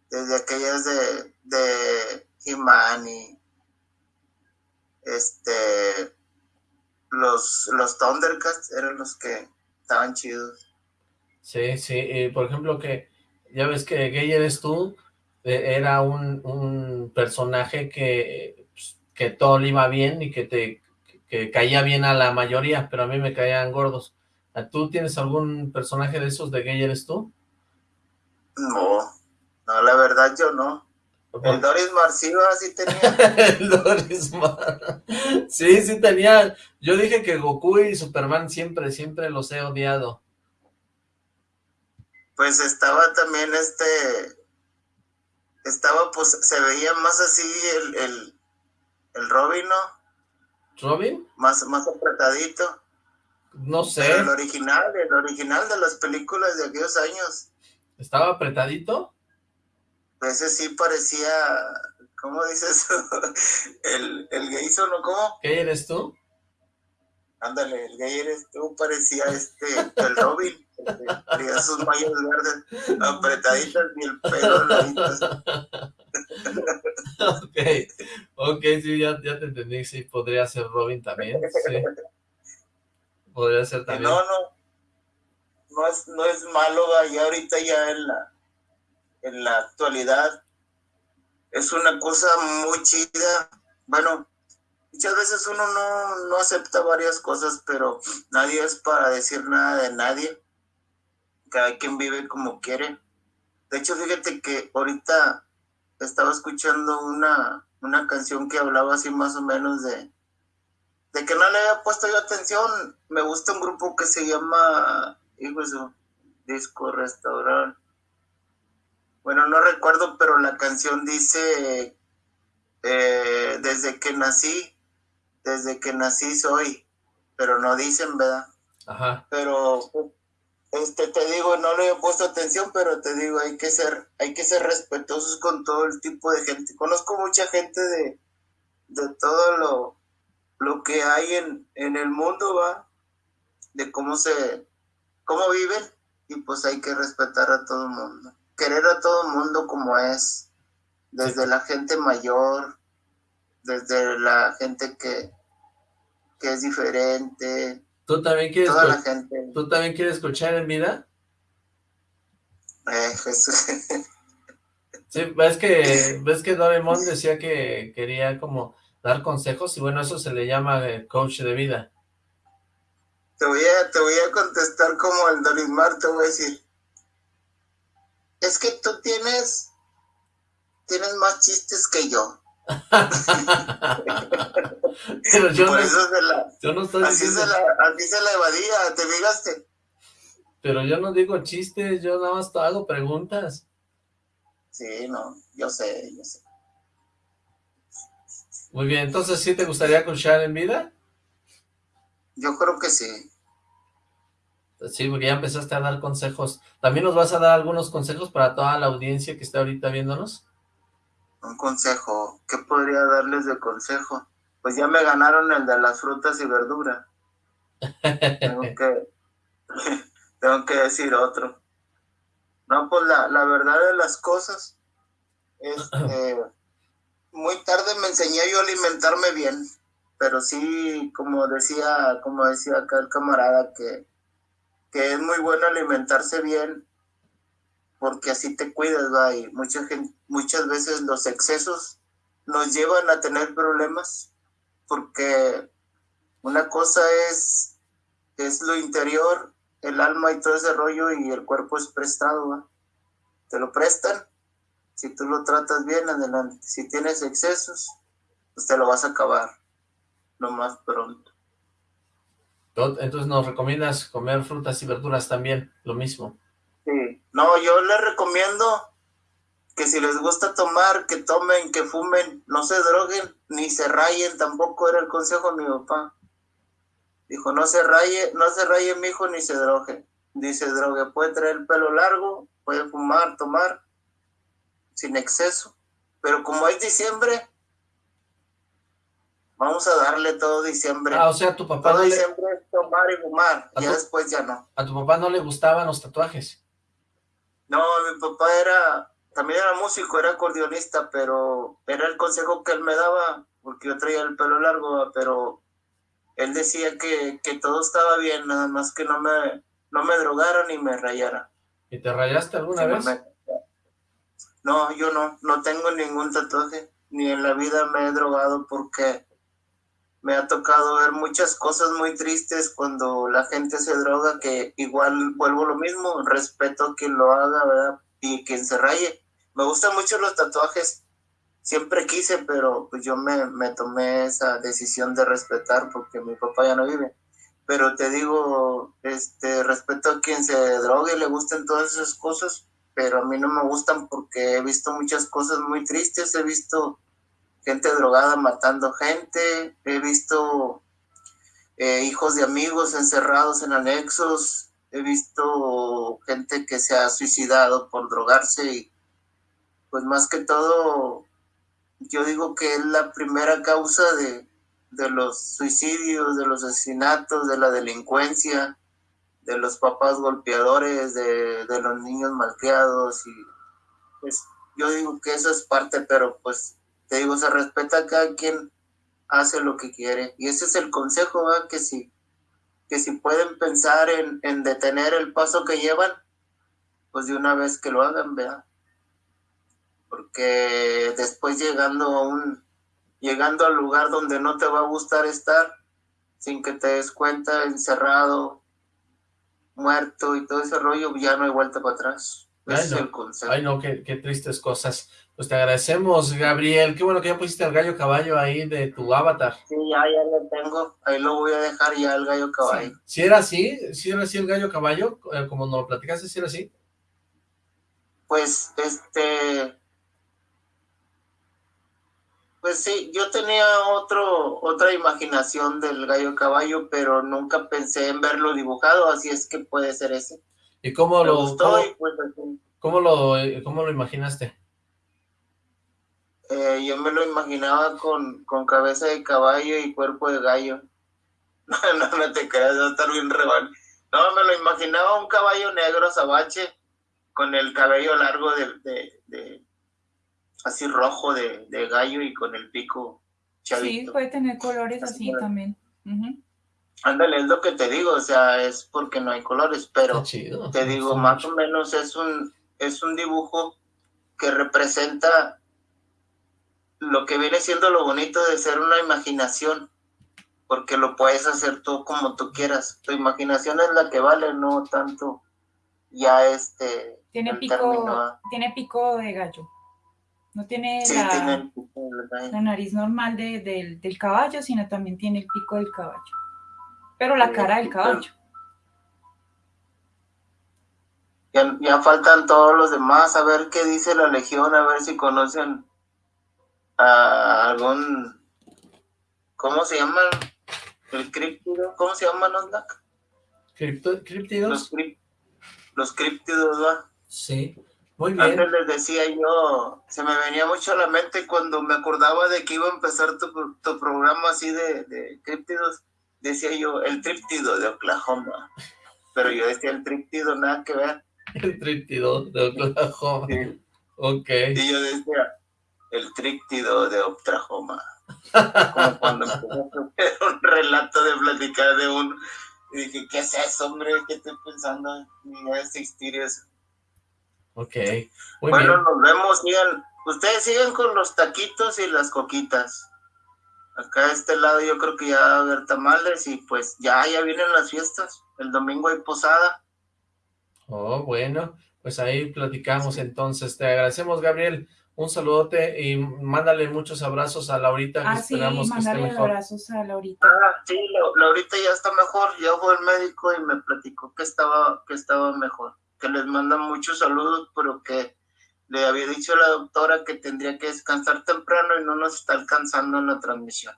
desde aquellas de, de y este los los Thundercats eran los que estaban chidos. Sí, sí, y por ejemplo que ya ves que Gay eres tú, e, era un personaje que, pues, que todo le iba bien y que te que caía bien a la mayoría, pero a mí me caían gordos. ¿Tú tienes algún personaje de esos de Gay eres tú? No, no, la verdad yo no. El Doris Marciva sí tenía. el Doris Mar... Sí, sí tenía. Yo dije que Goku y Superman siempre, siempre los he odiado. Pues estaba también este... Estaba, pues, se veía más así el, el, el Robin, ¿no? ¿Robin? Más, más apretadito. No sé. el original, el original de las películas de aquellos años. ¿Estaba apretadito? Ese sí parecía, ¿cómo dices? el, el gay ¿no? ¿Cómo? ¿Gay eres tú? Ándale, el gay eres tú, parecía este, el Robin, tenía sus mallas verdes apretaditas y el pelo ok, ok, sí, ya, ya te entendí, sí, podría ser Robin también, sí. Podría ser también. No, no, no es, no es malo, ya ahorita ya en la en la actualidad es una cosa muy chida. Bueno, muchas veces uno no, acepta varias cosas, pero nadie es para decir nada de nadie. Cada quien vive como quiere. De hecho, fíjate que ahorita estaba escuchando una, una canción que hablaba así más o menos de, de que no le había puesto yo atención. Me gusta un grupo que se llama, hijo Disco Restaurante bueno, no recuerdo, pero la canción dice, eh, desde que nací, desde que nací soy, pero no dicen, ¿verdad? Ajá. Pero, este, te digo, no le he puesto atención, pero te digo, hay que ser, hay que ser respetuosos con todo el tipo de gente. Conozco mucha gente de, de todo lo, lo que hay en, en el mundo, ¿va? De cómo se, cómo viven, y pues hay que respetar a todo el mundo querer a todo el mundo como es, desde la gente mayor, desde la gente que, que es diferente. ¿Tú también quieres, toda la gente. ¿Tú también quieres escuchar en vida? Eh, sí, ves que, ves que Doraemon decía que quería como dar consejos y bueno, eso se le llama eh, coach de vida. Te voy a, te voy a contestar como el Dorimar, te voy a decir, es que tú tienes, tienes más chistes que yo. Pero yo Por no, eso se la, yo no estoy así, diciendo... se la, así se la evadía, ¿te fijaste? Pero yo no digo chistes, yo nada más hago preguntas. Sí, no, yo sé, yo sé. Muy bien, entonces, ¿sí te gustaría escuchar en vida? Yo creo que sí. Sí, porque ya empezaste a dar consejos. ¿También nos vas a dar algunos consejos para toda la audiencia que está ahorita viéndonos? Un consejo, ¿qué podría darles de consejo? Pues ya me ganaron el de las frutas y verduras. Tengo que, tengo que decir otro. No, pues la, la verdad de las cosas es eh, muy tarde me enseñé yo a alimentarme bien, pero sí, como decía, como decía acá el camarada, que, que es muy bueno alimentarse bien porque así te cuidas, va, y mucha gente, muchas veces los excesos nos llevan a tener problemas, porque una cosa es, es lo interior, el alma y todo ese rollo, y el cuerpo es prestado, va. Te lo prestan, si tú lo tratas bien, adelante. Si tienes excesos, pues te lo vas a acabar lo más pronto. Entonces nos recomiendas comer frutas y verduras también, lo mismo. No, yo les recomiendo que si les gusta tomar, que tomen, que fumen, no se droguen, ni se rayen, tampoco era el consejo de mi papá. Dijo, no se raye, no se raye mi hijo, ni se drogue. Dice, drogue, puede traer el pelo largo, puede fumar, tomar, sin exceso. Pero como es diciembre, vamos a darle todo diciembre. Ah, o sea, tu papá todo no le, diciembre es tomar y fumar, ¿A ya tu- después ya no. a tu papá no le gustaban los tatuajes. No, mi papá era, también era músico, era acordeonista, pero era el consejo que él me daba, porque yo traía el pelo largo, pero él decía que, que todo estaba bien, nada más que no me, no me drogara ni me rayara. ¿Y te rayaste alguna Sí, vez? me- No, yo no, no tengo ningún tatuaje, ni en la vida me he drogado porque me ha tocado ver muchas cosas muy tristes cuando la gente se droga, que igual vuelvo lo mismo, respeto a quien lo haga, ¿verdad? Y quien se raye. Me gustan mucho los tatuajes, siempre quise, pero pues yo me, me tomé esa decisión de respetar porque mi papá ya no vive. Pero te digo, este, respeto a quien se drogue le gusten todas esas cosas, pero a mí no me gustan porque he visto muchas cosas muy tristes, he visto gente drogada matando gente, he visto eh, hijos de amigos encerrados en anexos, he visto gente que se ha suicidado por drogarse y pues más que todo yo digo que es la primera causa de, de los suicidios, de los asesinatos, de la delincuencia, de los papás golpeadores, de, de los niños malcriados y pues yo digo que eso es parte, pero pues te digo, se respeta a cada quien hace lo que quiere. Y ese es el consejo, ¿va? que si, que si pueden pensar en, en detener el paso que llevan, pues de una vez que lo hagan, ¿verdad? Porque después llegando a un, llegando al lugar donde no te va a gustar estar, sin que te des cuenta, encerrado, muerto y todo ese rollo, ya no hay vuelta para atrás. Ese Ay, es no. el consejo. Ay, no, qué, qué tristes cosas. Pues te agradecemos, Gabriel. Qué bueno que ya pusiste el gallo caballo ahí de tu avatar. Sí, ya, ya lo tengo. Ahí lo voy a dejar ya el gallo caballo. Si era así, si era así el gallo caballo, eh, como nos lo platicaste, si era así. Pues, este... Pues sí, yo tenía otro, otra imaginación del gallo caballo, pero nunca pensé en verlo dibujado, así es que puede ser ese. ¿Y cómo Me lo, gustó cómo, y pues así. cómo lo, eh, cómo lo imaginaste? Eh, yo me lo imaginaba con, con cabeza de caballo y cuerpo de gallo. No, no, no te creas, va a estar bien reban. No, me lo imaginaba un caballo negro sabache con el cabello largo de, de, de- así rojo de, de gallo y con el pico Sí, chavito. puede tener colores Así también. Ujú. Ándale, es lo que te digo, o sea, es porque no hay colores, pero te digo, más mucho. o menos es un, es un dibujo que representa lo que viene siendo lo bonito de ser una imaginación, porque lo puedes hacer tú como tú quieras. Tu imaginación es la que vale, no tanto ya este Tiene pico, término, tiene pico de gallo. No tiene, Sí, la, tiene el pico del gallo. la nariz normal de- del, del caballo, sino también tiene el pico del caballo. Pero la cara del caballo. Ya, ya faltan todos los demás, a ver qué dice la legión, a ver si conocen a algún, ¿cómo se llama? El críptido, ¿cómo se llaman, Los, ¿Críptidos? crip- los críptidos, ¿va? Sí. Muy bien. Antes les decía yo, se me venía mucho a la mente cuando me acordaba de que iba a empezar tu, tu programa así de, de críptidos, decía yo, el tríptido de Oklahoma. Pero yo decía el tríptido, nada que ver. El tríptido de Oklahoma. Sí. Ok. Y yo decía, el tríptido de Oklahoma. Como cuando empecé un relato de platicar de uno. Y dije, ¿qué es eso, hombre? ¿Qué estoy pensando? Ni va a existir eso. Ok. Muy bueno, bien. nos vemos, sigan. Ustedes siguen con los taquitos y las coquitas. Acá de este lado yo creo que ya va a haber tamales y pues ya, ya vienen las fiestas. El domingo hay posada. Oh, bueno. Pues ahí platicamos entonces. Te agradecemos, Gabriel. Un saludote y mándale muchos abrazos a Laurita, que Ah, sí, esperamos que esté mándale mejor. abrazos a Laurita. Ah, sí, la- Laurita ya está mejor. Ya fue el médico y me platicó que estaba, que estaba mejor. Que les manda muchos saludos, pero que le había dicho a la doctora que tendría que descansar temprano y no nos está alcanzando en la transmisión.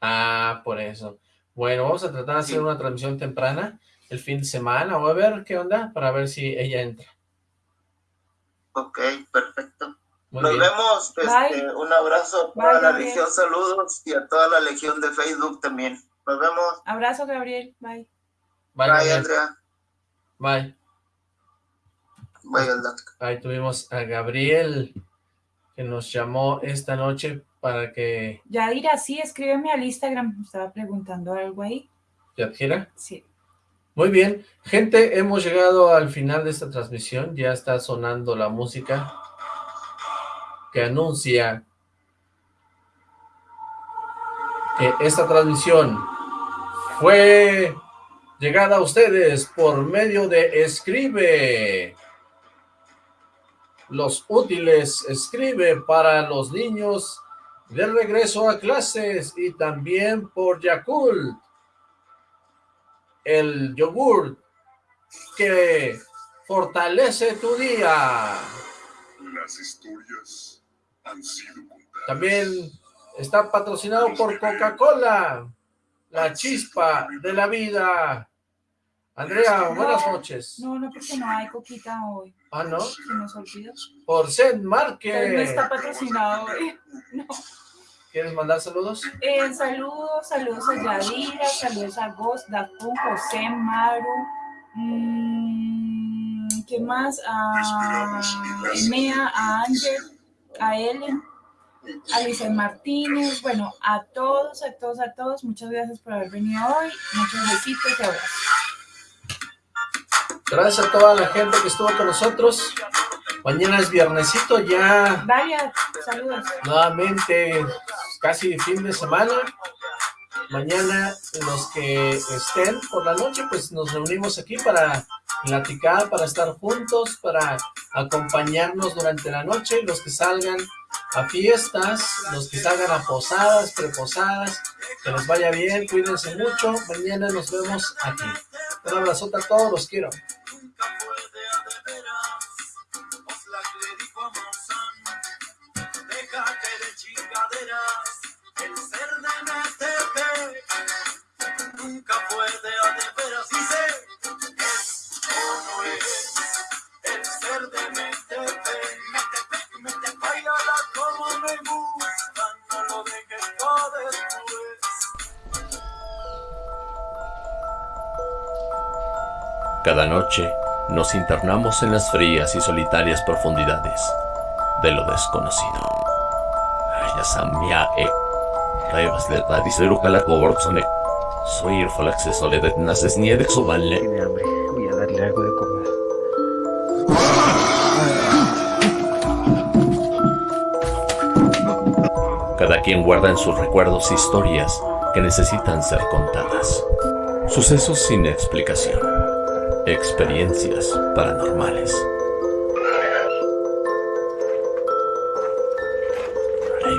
Ah, por eso. Bueno, vamos a tratar de hacer Sí. una transmisión temprana el fin de semana o a ver qué onda para ver si ella entra. Ok, perfecto. Muy Nos bien. vemos. este, un abrazo a toda la Gabriel. legión, saludos y a toda la legión de Facebook también. Nos vemos. Abrazo, Gabriel. Bye. Bye, Bye, Gabriel. Andrea. Bye. Bye. Ahí tuvimos a Gabriel que nos llamó esta noche para que Yadira, sí, escríbeme al Instagram. Me Estaba preguntando algo ahí. te adquiera. Sí. Muy bien, gente, hemos llegado al final de esta transmisión, ya está sonando la música que anuncia que esta transmisión fue llegada a ustedes por medio de Escribe. Los útiles Escribe para los niños de regreso a clases y también por Yakult el yogur que fortalece tu día. Las historias han sido contadas. También está patrocinado por Coca-Cola, la chispa de la vida. Andrea, buenas noches. No, no, porque no hay coquita hoy. Ah, ¿no? Se nos olvidó. Por Zen Él no está patrocinado hoy. No. ¿Quieres mandar saludos? Eh, saludos, saludos a Yadira, saludos a Ghost, Dafun, José, Maru. mm, ¿Qué más? A Enea, a Ángel, a Ellen, a Luisa Martínez. Bueno, a todos, a todos, a todos. Muchas gracias por haber venido hoy. Muchos besitos y abrazos. Gracias a toda la gente que estuvo con nosotros. Mañana es viernesito ya Dalia, saludos. nuevamente casi fin de semana. Mañana los que estén por la noche, pues nos reunimos aquí para platicar, para estar juntos, para acompañarnos durante la noche. Los que salgan a fiestas, los que salgan a posadas, preposadas, que les vaya bien, cuídense mucho. Mañana nos vemos aquí. Un abrazote a todos, los quiero. déjate de chingaderas, el ser de MTP nunca fue de veras. Dice, es o no es el ser de MTP. MTP, MTP, bailala como me gusta, no lo dejes para después. Cada noche nos internamos en las frías y solitarias profundidades de lo desconocido. E Revas de Radisero Calacoborsone. Soy el Falaxe Soledad Naces Niede Subanle. Tiene hambre. Voy a darle algo de comer. Cada quien guarda en sus recuerdos historias que necesitan ser contadas. Sucesos sin explicación. Experiencias paranormales.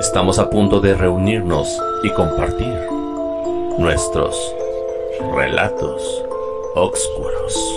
Estamos a punto de reunirnos y compartir nuestros relatos oscuros.